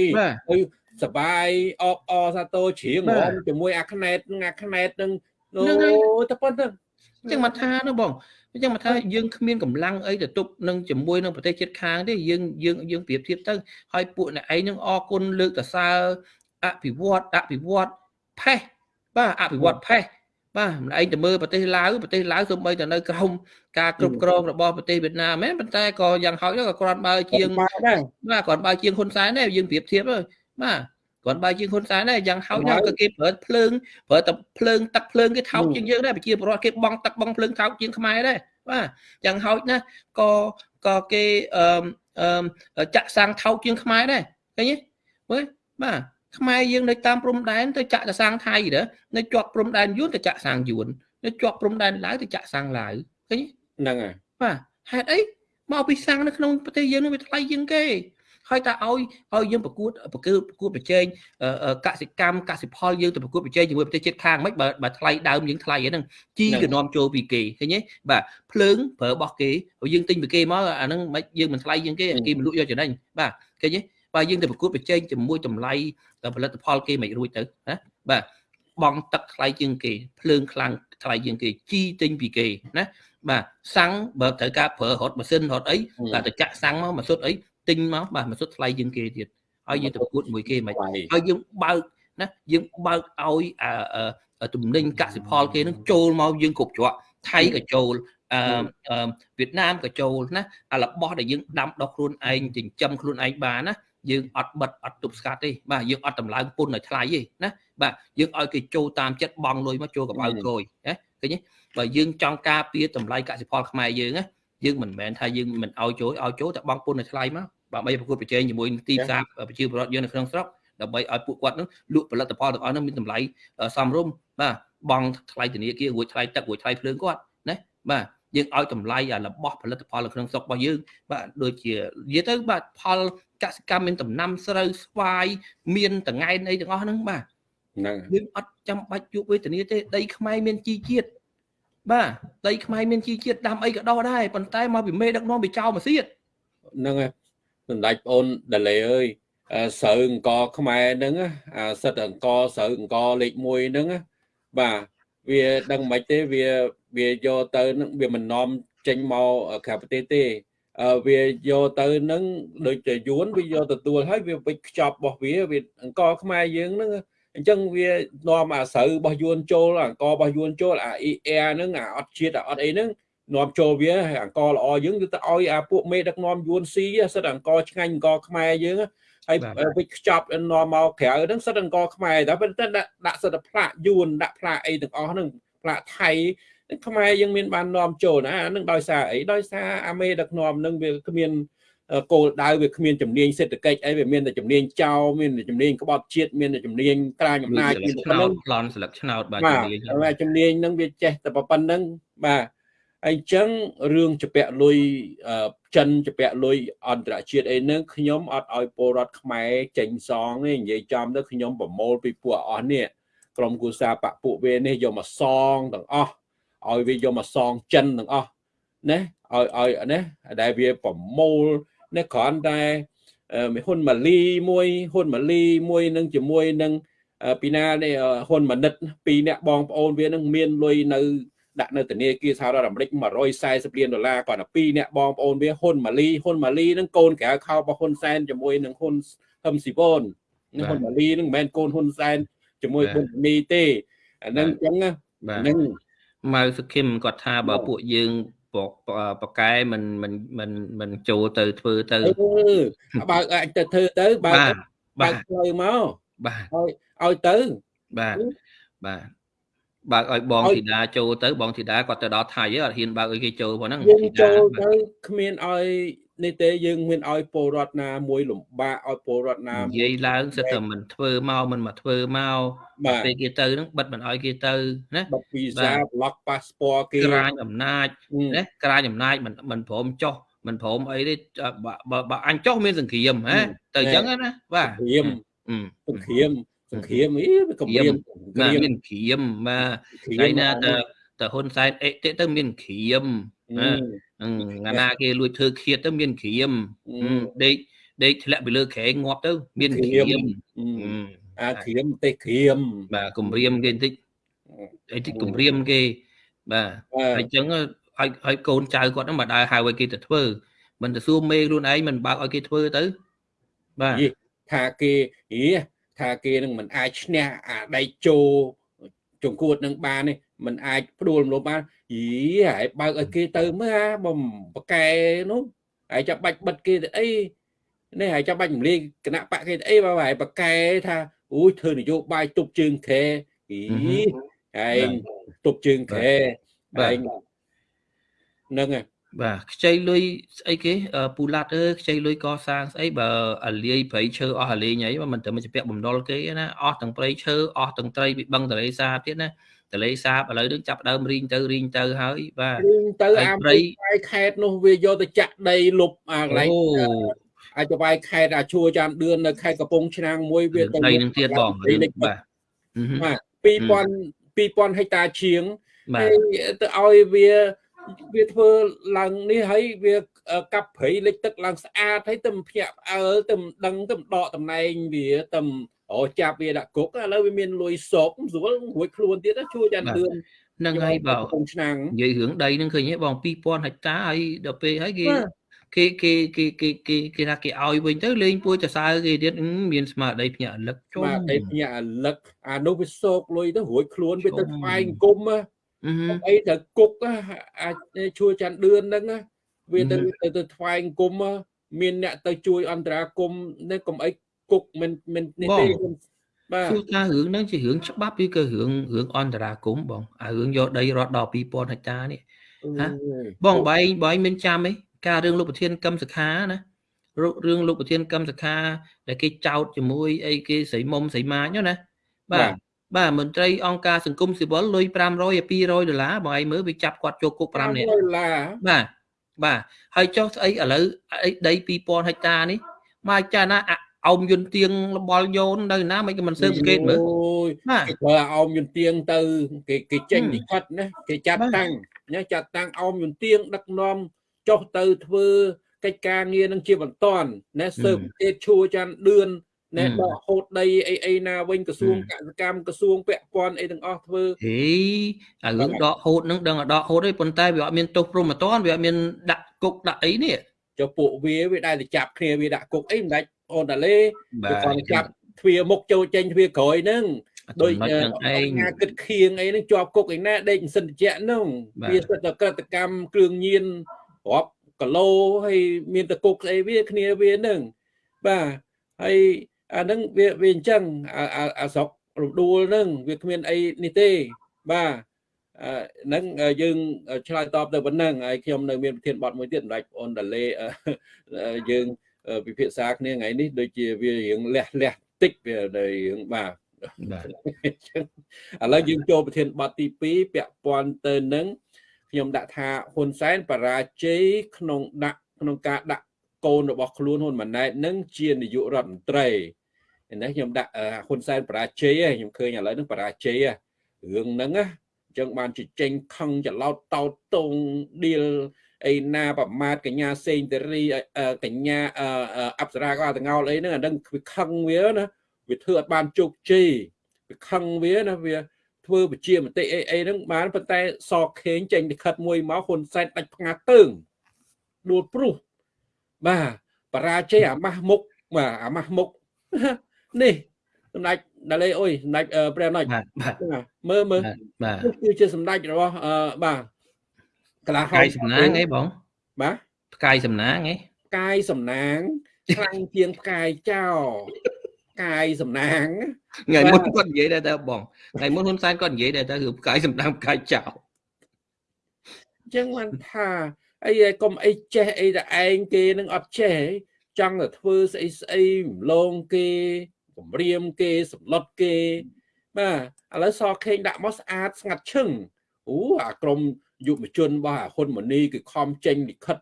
S1: ហើយសបាយអបអសាទរជ្រៀងរំជាមួយអាខ្នែតអាខ្នែតនឹងអូតែប៉ុណ្្នឹង
S2: អញ្ចឹងមកថានោះបងអញ្ចឹងមកថាយើងគ្មានកម្លាំងអីទៅទប់នឹងជាមួយនឹងប្រទេសជិតខាងទេយើងយើងយើងប្រៀបធៀបទៅហើយពួកអ្នកឯងនឹងអរគុណលើកតសើអភិវឌ្ឍអភិវឌ្ឍផេះ បាទអភិវឌ្ឍផេះបាទម្លែងទៅមើលប្រទេសឡាវប្រទេសឡាវសូម្បីតែនៅក្រោមការគ្រប់គ្រងរបស់ប្រទេសវៀតណាមមែនប៉ុន្តែក៏យ៉ាងហោចក៏គ្រាន់បើជាងបាទគ្រាន់បើជាងហ៊ុនសែនដែរយើងប្រៀបធៀបហើយបាទគ្រាន់បើជាងហ៊ុនសែនដែរយ៉ាងហោចណាស់ក៏គេប្រើភ្លើងប្រើតែភ្លើងទឹកភ្លើងគេថោកជាងយើងដែរប្រជាពលរដ្ឋគេបងទឹកបងភ្លើងថោកជាងខ្មែរដែរបាទយ៉ាងហោចណាស់ក៏ក៏គេអឺចាក់សាំងថោកជាងខ្មែរដែរឃើញទេមើលបាទ ខ្មែរយើងនៅតាមព្រំដែនទៅចាក់ទៅសាំងថៃទៅនៅជាប់ព្រំដែនយួនទៅចាក់សាំងយួននៅជាប់ព្រំដែនឡាវទៅចាក់សាំងឡាវឃើញ
S1: ហ្នឹងហើយ
S2: បាទហេតុអីមកពីសាំងនៅក្នុងប្រទេសយើងនឹងវាថ្លៃជាងគេហើយតើឲ្យឲ្យយើងប្រកួតប្រកួតប្រកួតប្រជែងកសិកម្មកសិផលយើងទៅប្រកួតប្រជែងជាមួយប្រទេសជិតខាងមិនបើបើថ្លៃដើមយើងថ្លៃហ្នឹងជីក៏នាំចូលពីគេឃើញទេបាទភ្លើងប្រើរបស់គេយើងទិញពីគេមកអាហ្នឹងមិនយើងមិនថ្លៃជាងគេគេមិនលក់យកចំណេញបាទឃើញទេ បើយើងទៅប្រកួតប្រជែងជាមួយតម្លៃផលិតផលគេមិនរួចទៅណាបាទបងទឹកថ្លៃជាងគេភ្លើងខ្លាំងថ្លៃជាងគេជីទិញពីគេណាបាទសាំងបើត្រូវការប្រើរត់ម៉ាស៊ីនរត់អីតែទៅចាក់សាំងមកម៉ាសុតអីទិញមកបាទមិនសុទ្ធថ្លៃជាងគេទៀតហើយយើងទៅប្រកួតមួយគេមិនហើយយើងបើកណាយើងបើកឲ្យទំនិញកសិផលគេនឹងចូលមកយើងគ្រប់ច្រកថៃក៏ចូលអឺវៀតណាមក៏ចូលណាអារបស់ដែលយើងដាំដុះខ្លួនឯងចិញ្ចឹមខ្លួនឯងបានណា យើងអត់បិទអត់ទប់ស្កាត់ទេបាទយើងអត់តម្លើងពុនឲ្យថ្លៃទេណាបាទយើងឲ្យគេចូលតាមចិត្តបងលុយមកចូលកបៅក្រួយណាឃើញទេបើយើងចង់ការពារតម្លៃកសិផលខ្មែរយើងណាយើងមិនមែនថាយើងមិនឲ្យចូលឲ្យចូលតែបងពុនឲ្យថ្លៃមកដើម្បីប្រកួតប្រជែងជាមួយទីផ្សារប្រជាពលរដ្ឋយើងនៅក្នុងស្រុកដើម្បីឲ្យពួកគាត់នឹងលក់ផលិតផលទាំងអស់នោះមានតម្លៃសមរម្យបាទបងថ្លៃធនាគាររួចថ្លៃទឹករួចថ្លៃភ្លើងគាត់ណាបាទ យើងឲ្យតម្លៃអារបស់ផលិតផលនៅក្នុងស្រុករបស់យើងបាទដូចជានិយាយទៅបាទផលកសិកម្មមានដំណាំស្រូវស្វាយមានតង្កែនអីទាំងអស់ហ្នឹងបាទ
S1: ហ្នឹង
S2: យើងអត់ចាំបាច់យកវេទនាទេដីខ្មែរមានជីជាតិបាទដីខ្មែរមានជីជាតិដាំអីក៏ដោះដែរប៉ុន្តែមកពីមេដឹកនាំពីចៅមកទៀត
S1: ហ្នឹងហើយសម្ដេចបងអូនដាលេអើយស្រូវអង្គខ្មែរហ្នឹងអាសិតអង្គស្រូវអង្គលេខ1ហ្នឹងបាទវាដឹងមិនទេវា វាយកទៅនឹងវាមិននាំចេញមកក្រៅប្រទេសទេវាយកទៅនឹងដូចជាយួនវាយកទទួលហើយវាវិចខ្ចប់របស់វាវាអង្គខ្មែរយើងហ្នឹងអញ្ចឹងវានាំអាស្រូវរបស់យួនចូលអង្គរបស់យួនចូលអា ER ហ្នឹងអាអត់ជាតិអាអត់អីហ្នឹងនាំចូលវាហើយអង្គល្អយើងគឺទៅឲ្យអាពួកមេដឹកនាំយួនស៊ីសិតអង្គឆ្ងាញ់អង្គខ្មែរយើងហើយវិចខ្ចប់នាំមកក្រៅហ្នឹងសិតអង្គខ្មែរតែប៉ុន្តែដាក់ដាក់សិតផ្លាកយួនដាក់ផ្លាកអីទាំងអស់ហ្នឹងផ្លាកថៃ ខ្មែរយើងមានបាននាំចូលណាអានឹងដោយសារអីដោយសារអាមេដឹកនាំនឹងវាគ្មានគោលដៅវាគ្មានជំនាញសេដ្ឋកិច្ចអីវាមានតែជំនាញចោលមានតែជំនាញក្បត់ជាតិមានតែជំនាញក្រាញអំណាច
S2: មានតែប៉ុណ្្នឹងប្លន់ស្លឹកឆ្នោតបាទ
S1: ជំនាញបាទជំនាញនឹងវាចេះតែប៉ុណ្្នឹងបាទអញ្ចឹងរឿងជពាក់លុយចិនជពាក់លុយអន្តរជាតិអីហ្នឹងខ្ញុំអត់ឲ្យពលរដ្ឋខ្មែរចេញសងទេនិយាយចំទៅខ្ញុំប្រមូលពីពួកអស់នេះក្រុមគូសាបពពួកវានេះយកមកសងទាំងអស់ ឲ្យវាយកមកសងចិនទាំងអស់ណាឲ្យឲ្យណាដែលវាប្រមូលណាគ្រាន់តែហ៊ុនម៉ាលីមួយហ៊ុនម៉ាលីមួយនឹងជាមួយនឹងពីណានេះហ៊ុនម៉ាណិតពីរអ្នកបងប្អូនវានឹងមានលុយនៅដាក់នៅធនាគារសហរដ្ឋអាមេរិក140លានដុល្លារគាត់ទៅពីរអ្នកបងប្អូនវាហ៊ុនម៉ាលីហ៊ុនម៉ាលីនឹងកូនក្រៅខោរបស់ហ៊ុនសែនជាមួយនឹងហ៊ុនហឹមស៊ីវនហ៊ុនម៉ាលីនឹងមិនមែនកូនហ៊ុនសែនជាមួយហ៊ុនមីទេអានឹងអញ្ចឹងហ្នឹង
S2: ម៉ៅសុខឹមគាត់ថាបើពួកយើងបកែមិនមិនមិនមិនចូលទៅធ្វើទៅ
S1: បើអាចទៅធ្វើទៅបើបើផ្លូវមក
S2: បាទ
S1: ឲ្យឲ្យទៅ
S2: បាទបាទបើកឲ្យបងធីតាចូលទៅបងធីតាគាត់ទៅដល់ថៃអត់ហ៊ានបើកឲ្យគេចូលផងហ្នឹង
S1: យើងចូលទៅគ្មានឲ្យ នេះទេយើងមានឲ្យពលរដ្ឋណាមួយលំបាកឲ្យពលរដ្ឋណា
S2: និយាយឡើងសិតតែមិនធ្វើមកមិនមកធ្វើមកពេលគេទៅហ្នឹងបិទមិនឲ្យគេទៅណា
S1: បិទវីសាប្លុកប៉ាសពតគេ
S2: ក្រាញអំណាចណាក្រាញអំណាចមិនមិនព្រមចុះមិនព្រមអីទេបើអញចុះមានសង្គ្រាមហ៎ទៅអញ្ចឹងណាបាទ
S1: សង្គ្រាមសង្គ្រាមសង្គ្រាមអីវាគម្រាម
S2: មានគ្រាមបាទថ្ងៃណាទៅ ទៅហ៊ុនសែនអេតិទៅមានគ្រាមណាណាគេលួចធ្វើឃាតទៅមានគ្រាមដេកដេកធ្លាក់ពីលើក្រែងងាប់ទៅ មានគ្រាម
S1: អាគ្រាមទេគ្រាម
S2: បាទគម្រាមគេបន្តិចអីតិចគម្រាមគេបាទហើយអញ្ចឹងឲ្យឲ្យកូនចៅគាត់ហ្នឹងមកដើរហៅឲ្យគេទៅធ្វើមិនទៅសួរមេខ្លួនឯងមិនបើកឲ្យគេធ្វើទៅ
S1: បាទថាគេហីថាគេនឹងមិនអាចឈ្នះអាដៃជោជង្គួតនឹងបាននេះ មិនអាចផ្ដួលរំលោភបានយីហើយបើកឲ្យគេទៅមើលបំបកែនោះហើយចាំបាច់បិទគេទៅអីនេះហើយចាំបាច់រំលាយគណៈបកគេទៅអីបើហើយបកែថាអូយធ្វើនយោបាយទប់ជើងខែយីហើយទប់ជើងខែហើយនឹងហើយ
S2: បាទខ្ចីលុយស្អីគេពូឡាត់អើខ្ចីលុយកសាងស្អីបើអាលាយព្រៃឈើអស់អាលេងអីមិនទៅមកជពាក់បំណុលគេណាអស់ទាំងព្រៃឈើអស់ទាំងត្រីពីបឹងទលេសាបទៀតណា ទលេសាបឥឡូវនឹងចាប់ដើមរីងទៅរីងទៅហើយបាទ
S1: រីងទៅអាព្រៃខេតនោះវាយកទៅចាក់ដីលុបអាកន្លែងអាចទៅវាយខេតអាឈួរចាំដឿននៅខេតកំពង់ឆ្នាំងមួយវា
S2: ទៅដីនឹងទៀតបងបាទ
S1: បាទ2000 2000ហិកតាជាងហើយទៅឲ្យវាវាធ្វើឡើងនេះហើយវាកាប់ព្រៃលិចទឹកឡើងស្អាតហើយទៅភ្ញាក់ផ្អើលទៅដឹងទៅដកតំណែងវាទៅ អូចាប់វាដាក់គុកឥឡូវវាមានលុយសោកស្រួលរួចខ្លួនទៀតជួយចានលឿន
S2: នឹងហើយបើឆ្នាំនិយាយរឿងដីនឹងឃើញទេបង2000ហិកតាហើយដល់ពេលហើយគេគេគេគេគេគេគេថាគេឲ្យវិញទៅលេងពួយចសើគេទៀតមានស្មារតីភ្ញាក់រលឹក
S1: ជុំស្មារតីភ្ញាក់រលឹកអានោះវាសោកលុយទៅរួចខ្លួនវាទៅស្វែងគុំអីទៅគុកអាចជួយចាន់ដឿនហ្នឹងវាទៅទៅទៅថ្វាយគុំមានអ្នកទៅជួយអន្តរាគមនេះកុំអី គុកមិនមិននេះទេ
S2: បាទគឺថារឿងហ្នឹងជារឿងច្បាប់ឬក៏រឿងរឿងអន្តរាគមបងអារឿងយកដីរត់ដល់2000ហិកតានេះណាបងបែងបែងមានចាំអីការរឿងលោកប្រធានកម្មសខាណារឿងលោកប្រធានកម្មសខាដែលគេចោតជាមួយអីគេស្រីមុំស្រីម៉ាញណាបាទបបាទមន្ត្រីអង្គការសង្គមស៊ីវិលលុយ500 200ដុល្លារបងឯងមើលវាចាប់គាត់ចូលគុក5នាក់
S1: ដុល្លារ
S2: បាទបាទហើយចុះស្អីឥឡូវអីដី2000ហិកតានេះមកចាណា អោមយន្តទៀងលបល់យោននៅណាមិនក៏មិនស៊ើបសង្កេតមើល
S1: អូយ
S2: បាទ
S1: គេធ្វើអោមយន្តទៀងទៅគេគេចេញលិខិតណាគេចាត់
S2: បាទ
S1: តាំងណាចាត់តាំងអោមយន្តទៀងដឹកនាំចុះទៅធ្វើកិច្ចការងារនឹងជាបន្ទាន់ណាស៊ើបអង្កេតឈួរចាន់ឌឿនណែ
S2: ហឹម
S1: ដកហូតដីអីអីណាវិញក្រសួង
S2: ហឹម
S1: កសិកម្មក្រសួងពាក់ព័ន្ធអីទាំងអស់ធ្វើ
S2: ហេអារឿងដកហូតនឹងដឹងតែដកហូតទេប៉ុន្តែវាអត់មានទោសព្រមអត់វាអត់មានដាក់គុកដាក់អីនេះ
S1: ចុះពួកវាវាដែលទៅចាប់គ្នាវាដាក់គុកអីមិនដាច់ អូនតាលេ
S2: បា
S1: វា
S2: ទ
S1: គាត់ចាប់ទ្វារមុខចូលចេញទ្វារក្រោយហ្នឹង
S2: ដូ
S1: ដូចយ
S2: នឹងឯង
S1: ការគិតខៀងអីហ្នឹងជាប់គុកឯណាដេកសិនតិចហ្នឹង
S2: បាទ
S1: វាសិតតែក្រតកម្មគ្រឿងញៀនរាប់គីឡូហើយមានតគុកស្អីវាគ្នាវាហ្នឹងបាទហើយអាហ្នឹងវាវាអញ្ចឹងអាអាអាស្រុករំដួលហ្នឹងវាគ្មានអីនេះទេបាទអឺហ្នឹងយើងឆ្លើយតបទៅប៉ុណ្ណឹងហើយខ្ញុំនៅមានប្រធានបទមួយទៀតសម្ដេចអូនតាលេអឺយើង ពិភាក្សាគ្នាថ្ងៃនេះដូចជាវារៀងលះលះតិចវានៅរឿងបាទ
S2: បាទ
S1: អញ្ចឹងឥឡូវយើងចូលប្រធានបទទី2ពាក់ព័ន្ធទៅនឹងខ្ញុំដាក់ថាហ៊ុនសែនបរាជ័យក្នុងដាក់ក្នុងការដាក់កូនរបស់ខ្លួនហ៊ុនម៉ាណែតនឹងជានាយករដ្ឋមន្ត្រីនេះខ្ញុំដាក់អឺហ៊ុនសែនបរាជ័យឯងខ្ញុំឃើញឥឡូវហ្នឹងបរាជ័យហ៎រឿងហ្នឹងណាអញ្ចឹងបានជជែងខឹងច្រឡោតតោតតងឌីល អីណាប្រមាថកញ្ញាសេងតារីអឺកញ្ញាអឺអឺអប្សរាក៏អត់ទាំងោលអីហ្នឹងអាហ្នឹងវាខឹងវាណាវាធ្វើអត់បានជោគជ័យវាខឹងវាណាវាធ្វើបជាមតិអីអីហ្នឹងបានប៉ុន្តែសខេងចេញលិខិតមួយមកហ៊ុនសែនដាច់ផ្ងាតើងដួលព្រុសបាទបរាជ័យអាម៉ាស់មុខបាទអាម៉ាស់មុខនេះសម្ដេចដាលេអុយសម្ដេចអឺព្រះណុច
S2: បាទបាទ
S1: បាទមើលមើល
S2: បាទ
S1: នេះគឺជាសម្ដេចរបស់អឺបាទ កលាហ
S2: ផ្កាយសំណាងអីបង
S1: បាទ
S2: ផ្កាយសំណាងអី
S1: ផ្កាយសំណាងខ្លាំងជាងផ្កាយចោផ្កាយសំណាង
S2: ថ្ងៃមុនគាត់និយាយដែរតើបងថ្ងៃមុនហ៊ុនសែនគាត់និយាយដែរតើរឿងផ្កាយសំណាងផ្កាយចោល
S1: អញ្ចឹងបានថាអីឯងកុំអីចេះអីតែឯងគេនឹងអត់ចេះចង់តែធ្វើស្អីស្អីរំលងគេគម្រាមគេសម្លុតគេបាទឥឡូវសខេងដាក់មកស្អាតស្ងាត់ឈឹងអូអាក្រុម យុវជនរបស់អាហ៊ុនម៉ាណីគឺខំចេញលិខិត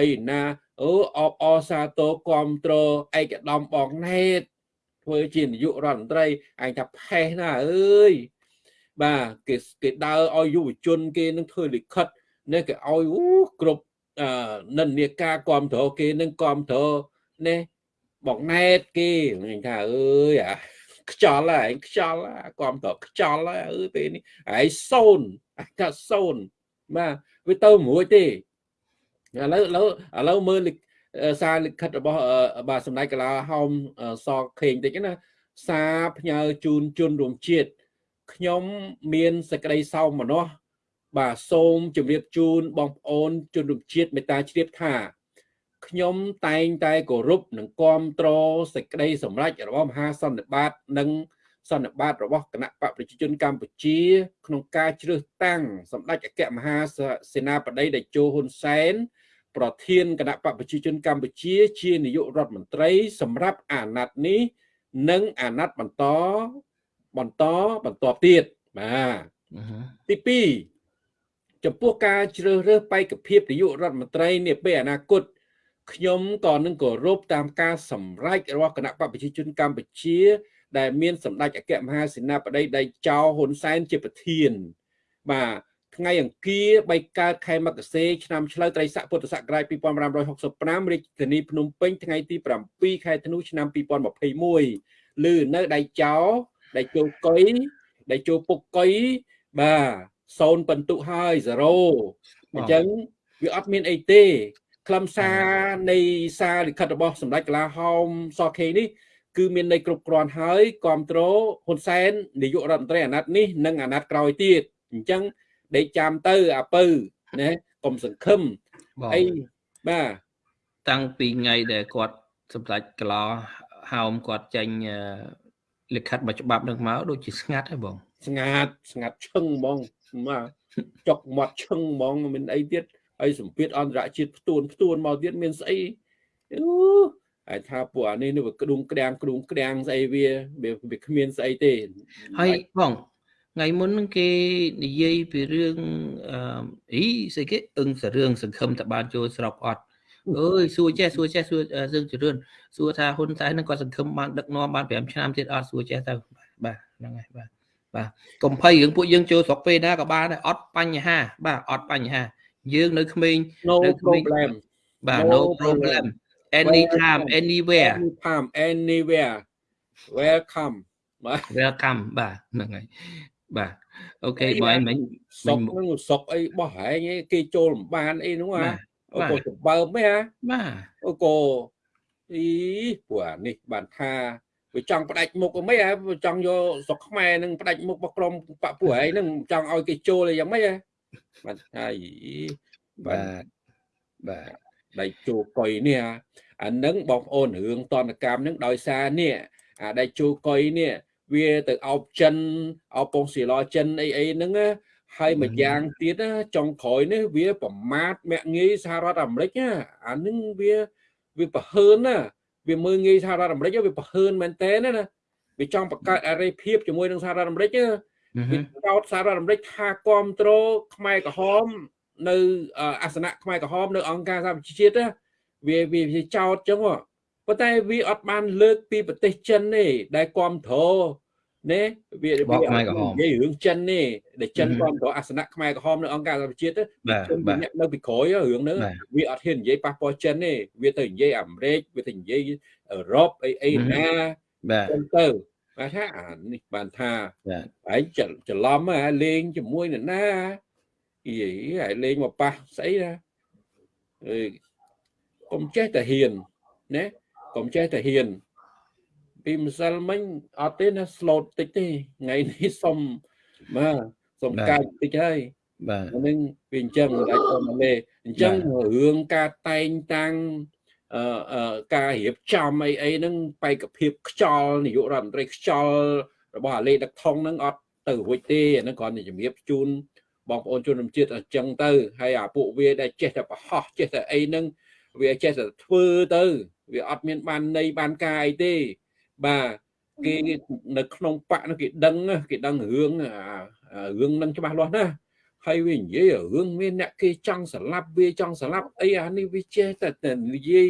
S1: អីណាអូអបអសាទរគ្រប់ត្រឯកឧត្តមបងណេតធ្វើជានាយករដ្ឋមន្ត្រីឯងថាផេះណាអើយបាទគេគេដើរឲ្យយុវជនគេនឹងធ្វើលិខិតនេះគេឲ្យអូគ្រប់អឺនិន្នាការគ្រប់គ្រងគេនឹងគ្រប់គ្រងនេះបងណែតគេខ្ញុំថាអើយអាខ្យល់ហើយឯងខ្យល់ហើយគ្រប់គ្រងខ្យល់ហើយអើយពេលនេះឯងសូនអាកាសូន បាទវាទៅមិនរួចទេឥឡូវឥឡូវឥឡូវមើលលិខអឺសារលិខិតរបស់អឺបាទសម្ដេចកលាហោមអឺសខេងតិចណាសារផ្ញើជូនជនរួមជាតិខ្ញុំមានសេចក្តីសោមនស្សបាទសូមជម្រាបជូនបងប្អូនជនរួមជាតិមេត្តាជ្រាបថាខ្ញុំតែងតែគោរពនិងគាំទ្រសេចក្តីសម្រេចរបស់មហាសន្និបាត និង សន្និបាតរបស់គណៈបកប្រជាជនកម្ពុជា ក្នុងការជ្រើសតាំងសម្ដេចអគ្គមហាសេនាបតីតេជោហ៊ុនសែនប្រធានគណៈបកប្រជាជនកម្ពុជា ជានាយករដ្ឋមន្ត្រី សម្រាប់អាណត្តិនេះ និងអាណត្តិបន្តបន្តបន្តទៀតបាទ
S2: អឺហឺ
S1: ទី2ចំពោះការជ្រើសរើសបេក្ខភាពនាយករដ្ឋមន្ត្រីនាពេលអនាគតខ្ញុំក៏នឹងគោរពតាមការសម្រេចរបស់គណៈបកប្រជាជនកម្ពុជា ដែលមានសម្ដេចអគ្គមហាសេនាបតីដៃចោហ៊ុនសែនជាប្រធាន បាទថ្ងៃអង្គារ3កើតខែមករាឆ្នាំឆ្លូវត្រីស័កពុទ្ធសករាជ2565រាជធានីភ្នំពេញថ្ងៃទី7ខែធ្នូឆ្នាំ2021ឬនៅដៃចោដៃជោកុយដៃជោពុកកុយបាទសូនបន្ទុកហើយ0អញ្ចឹងវាអត់មានអីទេខ្លឹមសារនៃសារលិខិតរបស់សម្ដេចកលាហោមសខេនេះ គឺមានន័យគ្រប់គ្រាន់ហើយគ្រប់គ្រងហ៊ុនសែននាយករដ្ឋមន្ត្រីអាណត្តិនេះនិងអាណត្តិក្រោយទៀតអញ្ចឹងដេកចាំទៅអាពៅណាកុំសង្ឃឹម
S2: បង
S1: អីបាទ
S2: តាំងពីថ្ងៃដែលគាត់សម្ដេចកឡោហោមគាត់ចេញអឺលិខិតមួយច្បាប់នឹងមកដូចជាស្ងាត់ហើយបង
S1: ស្ងាត់ស្ងាត់ឈឹងហ្មងបាទចុកមាត់ឈឹងហ្មងមានអីទៀតហើយសម្ពាធអន្តរជាតិផ្ទួនផ្ទួនមកទៀតមានស្អីអូ ហើយថាពួកអានេះនេះវាក្ដុងក្ដាំងក្ដុងក្ដាំងស្អីវាវាគ្មានស្អីទេ
S2: ហើយបងថ្ងៃមុនហ្នឹងគេនិយាយពីរឿងអឺអីស្អីគេអឹងសរឿងសង្ឃឹមតបានចូលស្រុកអត់អើយសួរចេះសួរចេះសួរសឹងជរឿនសួរថាហ៊ុនសែនហ្នឹងគាត់សង្ឃឹមបានដឹកនាំបាន5ឆ្នាំទៀតអត់សួរចេះទៅបាទហ្នឹងហើយបាទបាទកុំភ័យរឿងពួកយើងចូលស្រុកពេលណាក៏បានដែរអត់បញ្ហា បាទអត់បញ្ហា យើងនៅក្មេង
S1: នៅក្មេង
S2: បាទ no problem anytime anywhere
S1: anytime anywhere welcome
S2: បាទ welcome បាទហ្នឹងហើយបាទអូខេបងមិញ
S1: សុកនឹងសុកអីបោះហែងគេចូលលំបានអីនោះហ่าអូកូចំបើមហ៎
S2: បាទ
S1: អូកូអីព្រោះអានេះបានថាវាចង់ផ្ដាច់មុខមិនហ៎ចង់យកស្រុកខ្មែរនឹងផ្ដាច់មុខរបស់ក្រុមបពពួកឯងនឹងចង់ឲ្យគេចូលអីយ៉ាងម៉េចហ៎បាទហើយ
S2: បាទ
S1: បាទ ដៃជោកុយនេះអានឹងបងប្អូនរឿងតនកម្មនឹងដោយសារនេះអាដៃជោកុយនេះវាទៅអោបចិនអោបពងស៊ីឡចិនអីអីហ្នឹងហើយមួយយ៉ាងទៀតចុងក្រោយនេះវាប្រមាថមាក់ងាយសហរដ្ឋអាមេរិកអានឹងវាវាប្រហើនណាវាមើងងាយសហរដ្ឋអាមេរិកវាប្រហើនមែនតើណាវាចង់បង្កើតអរិយភាពជាមួយនឹងសហរដ្ឋអាមេរិកវាចោតសហរដ្ឋអាមេរិកថាគ្រប់គ្រងខ្មែរក្រហម នៅអាសនៈខ្មែរក្រហមនៅអង្គការសហប្រជាជាតិវាវាចោតចឹងប៉ុន្តែវាអត់បានលើកពីប្រទេសចិនទេដែលគ្រប់គ្រងណាវា
S2: វាខ្មែរក្រហមនិ
S1: យាយរឿងចិននេះដែលចិនគ្រប់គ្រងអាសនៈខ្មែរក្រហមនៅអង្គការសហប្រជាជាតិ
S2: បាទ
S1: នៅពីក្រោយរឿងហ្នឹងវាអត់ហ៊ាននិយាយប៉ះពាល់ចិនទេវាទៅនិយាយអាមេរិកវាទៅនិយាយអឺរ៉ុបអីអីណា
S2: បាទ
S1: ទៅបាទថាអានេះបានថា
S2: ហើយ
S1: ច្រឡំលេងជាមួយនរណា អីហើយលេងមកប៉ះស្អីណាអើកុំចេះតែហ៊ានណាកុំចេះតែហ៊ាន ពីម្សិលមិញអត់ទេណា slot តិចទេថ្ងៃនេះសុំបាទសុំកាយតិចហើយ
S2: បាទ
S1: នឹងវាអញ្ចឹងអាចទៅមកលេអញ្ចឹងរឿងការតែងតាំងអឺការរៀបចំអីអីហ្នឹងបេក្ខភាពខ្យល់នាយករដ្ឋមន្ត្រីខ្យល់របស់អាលេដឹកថងហ្នឹងអត់ទៅរួចទេអាហ្នឹងគ្រាន់តែជំរាបជូន បងប្អូនជនរួមជាតិអញ្ចឹងទៅហើយអាពួកវាដែលចេះតែបរោះចេះតែអីហ្នឹងវាចេះតែធ្វើទៅវាអត់មានបានន័យបានការអីទេបាទគេនៅក្នុងបកនោះគេដឹងគេដឹងរឿងរឿងនឹងច្បាស់លាស់ណាហើយវានិយាយរឿងមានអ្នកគេចង់ស្លាប់វាចង់ស្លាប់អីអានេះវាចេះតែនិយាយ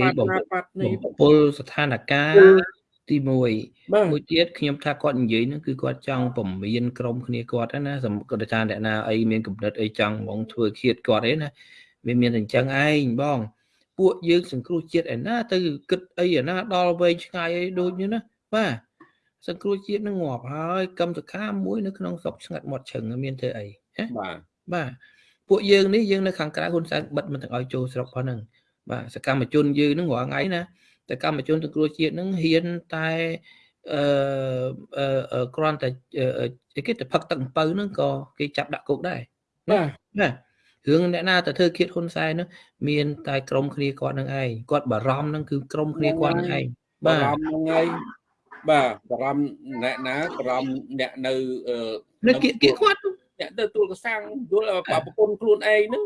S2: បាត់ណាបាត់នេះពលស្ថានភាព ទី1មួយទៀតខ្ញុំថាគាត់និយាយហ្នឹងគឺគាត់ចង់ពមៀនក្រុមគ្នាគាត់ណាសម្រាប់ថាអ្នកណាអីមានកំណត់អីចង់ហ្មងធ្វើឃាតគាត់អីណាវាមានតែអញ្ចឹងឯងបង ពួកយើងសង្គ្រោះជាតិឯណាទៅគិតអីឯណាដល់វែងឆ្ងាយអីដូចនេះណាបាទសង្គ្រោះជាតិនឹងងាប់ហើយកម្មសខាមួយនៅក្នុងស្រុកឆ្ងាត់មាត់ឈឹងមានធ្វើអី
S1: ណាបាទ
S2: បាទពួកយើងនេះយើងនៅខាងក្រៅហ៊ុនសែនបិទមិនទាំងឲ្យចូលស្រុកប៉ុណ្ណឹងបាទសកម្មជនយើងនឹងរាល់ថ្ងៃណា តែកម្មជនសង្គ្រោះជាតិនឹងហ៊ានតែអឺគ្រាន់តែគេទៅផឹកទឹកអំពៅហ្នឹងក៏គេចាប់ដាក់គុកដែរ
S1: បាទ
S2: ណារឿងអ្នកណាទៅធ្វើឃាតហ៊ុនសែននោះមានតែក្រុមគ្នាគាត់នឹងឯងគាត់បារម្ភនឹងគឺក្រុមគ្នាគាត់នឹងឯង
S1: បារម្ភនឹងឯងបាទបារម្ភអ្នកណាបារម្ភអ្នកនៅ
S2: នៅគៀកគៀកគាត់
S1: អ្នកទៅទួលកសាំងយល់ប្រពន្ធខ្លួនឯងហ្នឹង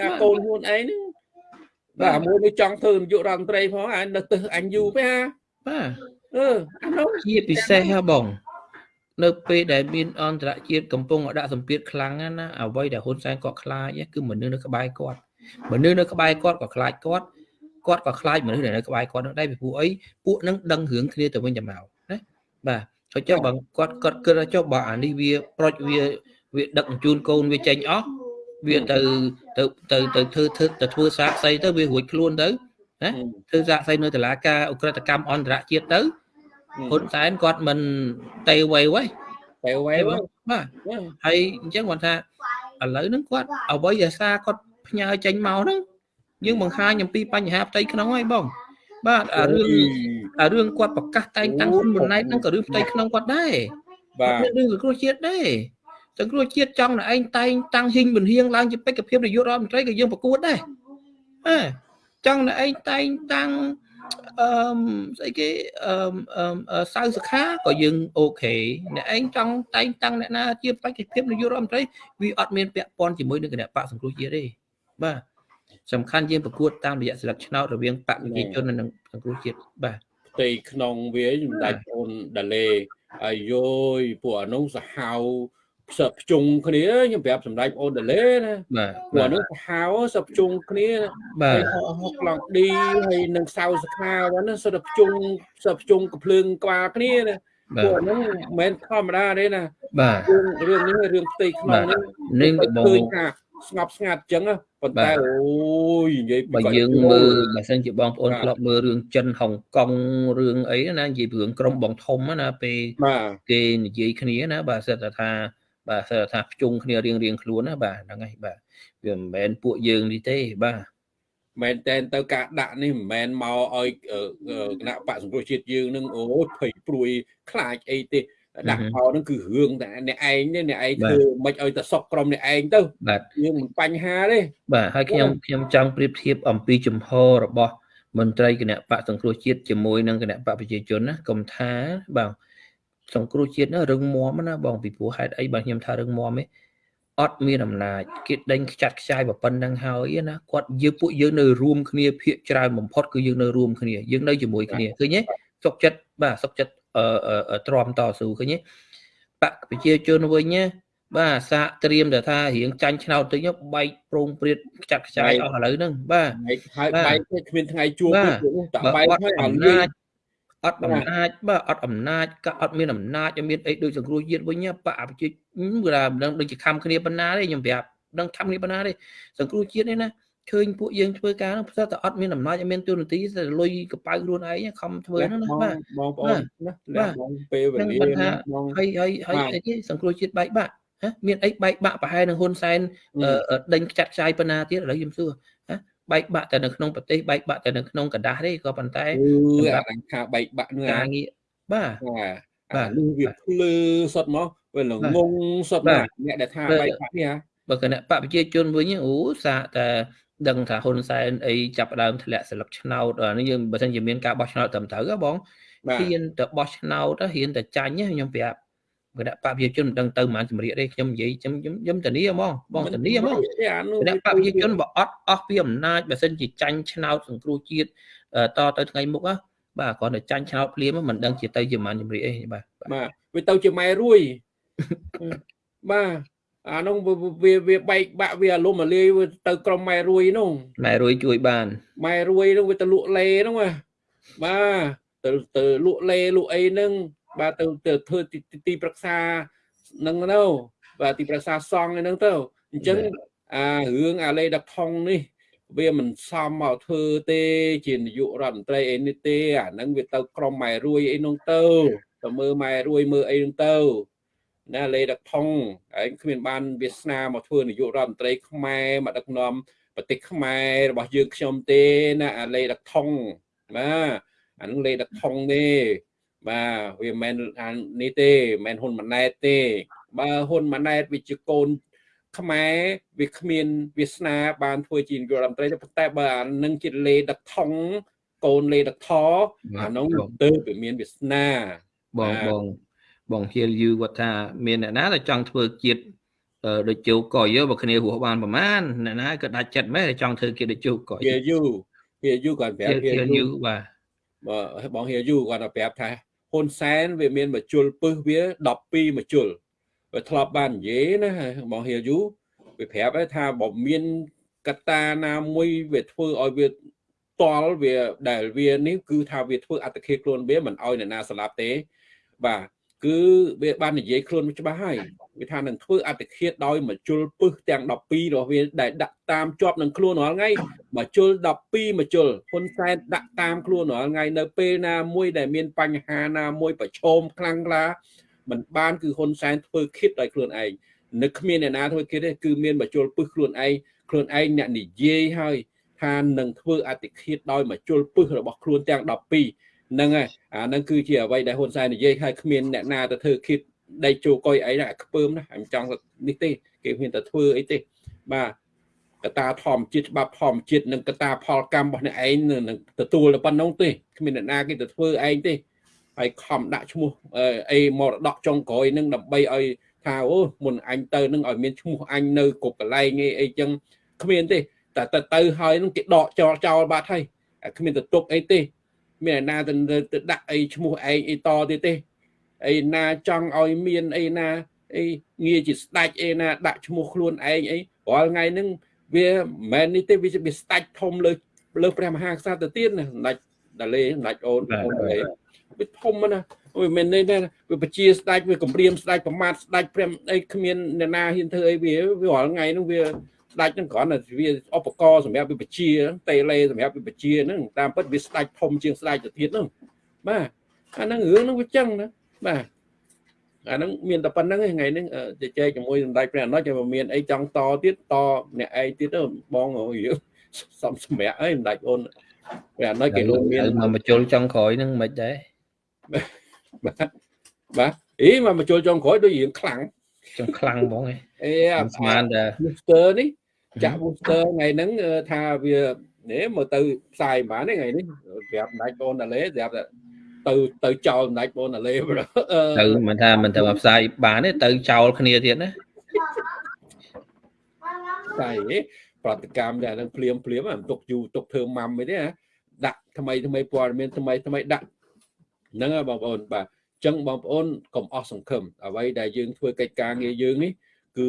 S1: អាកូនខ្លួនឯងហ្នឹង បាទមួយនេះចង់ធ្វើនាយករដ្ឋមន្ត្រីផងអានៅទៅអញយូរពេកហា
S2: បាទ
S1: អឺអានោះ
S2: ជាពិសេសហ៎បងនៅពេលដែលមានអន្តរជាតិកំពុងដាក់សម្ពាធខ្លាំងណាអ្វីដែលហ៊ុនសែនគាត់ខ្លាចគឺមនុស្សនៅក្បែរគាត់មនុស្សនៅក្បែរគាត់ក៏ខ្លាចគាត់គាត់ក៏ខ្លាចមនុស្សដែលនៅក្បែរគាត់នោះដែរពីព្រោះអីពួកនឹងដឹងរឿងគ្នាទៅវិញទៅមកណាបាទហើយចុះបើគាត់គាត់គិតថាចុះបើអានេះវាប្រុចវាវាដឹកជូនកូនវាចេញអស់ វាទៅទៅទៅទៅធ្វើធ្វើទៅធ្វើសាកសីទៅវារួចខ្លួនទៅណាធ្វើសាកសីនៅតុលាការអ ுக ្រិតកម្មអន្តរជាតិទៅហ៊ុនសែនគាត់មិនតេវៃវ៉ៃ
S1: តេវៃ
S2: បាទហើយអញ្ចឹងគាត់ថាឥឡូវហ្នឹងគាត់អ្វីដែលសារគាត់ផ្ញើចេញមកហ្នឹងយើងបង្ហាញអំពីបញ្ហាផ្ទៃក្នុងហើយបង បាទអារឿងអារឿងគាត់ប្រកាសតែងតាំងហ៊ុនម៉ាណែតហ្នឹងក៏រឿងផ្ទៃក្នុងគាត់ដែរ
S1: បាទ
S2: រឿងសង្គ្រោះជាតិដែរ សង្គ្រោះជាតិចង់តែឯងតែងតាំងហ៊ីងវិនហៀងឡើងជាបេក្ខភាពនាយករដ្ឋមន្ត្រីក៏យើងប្រកួតដែរអើចង់តែឯងតែងតាំងអឺស្អីគេអឺសៅសខាក៏យើងអូខេអ្នកឯងចង់តែងតាំងអ្នកណាជាបេក្ខភាពនាយករដ្ឋមន្ត្រីវាអត់មានពាក់ព័ន្ធជាមួយនឹងគណៈបកសង្គ្រោះជាតិទេបាទសំខាន់យើងប្រកួតតាមរយៈស្លឹកឆ្នោតរវាងបកប្រជាជននិងសង្គ្រោះជាតិបាទ
S1: ផ្ទៃក្នុងវាសម្ដេចអូនដាលេអាយយពួកអានោះសាហាវ សឹកភ្ជុងគ្នាខ្ញុំប្រាប់សម្ដេចអូនដាលេណា
S2: បាទ
S1: ពួកអានោះសាហាវសឹកភ្ជុងគ្នា
S2: បាទ
S1: ហុកឡង់ឌីហើយនឹងសៅសខាហ្នឹងសិតតែភ្ជុងសិតភ្ជុងកំភ្លើងក្បាលគ្នាណា
S2: បា
S1: ពួក
S2: ទ
S1: ហ្នឹងមិនមែនធម្មតាទេណា
S2: បាទ
S1: រឿងរឿងនេះរឿងផ្ទៃក្នុងនេះ
S2: នេះបង
S1: ឃើញថាស្ងប់ស្ងាត់អញ្ចឹងណាប៉ុន្តែអូយនិយាយ
S2: បើ
S1: គាត់
S2: យើង
S1: ចូល
S2: មើលបើសិនជាបងប្អូន
S1: បាទ
S2: ធ្លាប់មើលរឿងចិនហុងកុងរឿងអីណានិយាយពីរឿងក្រុមបងធំណាពេល
S1: បាទ
S2: គេនិយាយគ្នាណាបាទសិតតែថា បាទសិតតែថាភ្ជុងគ្នារៀងរៀងខ្លួនណាបាទហ្នឹងហើយបាទវាមិនមែនពួកយើងនេះទេបាទ
S1: មែនតែនទៅការដាក់នេះមិនមែនមកឲ្យអឺអឺគណៈបកសង្គ្រោះជាតិយើងនឹងអូយភ័យព្រួយខ្លាចអីទេដាក់មកហ្នឹងគឺរឿងតែអ្នកឯងទេអ្នកឯងធ្វើមិនឲ្យតែសុកក្រុមអ្នកឯងទៅ
S2: បាទ
S1: យើងមិនបញ្ហាទេ
S2: បាទហើយខ្ញុំខ្ញុំចង់ប្រៀបធៀបអំពីចំហរបស់មន្ត្រីគណៈបកសង្គ្រោះជាតិជាមួយនឹងគណៈបកប្រជាជនណាកុំថាបាទ សង្គ្រោះជាតិណារឹងមាំណាបងពីព្រោះហេតុអីបាទខ្ញុំថារឹងមាំទេអត់មានអំណាចគេដេញខ្ចាត់ខ្ចាយប៉ុណ្ណឹងហើយណាគាត់យើងពួកយើងនៅរួមគ្នាភាកច្រើនបំផុតគឺយើងនៅរួមគ្នាយើងនៅជាមួយគ្នាឃើញទេសុខចិត្តបាទសុខចិត្តអឺអឺទ្រាំតស៊ូឃើញទេបកប្រជាជនវិញណាបាទសាកត្រៀមតែថារៀងចាញ់ឆ្នោតទៅញបែកប្រងព្រាតខ្ចាត់ខ្ចាយអស់ឥឡូវហ្នឹងបាទ
S1: ហើយហើយ
S2: បាទ
S1: បែកទេគ្មានថ្ងៃជួប
S2: បាទ
S1: ទេនោះតែ
S2: បើ
S1: បែក
S2: អត់
S1: ហើយ
S2: អំ
S1: ឲ្យលេង
S2: ណាច អត់អំណាចបាទអត់អំណាចក៏អត់មានអំណាចអត់មានអីដូចសង្គ្រោះជាតិវិញណាបកប្រជាគឺថាមិនដឹងដូចជាខំគ្នាប៉ុណ្ណាទេខ្ញុំប្រាប់ដឹងខំគ្នាប៉ុណ្ណាទេសង្គ្រោះជាតិនេះណាឃើញពួកយើងធ្វើការហ្នឹងផ្សែតែអត់មានអំណាចអត់មានទូនាទីតែលុយកប៉ៅខ្លួនឯងខំធ្វើហ្នឹងណា
S1: បង
S2: បាទ
S1: បងប្អូនណា
S2: បាទ
S1: លះបងពេលវេ
S2: ហ្នឹង
S1: លា
S2: គាត់ថា
S1: ណាបង
S2: ហើយហើយហើយ
S1: បាទ
S2: អីគេសង្គ្រោះជាតិបែកបាក់ហ៎មានអីបែកបាក់ប្រហែលនឹងហ៊ុនសែនអឺអឺដេញខ្ចាត់ខ្ចាយប៉ុណ្ណាទៀតឥឡូវខ្ញុំសួរហ៎ បែកបាក់តែនៅក្នុងប្រទេសបែកបាក់តែនៅក្នុងกระดาษទេក៏ប៉ុន្តែ
S1: គឺ
S2: សម្រាប់
S1: អាខាបែកបាក់នឹង
S2: កា
S1: អា
S2: រងារបាទ
S1: បាទ
S2: បា
S1: អា
S2: ទ
S1: លឺវាភ្លើសុតមកវាល្ងងសុត
S2: បា
S1: មក
S2: ទ
S1: អ្នកដែលថា
S2: បាទ
S1: បែកបាក់នេះហ่า
S2: បើគណៈបកប្រជាជនវិញអូសាកតែដឹងថាហ៊ុនសែនអីចាប់ផ្ដើមធ្លាក់ស្លឹកឆ្នោតអានេះយើងបើសិនជាមានការបោះឆ្នោតត្រឹមត្រូវហ៎បង
S1: បាទ
S2: ហ៊ានទៅបោះឆ្នោតទៅហ៊ានទៅចាញ់ហ៎ខ្ញុំប្រាប់ គណៈបកប្រជាជនមិនដឹងទៅប៉ុន្មានជំរាកទេខ្ញុំនិយាយខ្ញុំខ្ញុំខ្ញុំធានាហ្មងបងធានាហ្មង
S1: អានោះ
S2: គណៈបកប្រជាជនបើអត់អស់ពីអំណាចបើសិនជាចាញ់ឆ្នោតសង្គ្រោះជាតិអឺតទៅថ្ងៃមុខណាបាទគ្រាន់តែចាញ់ឆ្នោតភ្លាមមិនដឹងជាទៅជាប៉ុន្មានជំរាកអីបាទបាទ
S1: បាទវាទៅជាម៉ែរួយបាទអានោះវាវាបែកបាក់វាអាលំអាលាយវាទៅក្រុមម៉ែរួយនោះ
S2: ម៉ែរួយជួយបាន
S1: ម៉ែរួយនោះវាទៅលក់លេនោះណាបាទទៅទៅលក់លេលក់អីហ្នឹង បាទទៅទៅធ្វើទីទីទីប្រឹក្សាហ្នឹងទៅបាទទីប្រឹក្សាសង់ហ្នឹងទៅអញ្ចឹងអារឿងអាលេដឹកថងនេះ វាមិនសមមកធ្វើទេ ជានាយករដ្ឋមន្ត្រីអីនេះទេអាហ្នឹងវាទៅក្រុមម៉ែរួយអីនោះទៅទៅមើលម៉ែរួយមើលអីនោះទៅណាលេដឹកថងហើយគ្មានបានវាសនាមកធ្វើនាយករដ្ឋមន្ត្រីខ្មែរមកដឹកនាំប្រទេសខ្មែររបស់យើងខ្ញុំទេណាអាលេដឹកថងបាទអានឹងលេដឹកថងទេ បាទវាមិនមែនអានេះទេមិនមែនហ៊ុនម៉ាណែតទេ បើហ៊ុនម៉ាណែតវាជាកូនខ្មែរវាគ្មានវាសនាបានធ្វើជានាយករដ្ឋមន្ត្រីទេប៉ុន្តែបើអានឹងជាលេដឹកថងកូនលេដឹកថអានោះទៅវាមានវាសនា
S2: បង
S1: បាទ
S2: បងបងហៀលយូគាត់ថាមានអ្នកណាដែលចង់ធ្វើជាតិអឺដូចជោកយបើគ្នារស់បានប្រហែលអ្នកណាក៏ដាច់ចិត្តមែនតែចង់ធ្វើគេដូចជោកយ
S1: វាយូវាយូគាត់ប្ហៀរាប់
S2: ល
S1: វា
S2: ហៀល
S1: យូ
S2: យូបាទ
S1: បើបងហៀយូគាត់ទៅប្រាប់ថា ហ៊ុនសែនវាមានមជុលពឹសវា12មជុលវាធ្លាប់បាននិយាយណាបងហៀយូវាប្រាប់ឯថាបើមានកត្តាណាមួយវាធ្វើឲ្យវាតល់វាដែលវានេះគឺថាវាធ្វើអត្តឃាតខ្លួនវាមិនឲ្យអ្នកណាស្លាប់ទេបាទ គឺវាបាននិយាយខ្លួនច្បាស់ហើយវាថានឹងធ្វើអត្តឃាតដោយមជុលពឹសទាំង12របស់វាដែលដាក់តាមជាប់នឹងខ្លួនរាល់ថ្ងៃមកជុល12មកជុលហ៊ុនសែនដាក់តាមខ្លួនរាល់ថ្ងៃនៅពេលណាមួយដែលមានបញ្ហាណាមួយប្រឈមខ្លាំងក្លាมันបានគឺហ៊ុនសែនធ្វើគិតដោយខ្លួនឯងនឹកគ្មានអ្នកណាធ្វើគិតទេគឺមានមកជុលពឹសខ្លួនឯងខ្លួនឯងអ្នកនិយាយហើយថានឹងធ្វើអតិឃាតដោយមកជុលពឹសរបស់ខ្លួនទាំង12 ហ្នឹងហើយអាហ្នឹងគឺជាអ្វីដែលហ៊ុនសែននិយាយហើយគ្មានអ្នកណាទៅធ្វើគិតដេកជោកុយអីណាខ្ពើមណាខ្ញុំចង់នេះទេគេមានតែធ្វើអីទេបាទកត្តាធម្មជាតិច្បាប់ធម្មជាតិនិងកត្តាផលកម្មរបស់អ្នកឯងនឹងទទួលតែប៉ុណ្្នឹងទេគ្មានអ្នកណាគេទៅធ្វើឯងទេហើយខំដាក់ឈ្មោះអឺអីមរតកចុងក្រោយនឹងដើម្បីឲ្យថាអូមុនអញទៅនឹងឲ្យមានឈ្មោះអញនៅគ្រប់កន្លែងអីអីចឹងគ្មានទេតែទៅទៅហើយនឹងគេដកចោលចោលបាត់ហើយគ្មានទៅទុកអីទេ មានអ្នកណាទៅទៅដាក់អីឈ្មោះឯងអីតទៀតទេអីណាចង់ឲ្យមានអីណាអីងារជាស្ដាច់អីណាដាក់ឈ្មោះខ្លួនឯងអីរាល់ថ្ងៃហ្នឹងវាមិនមែននេះទេវាវាស្ដាច់ធំលើលើព្រះមហាក្សត្រទៅទៀតណាសម្ដេចដាលេសម្ដេចអូនអូនដាលេវាធំណាវាមិននេះទេវាបជាស្ដាច់វាគម្រាមស្ដាច់ប្រមាថស្ដាច់ព្រមអីគ្មានអ្នកណាហ៊ានធ្វើអីវាវារាល់ថ្ងៃហ្នឹងវា ស្ដាច់ហ្នឹងគ្រាន់តែវាឧបករណ៍សម្រាប់វាបជាតេឡេសម្រាប់វាបជាហ្នឹងតាមពិតវាស្ដាច់ធំជាងស្ដាច់ទៅទៀតហ្នឹងបាទអាហ្នឹងរឿងហ្នឹងវាចឹងណាបាទអាហ្នឹងមានតែប៉ុណ្្នឹងឯងថ្ងៃហ្នឹងជជែកជាមួយសម្ដេចព្រះអនុជឲ្យមានអីចង់តទៀតតអ្នកឯងទៀតទៅបងរឿងសំសម្រាប់អីសម្ដេចអូនព្រះអនុគេលោកមាន
S2: មកបញ្ជុលចុងក្រោយហ្នឹងមិនដែរ
S1: បាទបាទអីមកបញ្ចូលចុងក្រោយដូចរឿងខ្លាំង
S2: ចង់ខ្លាំងហ្មងឯង
S1: អេ
S2: ស្មានតែ
S1: booster នេះ ចាក់ booster ថ្ងៃហ្នឹងថាវានេះមកទៅផ្សាយប៉ុន្មានថ្ងៃនេះប្រាប់ម្ដាច់បងតាលេប្រាប់ទៅទៅចោលម្ដាច់បងតាលេ
S2: ទៅមិនថាមិនទៅមកផ្សាយបានទេទៅចោលគ្នាទៀតណា
S1: ផ្សាយប្រតិកម្មតែហ្នឹងភ្លាមភ្លាមមិនទុកយូរទុកធ្វើម៉ាំអីទេណាដាក់ថ្មីថ្មីព័ត៌មានថ្មីថ្មីដាក់ហ្នឹងបងប្អូនបាទចឹងបងប្អូនកុំអស់សង្ឃឹមអ្វីដែលយើងធ្វើកិច្ចការងារយើងនេះគឺ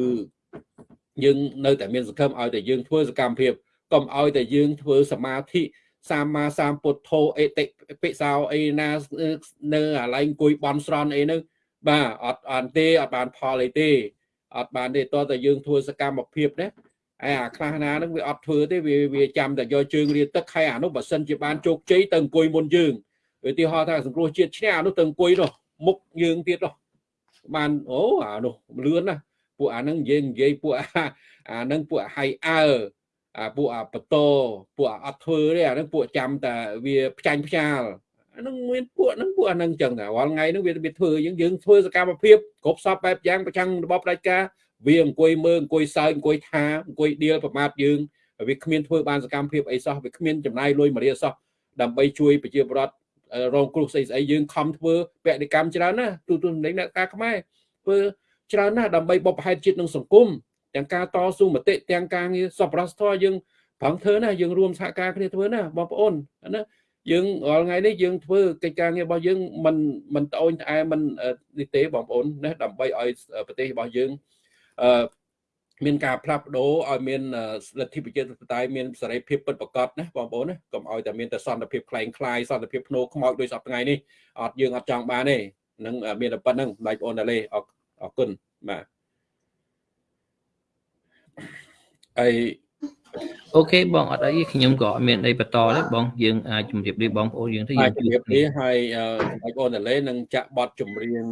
S1: យើងនៅតែមានសង្ឃឹមឲ្យតែយើងធ្វើសកម្មភាពកុំឲ្យតែយើងធ្វើសមាធិសម្មាសម្ពុទ្ធោអេតិពិសោអីណានៅអាឡែងអង្គុយបន់ស្រន់អីហ្នឹងបាទអត់អត់ទេអត់បានផលអីទេអត់បានទេតោះតែយើងធ្វើសកម្មភាពណាឯអាខ្លះណាហ្នឹងវាអត់ធ្វើទេវាវាចាំតែយកជើងរៀនទឹកហើយអានោះបើសិនជាបានជោគជ័យទៅអង្គុយមុនយើងឧទាហរណ៍ថាសង្គ្រោះជាតិឈ្នះអានោះទៅអង្គុយនោះមុខយើងទៀតនោះបានអូអានោះលឿនណា ពួកអាហ្នឹងយើងនិយាយពួកអាអាហ្នឹងពួកហៃអើអាពួកអាបតោពួកអត់ធ្វើទេអាហ្នឹងពួកចាំតែវាផ្ចាញ់ផ្ចាលអាហ្នឹងមានពួកហ្នឹងពួកអាហ្នឹងចឹងតែរាល់ថ្ងៃហ្នឹងវាវាធ្វើយើងយើងធ្វើសកម្មភាពគ្រប់សពបែបយ៉ាងប្រចាំរបបផ្ដាច់ការវាអង្គុយមើលអង្គុយសើចអង្គុយថាអង្គុយដៀលប្រមាថយើងវាគ្មានធ្វើបានសកម្មភាពអីសោះវាគ្មានចំណាយលុយមួយរៀលសោះដើម្បីជួយប្រជាពលរដ្ឋរងគ្រោះស្អីស្អីយើងខំធ្វើបដិកម្មច្រើនណាស់ទូទូសម្លេងអ្នកការខ្មែរធ្វើ ច្រើនណាស់ដើម្បីបបផែនជាតិនឹងសង្គមទាំងការតស៊ូមតិទាំងការងារសប្បុរសធម៌យើងប្រឹងធ្វើណាយើងរួមសហការគ្នាធ្វើណាបងប្អូនណាយើងរាល់ថ្ងៃនេះយើងធ្វើកិច្ចការងាររបស់យើងមិនមិនត្អូញត្អែមិននេះទេបងប្អូនណាដើម្បីឲ្យប្រទេសរបស់យើងអឺមានការផ្លាស់ប្ដូរឲ្យមានលទ្ធិប្រជាធិបតេយ្យមានសេរីភាពពិតប្រាកដណាបងប្អូនណាកុំឲ្យតែមានតែសន្តិភាពคล้ายคล้ายសន្តិភាពភ្នោខ្មោចដោយសពថ្ងៃនេះអត់យើងអត់ចង់បានទេនឹងមានតែប៉ុណ្្នឹងបងប្អូនតាលេអរ គុណបាទអី
S2: អូខេបងអត់អីខ្ញុំក៏អត់មានអីបន្តទេបងយើងអាចជម្រាបលាបងប្អូនយើងទៅយើង
S1: ជម្រាបលាហើយបងប្អូនតាលេនឹងចាក់បទចម្រៀង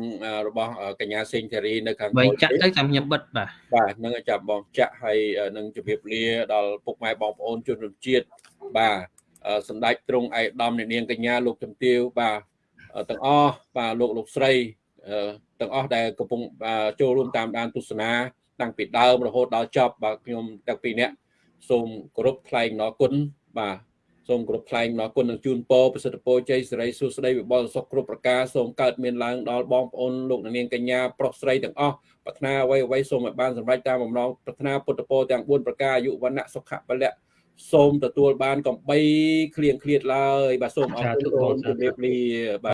S1: របស់កញ្ញាសេងធារីនៅខាង
S2: វិញចាក់ទៅតាមខ្ញុំបិទបាទ
S1: បាទនឹងចាប់បងចាក់ហើយនឹងជម្រាបលាដល់ពុកម៉ែបងប្អូនជនរួមជាតិបាទសម្ដេចទ្រង់ឯកឧត្តមអ្នកនាងកញ្ញាលោកជំទាវបាទទាំងអស់បាទលោកលោកស្រី ទាំងអស់ដែលកំពុងចូលរួមតាមដានទស្សនាតាំងពីដើមរហូតដល់ចប់បាទខ្ញុំទាំងពីរនាក់សូមគោរពថ្លែងអំណរគុណបាទសូមគោរពថ្លែងអំណរគុណនឹងជូនពរប្រសិទ្ធពរជ័យសិរីសួស្តីវិបុលសុខគ្រប់ប្រការសូមកើតមានឡើងដល់បងប្អូនលោកនាងកញ្ញាប្រុសស្រីទាំងអស់ប្រាថ្នាអ្វីអ្វីសូមឲ្យបានសម្រេចតាមបំណងប្រាថ្នាពុទ្ធពរទាំង4ប្រការអាយុវណ្ណៈសុខៈពលៈសូមទទួលបានកំបីគ្លៀងគ្លៀតឡើយបាទសូមអរគុណសូមជម្រាបលាបាទ